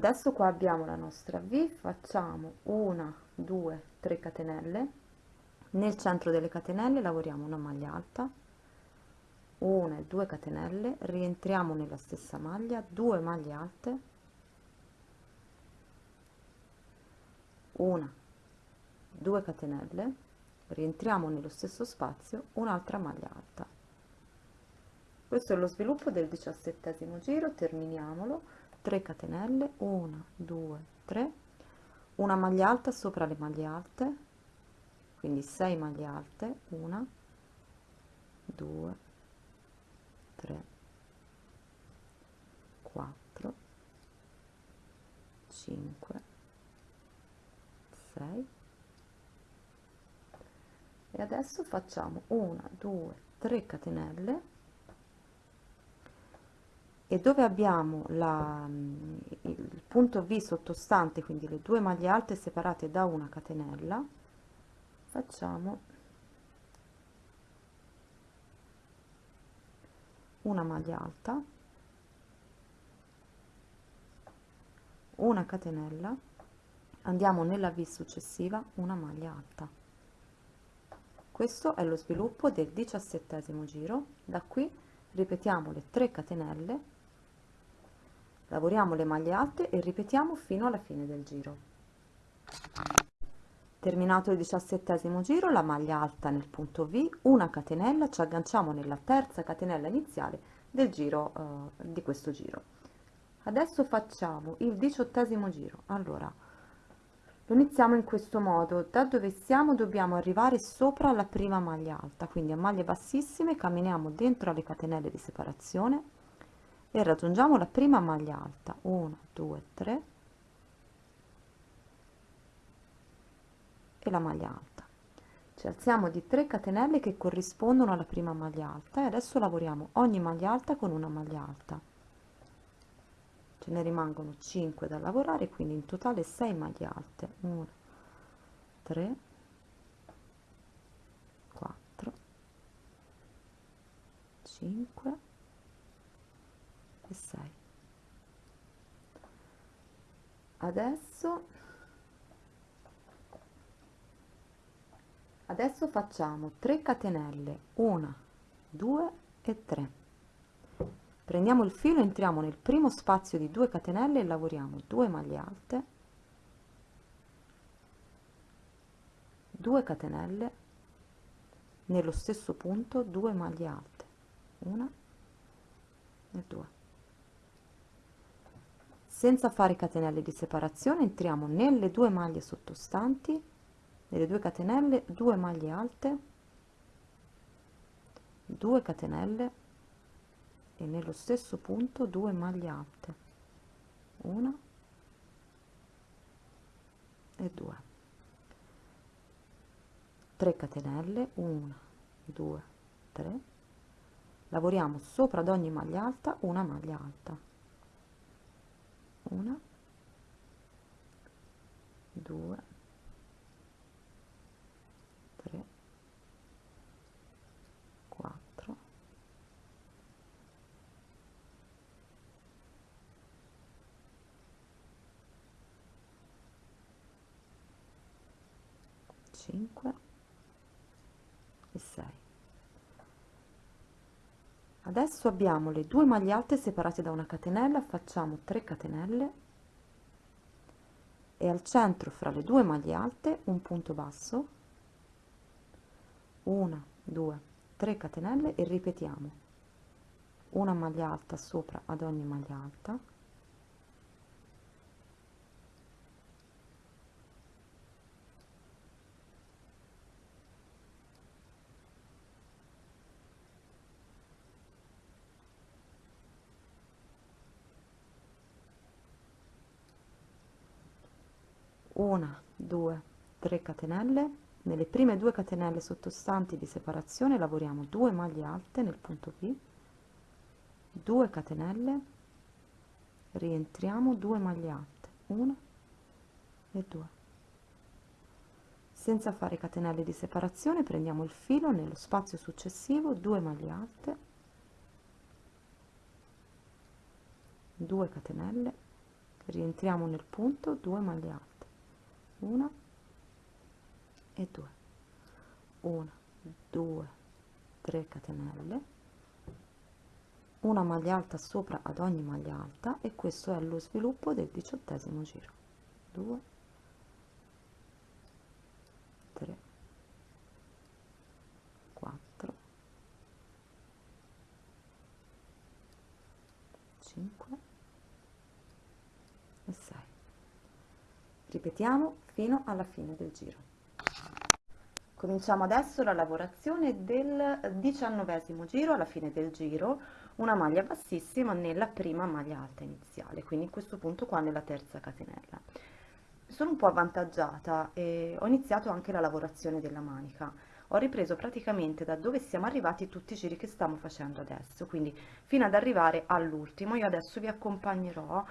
adesso qua abbiamo la nostra v facciamo una due tre catenelle. Nel centro delle catenelle lavoriamo una maglia alta. Una e due catenelle rientriamo nella stessa maglia due maglie alte. Una due catenelle rientriamo nello stesso spazio un'altra maglia alta. Questo è lo sviluppo del diciassettesimo giro terminiamolo 3 catenelle 1 2 3 una maglia alta sopra le maglie alte quindi 6 maglie alte 1 2 3 4 5 6 e adesso facciamo 1 2 3 catenelle e dove abbiamo la, il punto V sottostante, quindi le due maglie alte separate da una catenella, facciamo una maglia alta una catenella andiamo nella v successiva una maglia alta. Questo è lo sviluppo del diciassettesimo giro. Da qui ripetiamo le 3 catenelle lavoriamo le maglie alte e ripetiamo fino alla fine del giro. Terminato il diciassettesimo giro la maglia alta nel punto v una catenella ci agganciamo nella terza catenella iniziale del giro eh, di questo giro. Adesso facciamo il diciottesimo giro. Allora lo iniziamo in questo modo. Da dove siamo dobbiamo arrivare sopra la prima maglia alta quindi a maglie bassissime camminiamo dentro le catenelle di separazione e raggiungiamo la prima maglia alta. 1 2 3 e la maglia alta. Ci alziamo di 3 catenelle che corrispondono alla prima maglia alta e adesso lavoriamo ogni maglia alta con una maglia alta. Ce ne rimangono 5 da lavorare quindi in totale 6 maglie alte. 1 3 4 5 e 6 adesso adesso facciamo 3 catenelle 1 2 e 3 prendiamo il filo entriamo nel primo spazio di 2 catenelle e lavoriamo 2 maglie alte 2 catenelle nello stesso punto 2 maglie alte una e due senza fare catenelle di separazione entriamo nelle due maglie sottostanti nelle due catenelle 2 maglie alte 2 catenelle e nello stesso punto 2 maglie alte. Una e 2 3 catenelle 1 2 3 lavoriamo sopra ad ogni maglia alta una maglia alta una 2 3 5 e 6 adesso abbiamo le due maglie alte separate da una catenella facciamo 3 catenelle. E al centro fra le due maglie alte un punto basso. 1 2 3 catenelle e ripetiamo. Una maglia alta sopra ad ogni maglia alta una 2 3 catenelle. Nelle prime due catenelle sottostanti di separazione lavoriamo 2 maglie alte nel punto V. 2 catenelle. Rientriamo 2 maglie alte. 1 e 2 senza fare catenelle di separazione prendiamo il filo nello spazio successivo 2 maglie alte. 2 catenelle. Rientriamo nel punto 2 maglie alte una e due. Una due tre catenelle. Una maglia alta sopra ad ogni maglia alta e questo è lo sviluppo del diciottesimo giro. 2 3 4 5 e 6 ripetiamo fino alla fine del giro. Cominciamo adesso la lavorazione del diciannovesimo giro, alla fine del giro, una maglia bassissima nella prima maglia alta iniziale, quindi in questo punto qua nella terza catenella. Sono un po' avvantaggiata e ho iniziato anche la lavorazione della manica. Ho ripreso praticamente da dove siamo arrivati tutti i giri che stiamo facendo adesso, quindi fino ad arrivare all'ultimo. Io adesso vi accompagnerò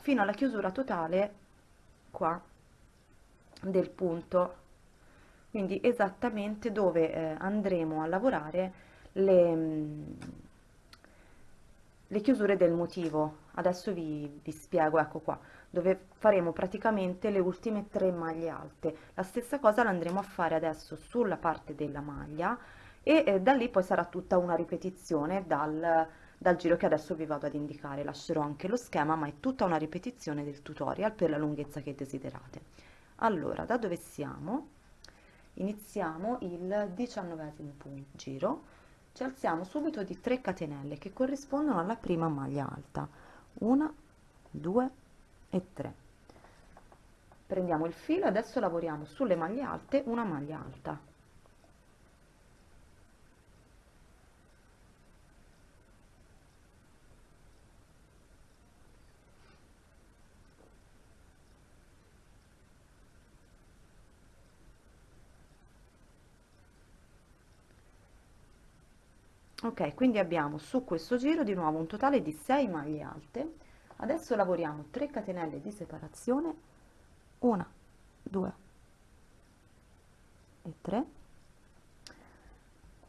fino alla chiusura totale qua del punto quindi esattamente dove eh, andremo a lavorare le, le chiusure del motivo. Adesso vi, vi spiego, ecco qua, dove faremo praticamente le ultime tre maglie alte. La stessa cosa la andremo a fare adesso sulla parte della maglia e eh, da lì poi sarà tutta una ripetizione dal, dal giro che adesso vi vado ad indicare. Lascerò anche lo schema, ma è tutta una ripetizione del tutorial per la lunghezza che desiderate. Allora, da dove siamo? Iniziamo il diciannovesimo giro. Ci alziamo subito di 3 catenelle che corrispondono alla prima maglia alta. 1 2 e 3 prendiamo il filo adesso lavoriamo sulle maglie alte una maglia alta ok quindi abbiamo su questo giro di nuovo un totale di 6 maglie alte. Adesso lavoriamo 3 catenelle di separazione. 1 2 e 3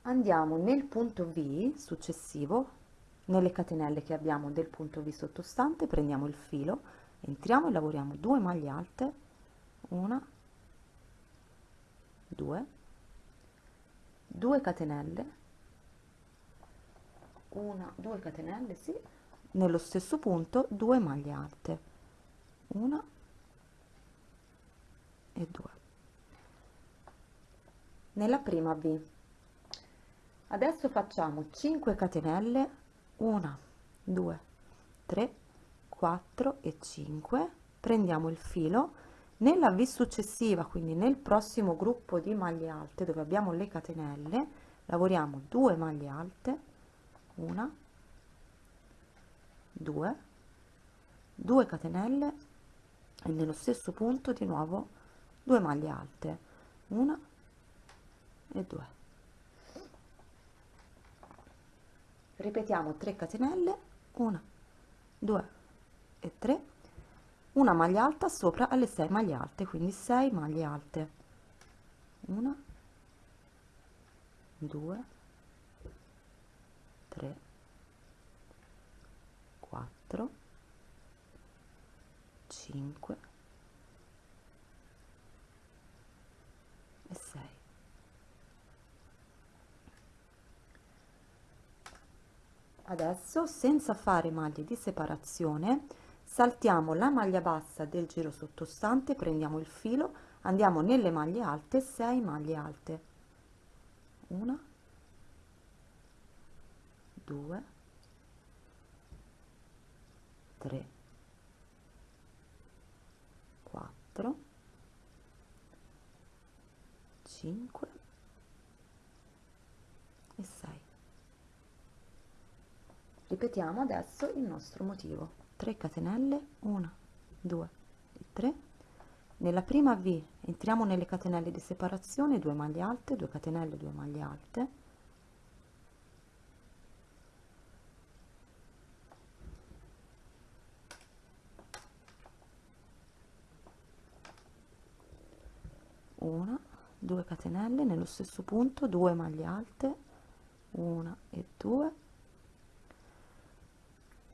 andiamo nel punto V successivo nelle catenelle che abbiamo del punto V sottostante prendiamo il filo entriamo e lavoriamo 2 maglie alte. 1 2 2 catenelle una due catenelle sì. Nello stesso punto due maglie alte. Una e due. Nella prima v. Adesso facciamo 5 catenelle 1 2 3 4 e 5 prendiamo il filo. Nella v successiva quindi nel prossimo gruppo di maglie alte dove abbiamo le catenelle lavoriamo 2 maglie alte una. Due. Due catenelle e nello stesso punto di nuovo due maglie alte. Una e due. Ripetiamo 3 catenelle una due e 3 una maglia alta sopra alle 6 maglie alte quindi 6 maglie alte. Una 2 3 4 5 e 6 adesso senza fare maglie di separazione saltiamo la maglia bassa del giro sottostante prendiamo il filo andiamo nelle maglie alte 6 maglie alte. Una 2 3 4 5 e 6 ripetiamo adesso il nostro motivo. 3 catenelle 1 2 e 3 nella prima v entriamo nelle catenelle di separazione 2 maglie alte 2 catenelle 2 maglie alte una 2 catenelle nello stesso punto 2 maglie alte 1 e 2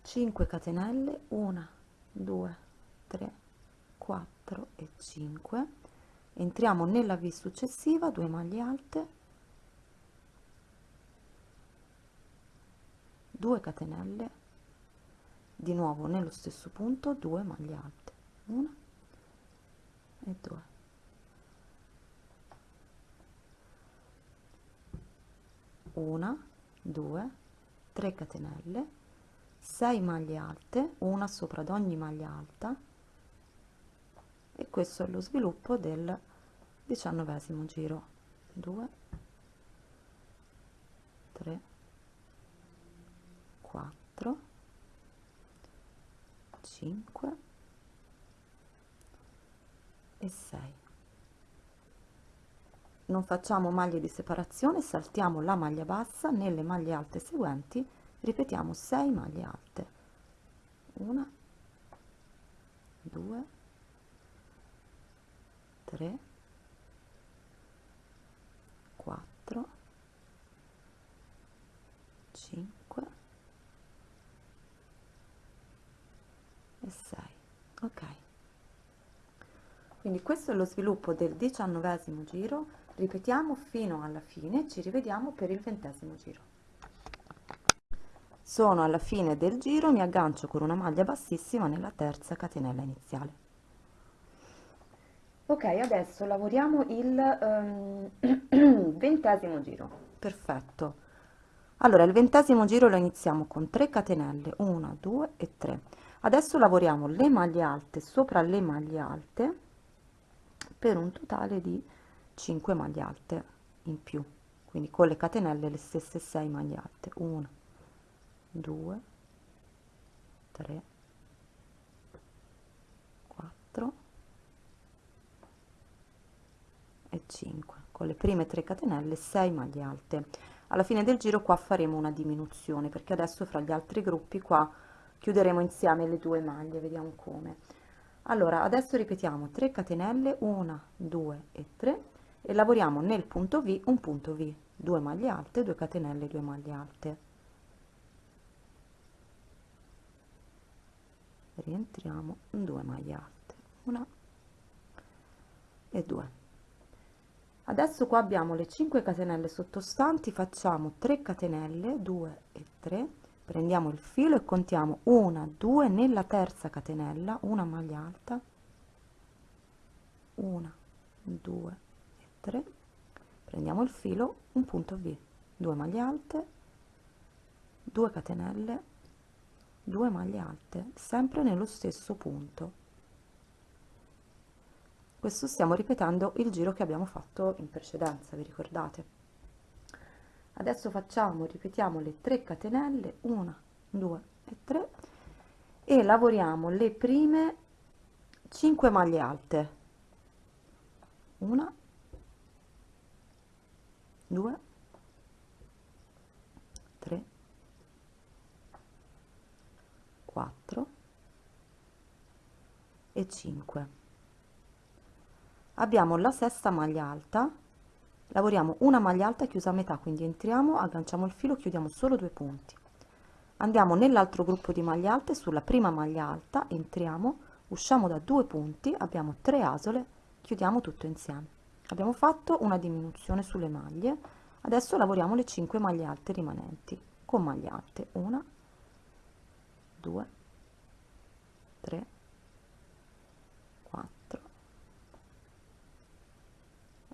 5 catenelle 1 2 3 4 e 5 entriamo nella v successiva 2 maglie alte. 2 catenelle di nuovo nello stesso punto 2 maglie alte. 1 e 2 una due tre catenelle 6 maglie alte una sopra ad ogni maglia alta. E questo è lo sviluppo del diciannovesimo giro. 2 3 4 5 e 6 non facciamo maglie di separazione saltiamo la maglia bassa nelle maglie alte seguenti ripetiamo 6 maglie alte. 1 2 3 4 5 e 6 ok. Quindi questo è lo sviluppo del diciannovesimo giro ripetiamo fino alla fine ci rivediamo per il ventesimo giro. Sono alla fine del giro mi aggancio con una maglia bassissima nella terza catenella iniziale. Ok adesso lavoriamo il um, ventesimo giro. Perfetto. Allora il ventesimo giro lo iniziamo con 3 catenelle 1 2 e 3 adesso lavoriamo le maglie alte sopra le maglie alte per un totale di 5 maglie alte in più. Quindi con le catenelle le stesse 6 maglie alte. 1 2 3 4 e 5 con le prime 3 catenelle 6 maglie alte. Alla fine del giro qua faremo una diminuzione perché adesso fra gli altri gruppi qua chiuderemo insieme le due maglie vediamo come. Allora adesso ripetiamo 3 catenelle 1 2 e 3 e lavoriamo nel punto v un punto v 2 maglie alte 2 catenelle 2 maglie alte. Rientriamo 2 maglie alte 1 e 2 adesso qua abbiamo le 5 catenelle sottostanti facciamo 3 catenelle 2 e 3 prendiamo il filo e contiamo 1 2 nella terza catenella una maglia alta 1 2 e 3 prendiamo il filo un punto v. 2 maglie alte 2 catenelle 2 maglie alte sempre nello stesso punto. Questo stiamo ripetendo il giro che abbiamo fatto in precedenza vi ricordate? Adesso facciamo ripetiamo le 3 catenelle 1 2 e 3 e lavoriamo le prime 5 maglie alte. 1 2 3 4 e 5 abbiamo la sesta maglia alta. Lavoriamo una maglia alta chiusa a metà quindi entriamo agganciamo il filo chiudiamo solo due punti. Andiamo nell'altro gruppo di maglie alte sulla prima maglia alta entriamo usciamo da due punti abbiamo tre asole chiudiamo tutto insieme abbiamo fatto una diminuzione sulle maglie. Adesso lavoriamo le 5 maglie alte rimanenti con maglie alte. Una 2 3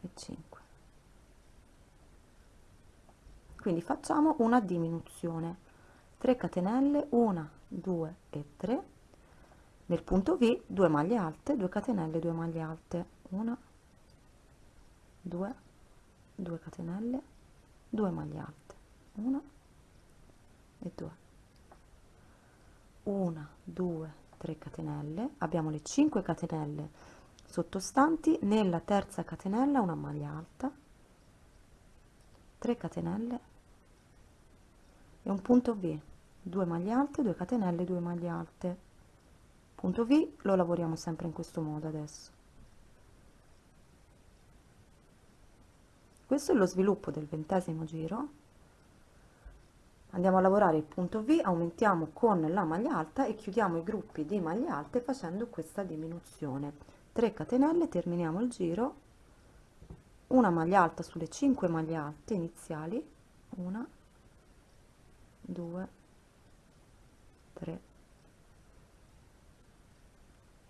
e 5 quindi facciamo una diminuzione. 3 catenelle 1 2 e 3 nel punto v 2 maglie alte 2 catenelle 2 maglie alte. 1 2 2 catenelle. 2 maglie alte 1 e 2 1 2 3 catenelle. Abbiamo le 5 catenelle sottostanti. Nella terza catenella una maglia alta. 3 catenelle. E un punto v. 2 maglie alte 2 catenelle 2 maglie alte. Punto v lo lavoriamo sempre in questo modo adesso questo è lo sviluppo del ventesimo giro. Andiamo a lavorare il punto v aumentiamo con la maglia alta e chiudiamo i gruppi di maglie alte facendo questa diminuzione. 3 catenelle terminiamo il giro. Una maglia alta sulle 5 maglie alte iniziali. 1 2 3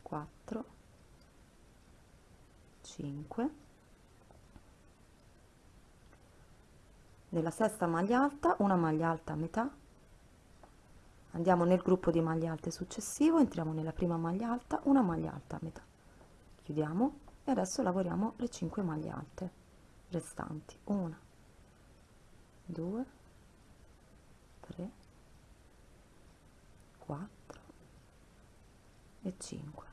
4 5 nella sesta maglia alta una maglia alta a metà. Andiamo nel gruppo di maglie alte successivo entriamo nella prima maglia alta una maglia alta a metà. Chiudiamo e adesso lavoriamo le 5 maglie alte restanti. 1 2 3 4 e 5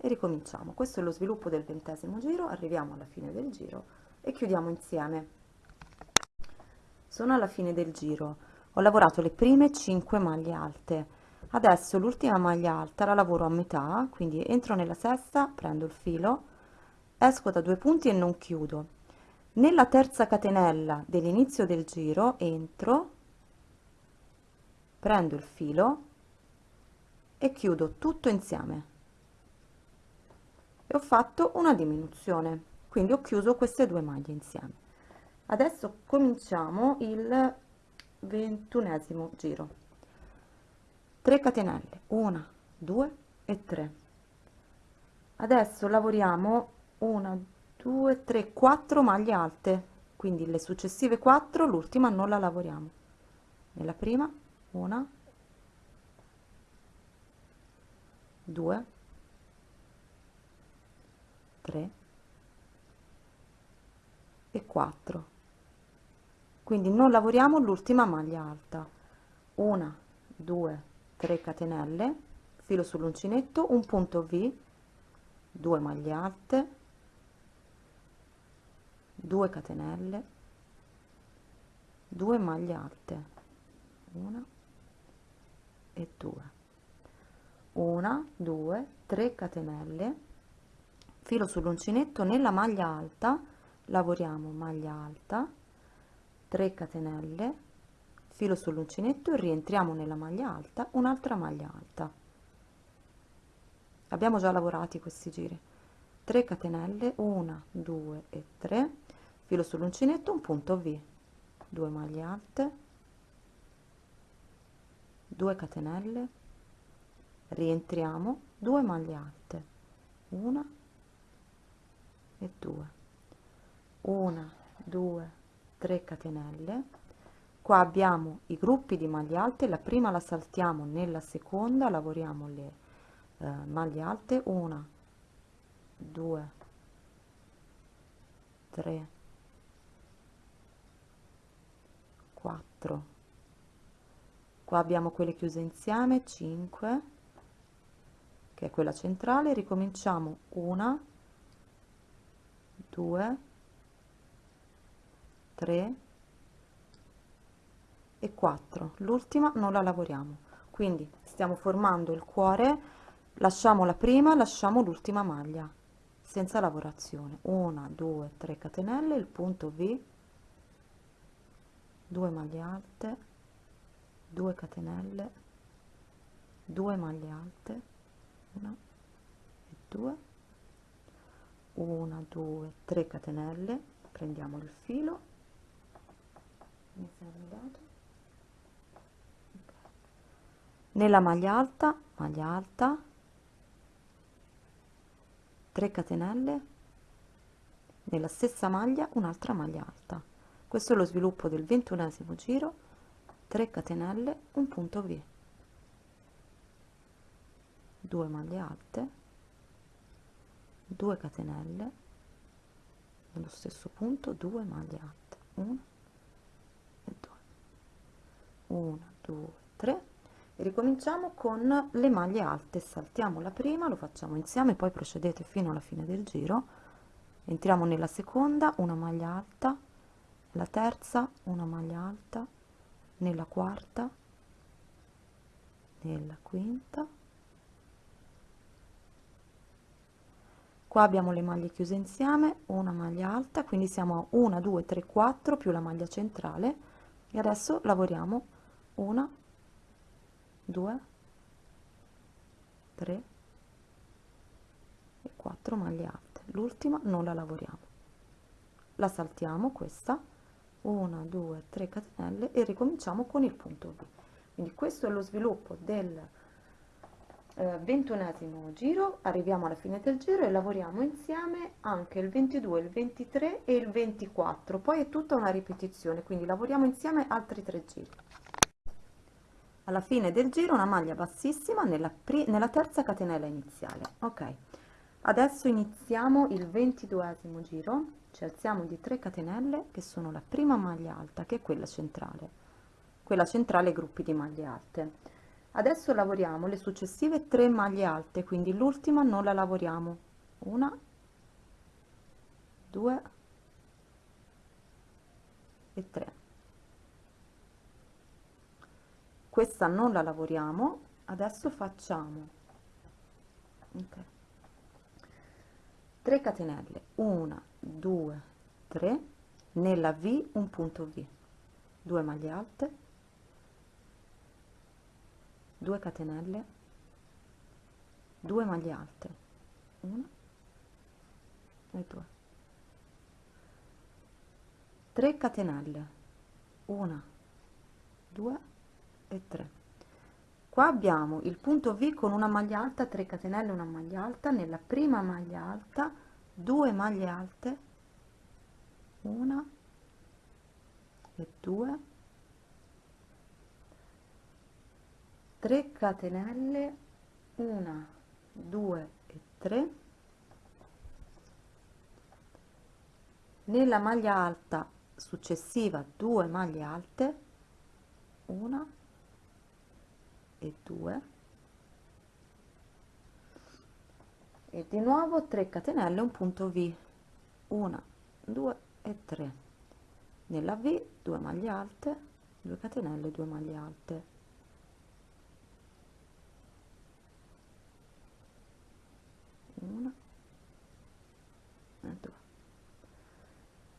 e ricominciamo. Questo è lo sviluppo del ventesimo giro. Arriviamo alla fine del giro e chiudiamo insieme. Sono alla fine del giro. Ho lavorato le prime 5 maglie alte. Adesso l'ultima maglia alta la lavoro a metà quindi entro nella sesta prendo il filo esco da due punti e non chiudo. Nella terza catenella dell'inizio del giro entro prendo il filo e chiudo tutto insieme. E ho fatto una diminuzione quindi ho chiuso queste due maglie insieme. Adesso cominciamo il ventunesimo giro. 3 catenelle 1 2 e 3 adesso lavoriamo 1 2 3 4 maglie alte. Quindi le successive 4 l'ultima non la lavoriamo. Nella prima una 2 3 e 4 quindi non lavoriamo l'ultima maglia alta. Una 2 3 catenelle filo sull'uncinetto un punto v 2 maglie alte 2 catenelle 2 maglie alte. 1 e 2 1 2 3 catenelle filo sull'uncinetto nella maglia alta lavoriamo maglia alta 3 catenelle filo sull'uncinetto rientriamo nella maglia alta un'altra maglia alta. Abbiamo già lavorati questi giri. 3 catenelle 1 2 e 3 filo sull'uncinetto un punto v. 2 maglie alte 2 catenelle rientriamo 2 maglie alte 1 e 2 1 2 3 catenelle. Qua abbiamo i gruppi di maglie alte. La prima la saltiamo nella seconda lavoriamo le eh, maglie alte. 1 2 3 4 qua abbiamo quelle chiuse insieme 5 che è quella centrale. Ricominciamo. Una 2 3 e 4 l'ultima non la lavoriamo. Quindi stiamo formando il cuore lasciamo la prima lasciamo l'ultima maglia senza lavorazione. 1 2 3 catenelle il punto v 2 maglie alte 2 catenelle 2 maglie alte 1 e 2 1 2 3 catenelle prendiamo il filo nella maglia alta maglia alta. 3 catenelle. Nella stessa maglia un'altra maglia alta. Questo è lo sviluppo del ventunesimo giro. 3 catenelle un punto v. 2 maglie alte. 2 catenelle. Nello stesso punto 2 maglie alte. 1 e 2 1 2 3 e ricominciamo con le maglie alte. Saltiamo la prima lo facciamo insieme poi procedete fino alla fine del giro. Entriamo nella seconda una maglia alta. La terza una maglia alta. Nella quarta. Nella quinta. Qua abbiamo le maglie chiuse insieme una maglia alta quindi siamo a 1 2 3 4 più la maglia centrale. E adesso lavoriamo una 2 3 e 4 maglie alte. L'ultima non la lavoriamo. La saltiamo questa. 1 2 3 catenelle e ricominciamo con il punto V. Quindi questo è lo sviluppo del eh, ventunesimo giro. Arriviamo alla fine del giro e lavoriamo insieme anche il 22 il 23 e il 24 poi è tutta una ripetizione quindi lavoriamo insieme altri tre giri alla fine del giro una maglia bassissima nella, nella terza catenella iniziale. Ok. Adesso iniziamo il ventiduesimo giro. Ci alziamo di 3 catenelle che sono la prima maglia alta che è quella centrale. Quella centrale gruppi di maglie alte. Adesso lavoriamo le successive 3 maglie alte quindi l'ultima non la lavoriamo. Una 2 e 3 questa non la lavoriamo adesso facciamo. Okay. 3 catenelle. 1 2 3 nella v un punto v. 2 maglie alte. 2 catenelle. 2 maglie alte. 1 e 2 3 catenelle. 1 2 e 3 qua abbiamo il punto V con una maglia alta 3 catenelle una maglia alta. Nella prima maglia alta 2 maglie alte 1 e 2 3 catenelle 1 2 e 3 nella maglia alta successiva 2 maglie alte 1 e 2 e di nuovo 3 catenelle un punto V. 1 2 e 3 nella V 2 maglie alte. 2 catenelle 2 maglie alte. Una e due.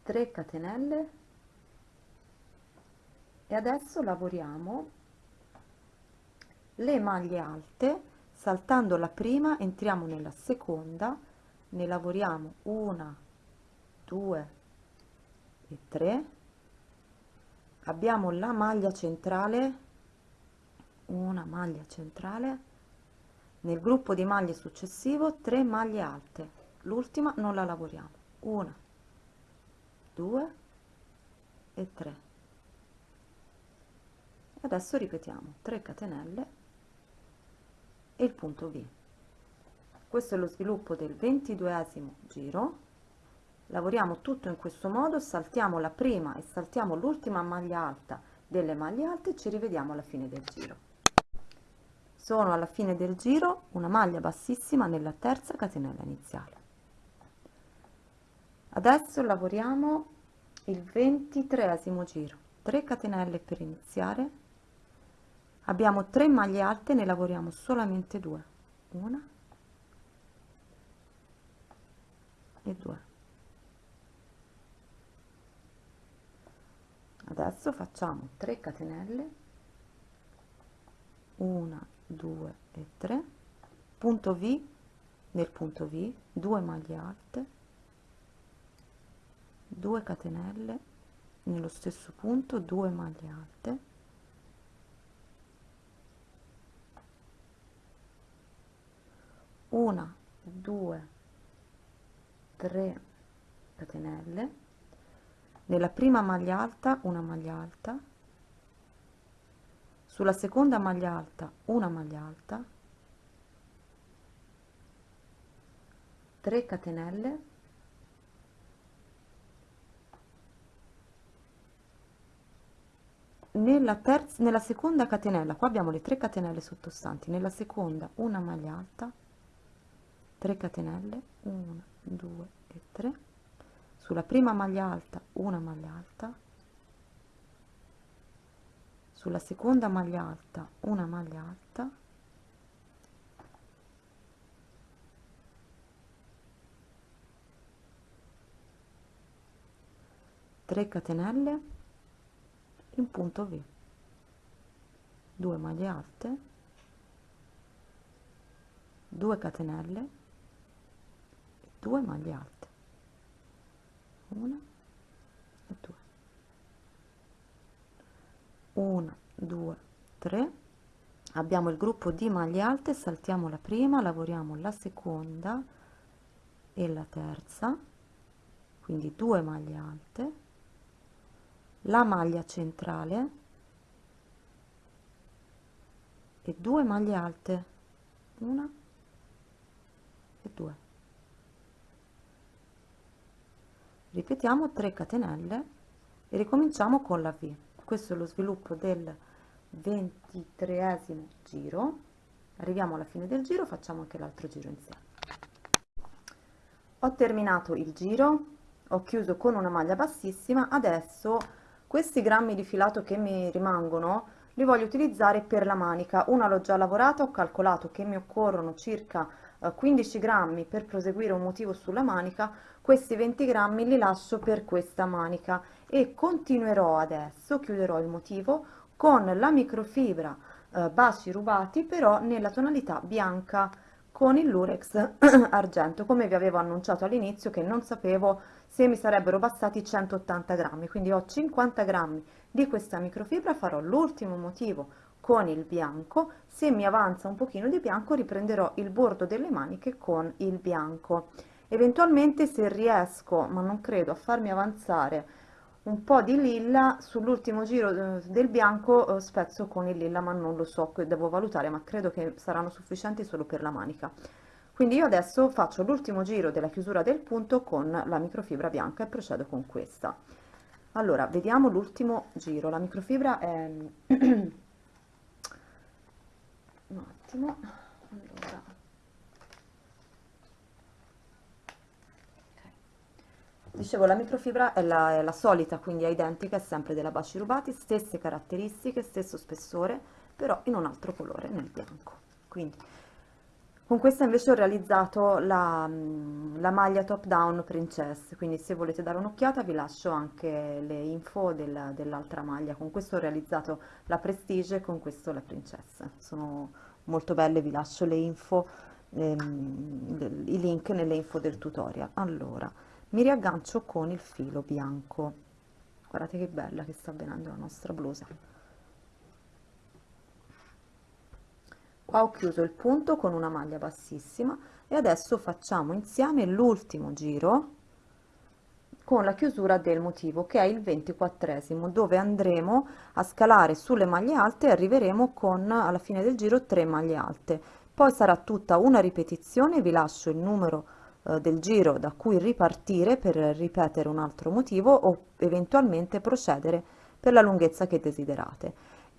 3 catenelle. E adesso lavoriamo le maglie alte saltando la prima entriamo nella seconda ne lavoriamo una due e tre. Abbiamo la maglia centrale una maglia centrale. Nel gruppo di maglie successivo 3 maglie alte. L'ultima non la lavoriamo. Una due e 3 adesso ripetiamo. 3 catenelle e il punto V. Questo è lo sviluppo del ventiduesimo giro. Lavoriamo tutto in questo modo, saltiamo la prima e saltiamo l'ultima maglia alta delle maglie alte e ci rivediamo alla fine del giro. Sono alla fine del giro una maglia bassissima nella terza catenella iniziale. Adesso lavoriamo il ventitreesimo giro, 3 catenelle per iniziare, abbiamo 3 maglie alte ne lavoriamo solamente due. Una e due. Adesso facciamo 3 catenelle. 1 2 e 3 punto V nel punto V 2 maglie alte. 2 catenelle nello stesso punto 2 maglie alte una due tre catenelle. Nella prima maglia alta una maglia alta. Sulla seconda maglia alta una maglia alta. 3 catenelle. Nella terza nella seconda catenella qua abbiamo le 3 catenelle sottostanti. Nella seconda una maglia alta 3 catenelle 1 2 e 3 sulla prima maglia alta una maglia alta. Sulla seconda maglia alta una maglia alta. Catenelle in punto V. 2 maglie alte. 2 catenelle 2 maglie alte una e due. Una due tre. Abbiamo il gruppo di maglie alte saltiamo la prima lavoriamo la seconda e la terza. Quindi due maglie alte. La maglia centrale. E due maglie alte. Una e due ripetiamo 3 catenelle e ricominciamo con la V. Questo è lo sviluppo del ventitreesimo giro. Arriviamo alla fine del giro facciamo anche l'altro giro insieme. Ho terminato il giro ho chiuso con una maglia bassissima. Adesso questi grammi di filato che mi rimangono li voglio utilizzare per la manica. Una l'ho già lavorata ho calcolato che mi occorrono circa 15 eh, grammi per proseguire un motivo sulla manica questi 20 grammi li lascio per questa manica e continuerò adesso chiuderò il motivo con la microfibra eh, baci rubati però nella tonalità bianca con il lurex argento. Come vi avevo annunciato all'inizio che non sapevo se mi sarebbero bastati 180 grammi quindi ho 50 grammi di questa microfibra farò l'ultimo motivo con il bianco. Se mi avanza un pochino di bianco riprenderò il bordo delle maniche con il bianco. Eventualmente se riesco ma non credo a farmi avanzare un po' di lilla sull'ultimo giro eh, del bianco eh, spezzo con il lilla ma non lo so devo valutare ma credo che saranno sufficienti solo per la manica. Quindi io adesso faccio l'ultimo giro della chiusura del punto con la microfibra bianca e procedo con questa. Allora vediamo l'ultimo giro. La microfibra è attimo allora Dicevo, la microfibra è la, è la solita, quindi è identica, è sempre della Baci Rubati, stesse caratteristiche, stesso spessore, però in un altro colore, nel bianco. Quindi, con questa invece ho realizzato la, mm, la maglia top down princess, quindi se volete dare un'occhiata vi lascio anche le info del, dell'altra maglia. Con questo ho realizzato la prestige e con questo la princess. Sono molto belle, vi lascio le info, ehm, i link nelle info del tutorial. Allora, mi riaggancio con il filo bianco guardate che bella che sta venendo la nostra blusa qua ho chiuso il punto con una maglia bassissima e adesso facciamo insieme l'ultimo giro con la chiusura del motivo che è il 24esimo dove andremo a scalare sulle maglie alte e arriveremo con alla fine del giro 3 maglie alte poi sarà tutta una ripetizione vi lascio il numero eh, del giro da cui ripartire per ripetere un altro motivo o eventualmente procedere per la lunghezza che desiderate.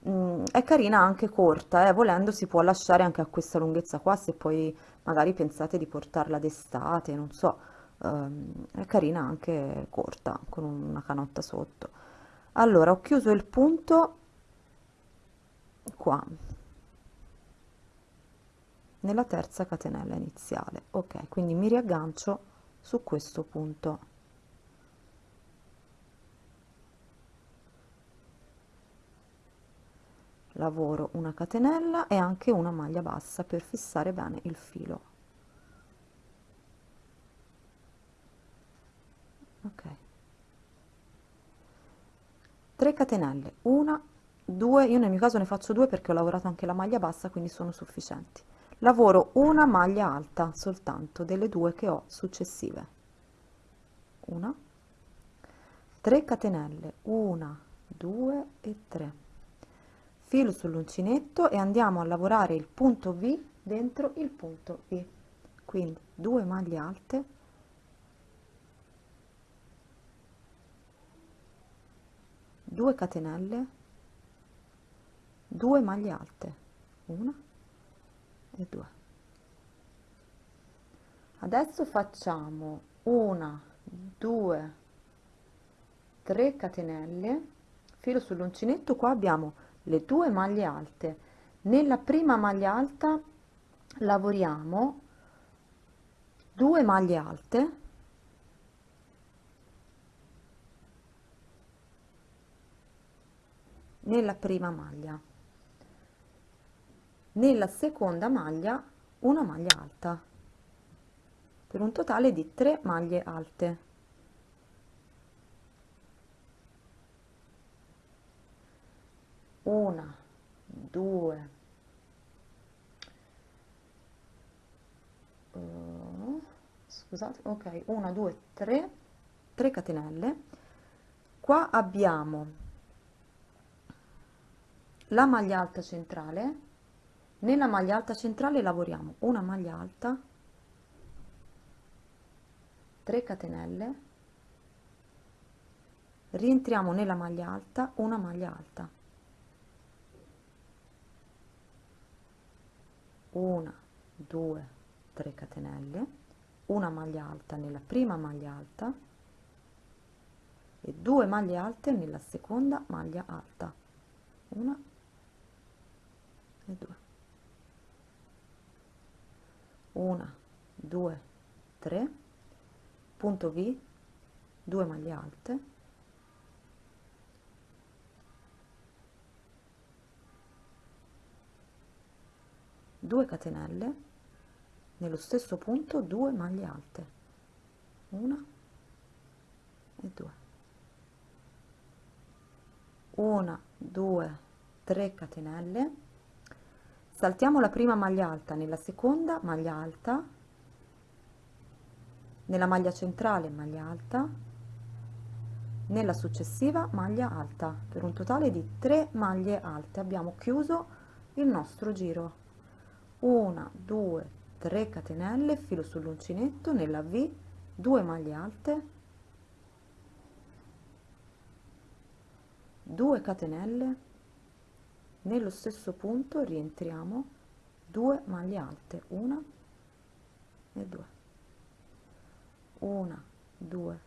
Mm, è carina anche corta, eh, volendo si può lasciare anche a questa lunghezza qua se poi magari pensate di portarla d'estate, non so, è carina anche corta con una canotta sotto. Allora ho chiuso il punto qua. Nella terza catenella iniziale. Ok quindi mi riaggancio su questo punto. Lavoro una catenella e anche una maglia bassa per fissare bene il filo ok. 3 catenelle. Una due io nel mio caso ne faccio due perché ho lavorato anche la maglia bassa quindi sono sufficienti. Lavoro una maglia alta soltanto delle due che ho successive. Una. 3 catenelle. 1 2 e 3 filo sull'uncinetto e andiamo a lavorare il punto V dentro il punto V. Quindi 2 maglie alte due catenelle 2 maglie alte una e 2 adesso facciamo una 2 3 catenelle. Filo sull'uncinetto qua abbiamo le due maglie alte. Nella prima maglia alta lavoriamo 2 maglie alte nella prima maglia. Nella seconda maglia una maglia alta per un totale di 3 maglie alte. Una due scusate ok una due tre 3 catenelle. Qua abbiamo la maglia alta centrale. Nella maglia alta centrale lavoriamo una maglia alta 3 catenelle. Rientriamo nella maglia alta una maglia alta. Una due 3 catenelle. Una maglia alta nella prima maglia alta e due maglie alte nella seconda maglia alta. Una e due. Una due tre. Punto v 2 maglie alte. Due catenelle. Nello stesso punto 2 maglie alte. Una e due. Una due tre catenelle saltiamo la prima maglia alta nella seconda maglia alta nella maglia centrale maglia alta nella successiva maglia alta per un totale di 3 maglie alte. Abbiamo chiuso il nostro giro. Una due 3 catenelle filo sull'uncinetto nella v 2 maglie alte 2 catenelle nello stesso punto rientriamo 2 maglie alte una e 2 1 2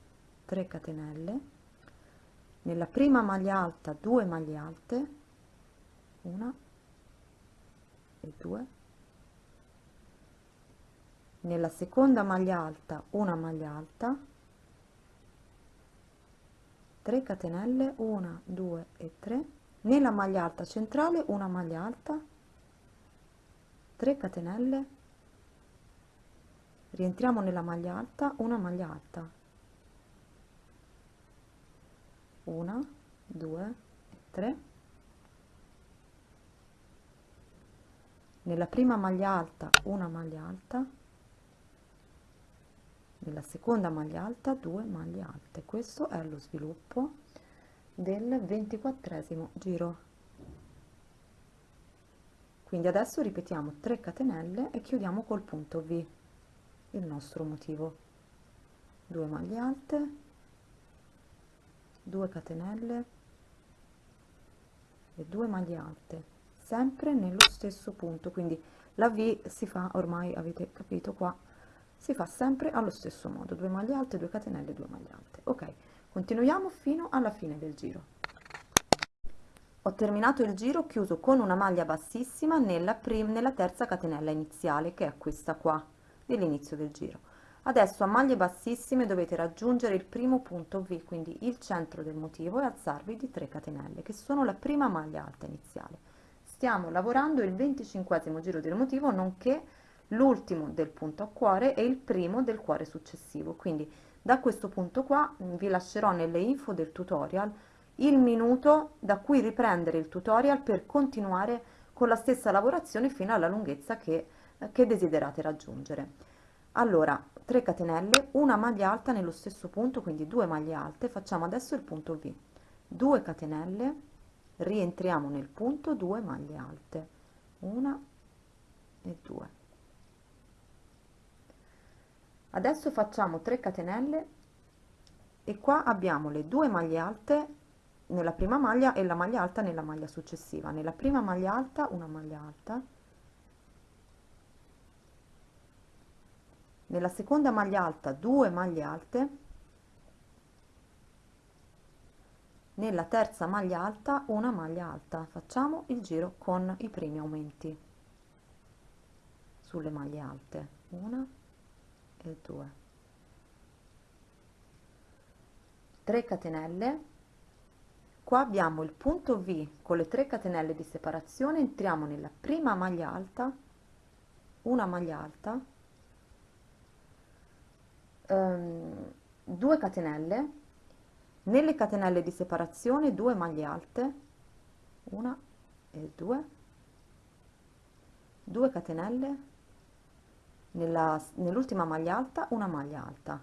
3 catenelle. Nella prima maglia alta 2 maglie alte una e 2 nella seconda maglia alta una maglia alta 3 catenelle 1 2 e 3 nella maglia alta centrale una maglia alta 3 catenelle. Rientriamo nella maglia alta una maglia alta. 1 2 3 nella prima maglia alta una maglia alta. Nella seconda maglia alta 2 maglie alte. Questo è lo sviluppo del ventiquattresimo giro. Quindi adesso ripetiamo 3 catenelle e chiudiamo col punto v il nostro motivo. 2 maglie alte 2 catenelle e 2 maglie alte sempre nello stesso punto. Quindi la v si fa ormai avete capito qua si fa sempre allo stesso modo 2 maglie alte 2 catenelle 2 maglie alte. Ok continuiamo fino alla fine del giro. Ho terminato il giro chiuso con una maglia bassissima nella nella terza catenella iniziale che è questa qua dell'inizio del giro. Adesso a maglie bassissime dovete raggiungere il primo punto v quindi il centro del motivo e alzarvi di 3 catenelle che sono la prima maglia alta iniziale. Stiamo lavorando il 25 giro del motivo nonché l'ultimo del punto a cuore e il primo del cuore successivo quindi da questo punto qua vi lascerò nelle info del tutorial il minuto da cui riprendere il tutorial per continuare con la stessa lavorazione fino alla lunghezza che, che desiderate raggiungere. Allora 3 catenelle una maglia alta nello stesso punto quindi due maglie alte. Facciamo adesso il punto v. 2 catenelle rientriamo nel punto 2 maglie alte. Una e 2 adesso facciamo 3 catenelle e qua abbiamo le due maglie alte nella prima maglia e la maglia alta nella maglia successiva. Nella prima maglia alta una maglia alta. Nella seconda maglia alta due maglie alte. Nella terza maglia alta una maglia alta. Facciamo il giro con i primi aumenti sulle maglie alte. Una e 2 3 catenelle. Qua abbiamo il punto V con le 3 catenelle di separazione. Entriamo nella prima maglia alta una maglia alta. Um, 2 catenelle. Nelle catenelle di separazione 2 maglie alte una e 2 2 catenelle nell'ultima maglia alta una maglia alta.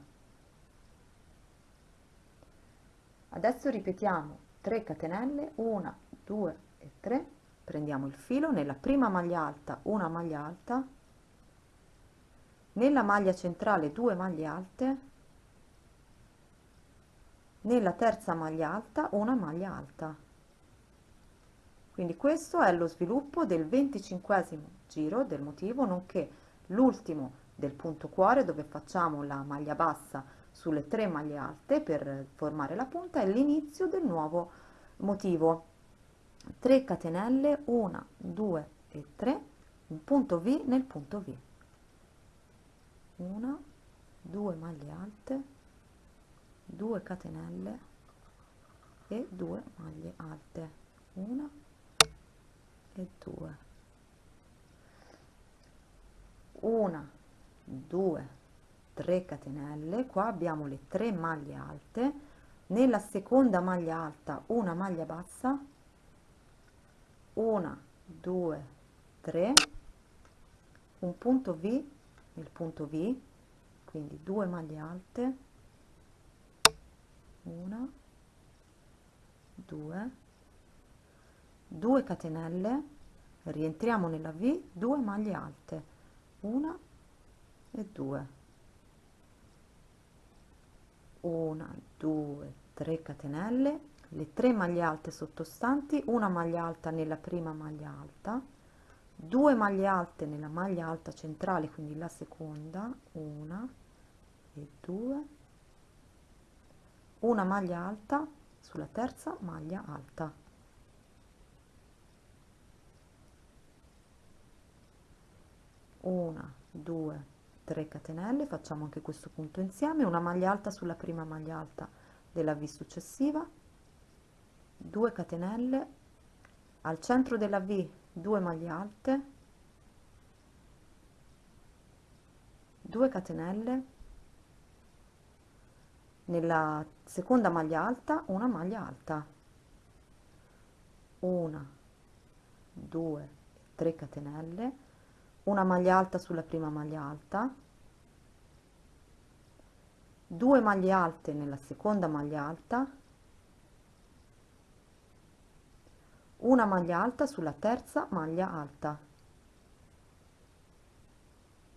Adesso ripetiamo 3 catenelle 1 2 e 3 prendiamo il filo nella prima maglia alta una maglia alta. Nella maglia centrale 2 maglie alte. Nella terza maglia alta una maglia alta. Quindi questo è lo sviluppo del 25 giro del motivo nonché l'ultimo del punto cuore dove facciamo la maglia bassa sulle tre maglie alte per formare la punta e l'inizio del nuovo motivo. 3 catenelle 1 2 e 3 un punto v nel punto v. 1 2 maglie alte 2 catenelle e 2 maglie alte. 1 e 2 una 2 3 catenelle. Qua abbiamo le 3 maglie alte. Nella seconda maglia alta una maglia bassa. 1 2 3 un punto v il punto v quindi due maglie alte. Una 2 2 catenelle. Rientriamo nella v 2 maglie alte una e 2 una 2 3 catenelle. Le 3 maglie alte sottostanti. Una maglia alta nella prima maglia alta. 2 maglie alte nella maglia alta centrale quindi la seconda. Una e 2 una maglia alta sulla terza maglia alta una 2 3 catenelle facciamo anche questo punto insieme una maglia alta sulla prima maglia alta della v successiva 2 catenelle al centro della v 2 maglie alte 2 catenelle nella seconda maglia alta una maglia alta. 1 2 3 catenelle una maglia alta sulla prima maglia alta 2 maglie alte nella seconda maglia alta una maglia alta sulla terza maglia alta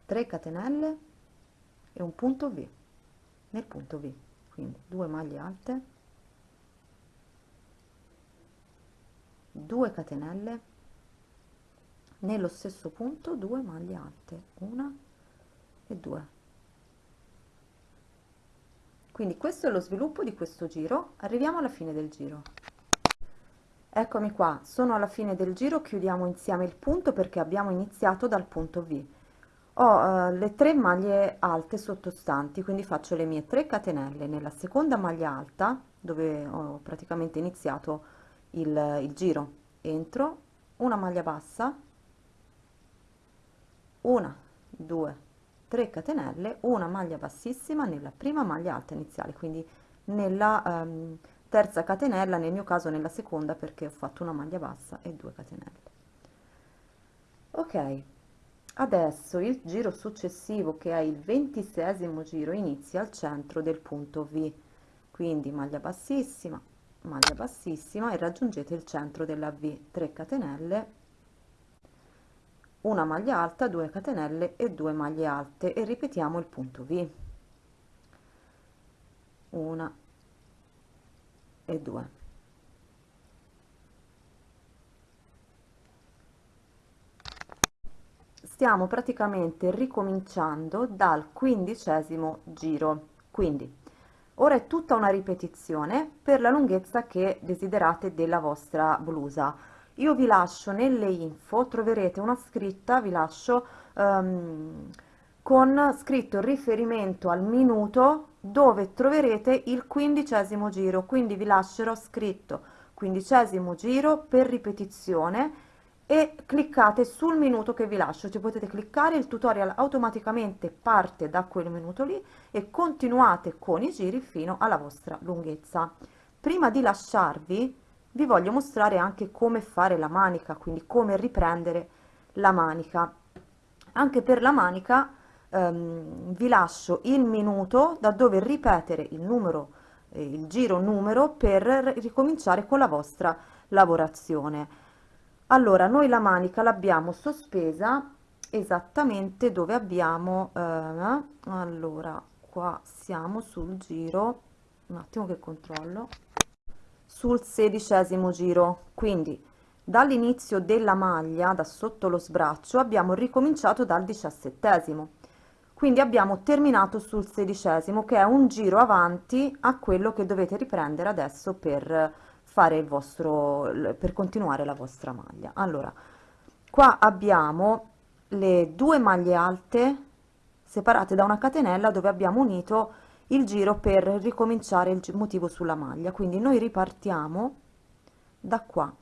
3 catenelle e un punto v nel punto v quindi 2 maglie alte 2 catenelle nello stesso punto 2 maglie alte una e 2 quindi questo è lo sviluppo di questo giro. Arriviamo alla fine del giro. Eccomi qua. Sono alla fine del giro chiudiamo insieme il punto perché abbiamo iniziato dal punto v. Ho eh, le tre maglie alte sottostanti quindi faccio le mie 3 catenelle. Nella seconda maglia alta dove ho praticamente iniziato il, il giro entro una maglia bassa una 2 3 catenelle una maglia bassissima nella prima maglia alta iniziale quindi nella um, terza catenella nel mio caso nella seconda perché ho fatto una maglia bassa e 2 catenelle. Ok adesso il giro successivo che è il ventisesimo giro inizia al centro del punto v. Quindi maglia bassissima maglia bassissima e raggiungete il centro della v. 3 catenelle una maglia alta 2 catenelle e 2 maglie alte. E ripetiamo il punto v. Una e 2 stiamo praticamente ricominciando dal quindicesimo giro. Quindi ora è tutta una ripetizione per la lunghezza che desiderate della vostra blusa io vi lascio nelle info troverete una scritta vi lascio um, con scritto riferimento al minuto dove troverete il quindicesimo giro. Quindi vi lascerò scritto quindicesimo giro per ripetizione e cliccate sul minuto che vi lascio. Ci potete cliccare il tutorial automaticamente parte da quel minuto lì e continuate con i giri fino alla vostra lunghezza. Prima di lasciarvi vi voglio mostrare anche come fare la manica quindi come riprendere la manica. Anche per la manica ehm, vi lascio il minuto da dove ripetere il numero eh, il giro numero per ricominciare con la vostra lavorazione. Allora noi la manica l'abbiamo sospesa esattamente dove abbiamo eh, allora qua siamo sul giro un attimo che controllo sul sedicesimo giro. Quindi dall'inizio della maglia da sotto lo sbraccio abbiamo ricominciato dal diciassettesimo. Quindi abbiamo terminato sul sedicesimo che è un giro avanti a quello che dovete riprendere adesso per fare il vostro per continuare la vostra maglia. Allora qua abbiamo le due maglie alte separate da una catenella dove abbiamo unito il giro per ricominciare il motivo sulla maglia. Quindi noi ripartiamo da qua.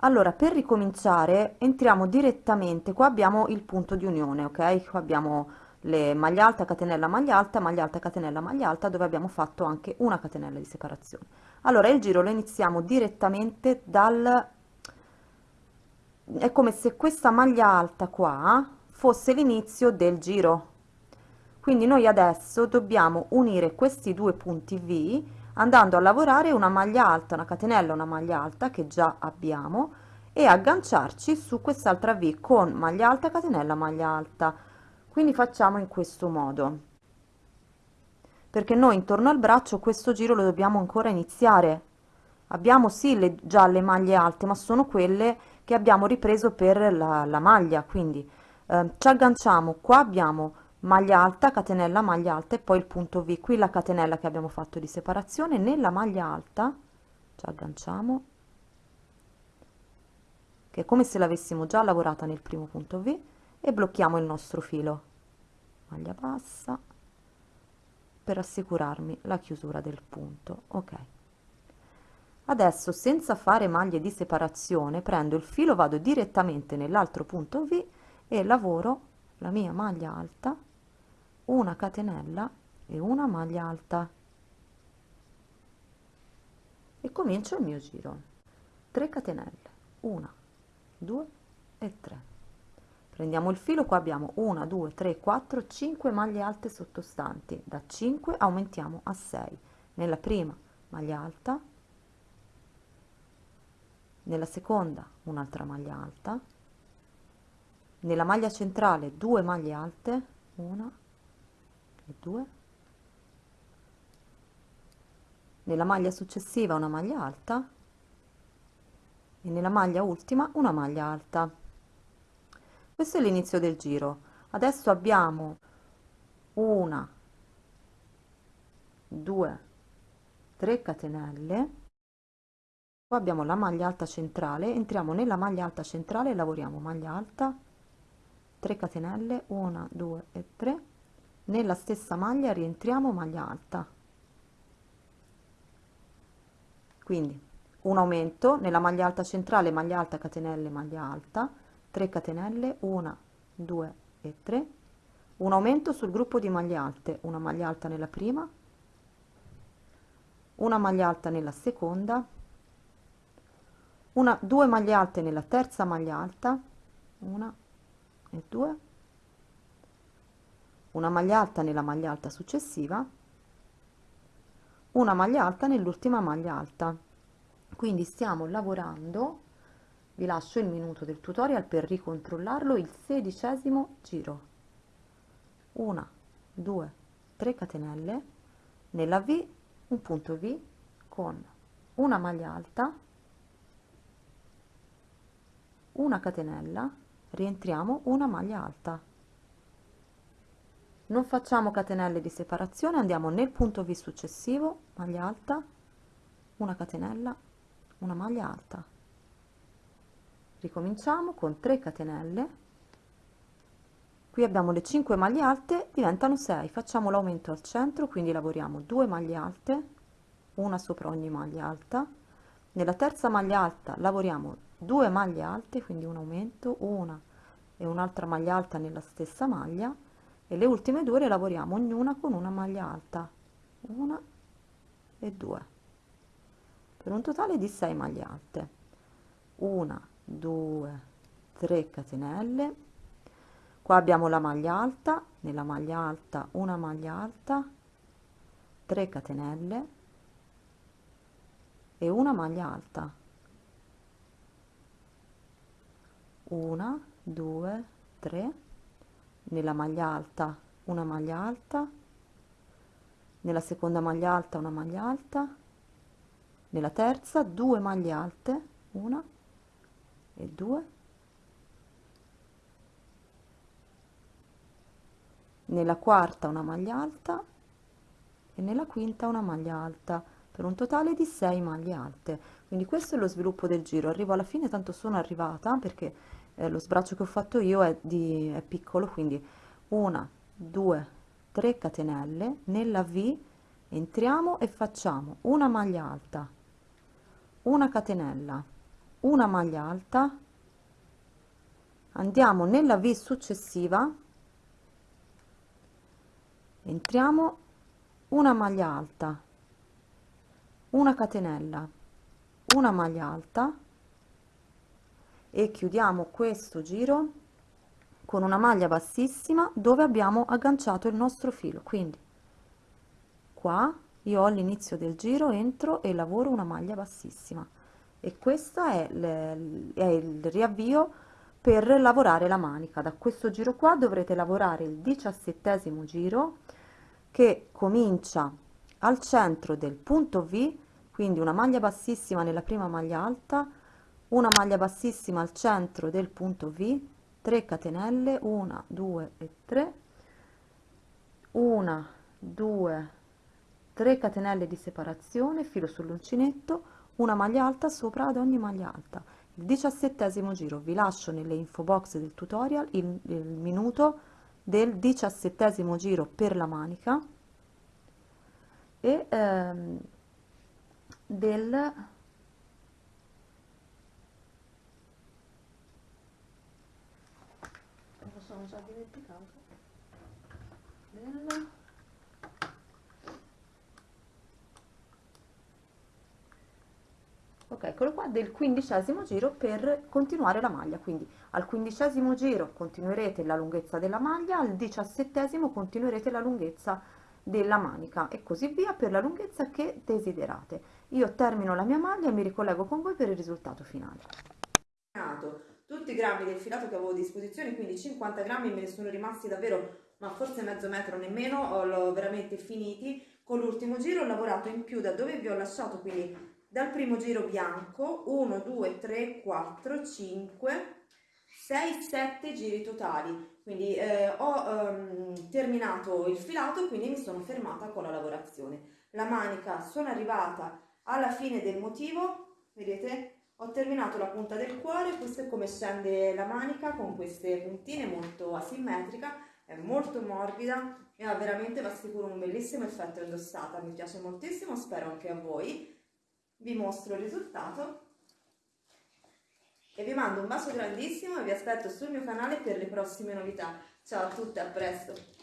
Allora per ricominciare entriamo direttamente. Qua abbiamo il punto di unione ok? Qua abbiamo le maglia alta catenella maglia alta maglia alta catenella maglia alta dove abbiamo fatto anche una catenella di separazione. Allora il giro lo iniziamo direttamente dal è come se questa maglia alta qua fosse l'inizio del giro. Quindi noi adesso dobbiamo unire questi due punti V andando a lavorare una maglia alta una catenella una maglia alta che già abbiamo e agganciarci su quest'altra V con maglia alta catenella maglia alta. Quindi facciamo in questo modo. Perché noi intorno al braccio questo giro lo dobbiamo ancora iniziare. Abbiamo sì le, già le maglie alte ma sono quelle che abbiamo ripreso per la, la maglia quindi eh, ci agganciamo qua abbiamo maglia alta catenella maglia alta e poi il punto v. Qui la catenella che abbiamo fatto di separazione. Nella maglia alta ci agganciamo che è come se l'avessimo già lavorata nel primo punto v e blocchiamo il nostro filo. Maglia bassa per assicurarmi la chiusura del punto. Ok. Adesso senza fare maglie di separazione prendo il filo vado direttamente nell'altro punto v e lavoro la mia maglia alta una catenella e una maglia alta. E comincio il mio giro. 3 catenelle 1 2 e 3 prendiamo il filo qua abbiamo 1 2 3 4 5 maglie alte sottostanti. Da 5 aumentiamo a 6 nella prima maglia alta nella seconda un'altra maglia alta nella maglia centrale 2 maglie alte 1 e 2 nella maglia successiva una maglia alta e nella maglia ultima una maglia alta. Questo è l'inizio del giro. Adesso abbiamo una due tre catenelle. Qua abbiamo la maglia alta centrale entriamo nella maglia alta centrale lavoriamo maglia alta 3 catenelle 1 2 e 3 nella stessa maglia rientriamo maglia alta. Quindi un aumento nella maglia alta centrale maglia alta catenelle maglia alta. 3 catenelle 1 2 e 3 un aumento sul gruppo di maglie alte una maglia alta nella prima una maglia alta nella seconda una due maglie alte nella terza maglia alta una e due. Una maglia alta nella maglia alta successiva. Una maglia alta nell'ultima maglia alta. Quindi stiamo lavorando vi lascio il minuto del tutorial per ricontrollarlo il sedicesimo giro. 1 2 3 catenelle. Nella v un punto v con una maglia alta una catenella rientriamo una maglia alta. Non facciamo catenelle di separazione andiamo nel punto v successivo maglia alta una catenella una maglia alta. Ricominciamo con 3 catenelle. Qui abbiamo le 5 maglie alte diventano 6 facciamo l'aumento al centro quindi lavoriamo 2 maglie alte una sopra ogni maglia alta. Nella terza maglia alta lavoriamo 2 maglie alte quindi un aumento una e un'altra maglia alta nella stessa maglia e le ultime due le lavoriamo ognuna con una maglia alta. Una e due. Per un totale di 6 maglie alte. Una 2 3 catenelle. Qua abbiamo la maglia alta nella maglia alta una maglia alta 3 catenelle e una maglia alta. 1 2 3 nella maglia alta una maglia alta nella seconda maglia alta una maglia alta nella terza due maglie alte una e 2 nella quarta una maglia alta e nella quinta una maglia alta per un totale di 6 maglie alte. Quindi questo è lo sviluppo del giro. Arrivo alla fine tanto sono arrivata perché eh, lo sbraccio che ho fatto io è, di, è piccolo quindi una 2 3 catenelle nella v entriamo e facciamo una maglia alta una catenella una maglia alta andiamo nella V successiva entriamo una maglia alta una catenella una maglia alta e chiudiamo questo giro con una maglia bassissima dove abbiamo agganciato il nostro filo. Quindi qua io all'inizio del giro entro e lavoro una maglia bassissima. E questo è, è il riavvio per lavorare la manica. Da questo giro qua dovrete lavorare il diciassettesimo giro che comincia al centro del punto V quindi una maglia bassissima nella prima maglia alta una maglia bassissima al centro del punto V 3 catenelle 1 2 e 3 1 2 3 catenelle di separazione filo sull'uncinetto una maglia alta sopra ad ogni maglia alta. Il diciassettesimo giro vi lascio nelle info box del tutorial il, il minuto del diciassettesimo giro per la manica e ehm, del sono già dimenticato del ok eccolo qua del quindicesimo giro per continuare la maglia. Quindi al quindicesimo giro continuerete la lunghezza della maglia al diciassettesimo continuerete la lunghezza della manica e così via per la lunghezza che desiderate. Io termino la mia maglia e mi ricollego con voi per il risultato finale. Tutti i grammi del filato che avevo a disposizione, quindi 50 grammi me ne sono rimasti davvero, ma forse mezzo metro nemmeno, l'ho veramente finiti. Con l'ultimo giro ho lavorato in più da dove vi ho lasciato, quindi dal primo giro bianco, 1, 2, 3, 4, 5, 6, 7 giri totali. Quindi eh, ho ehm, terminato il filato, quindi mi sono fermata con la lavorazione. La manica sono arrivata alla fine del motivo, vedete? Ho terminato la punta del cuore, questo è come scende la manica con queste puntine molto asimmetrica, è molto morbida e ha veramente, va sicuro, un bellissimo effetto indossata, mi piace moltissimo, spero anche a voi. Vi mostro il risultato e vi mando un bacio grandissimo e vi aspetto sul mio canale per le prossime novità. Ciao a tutte, a presto!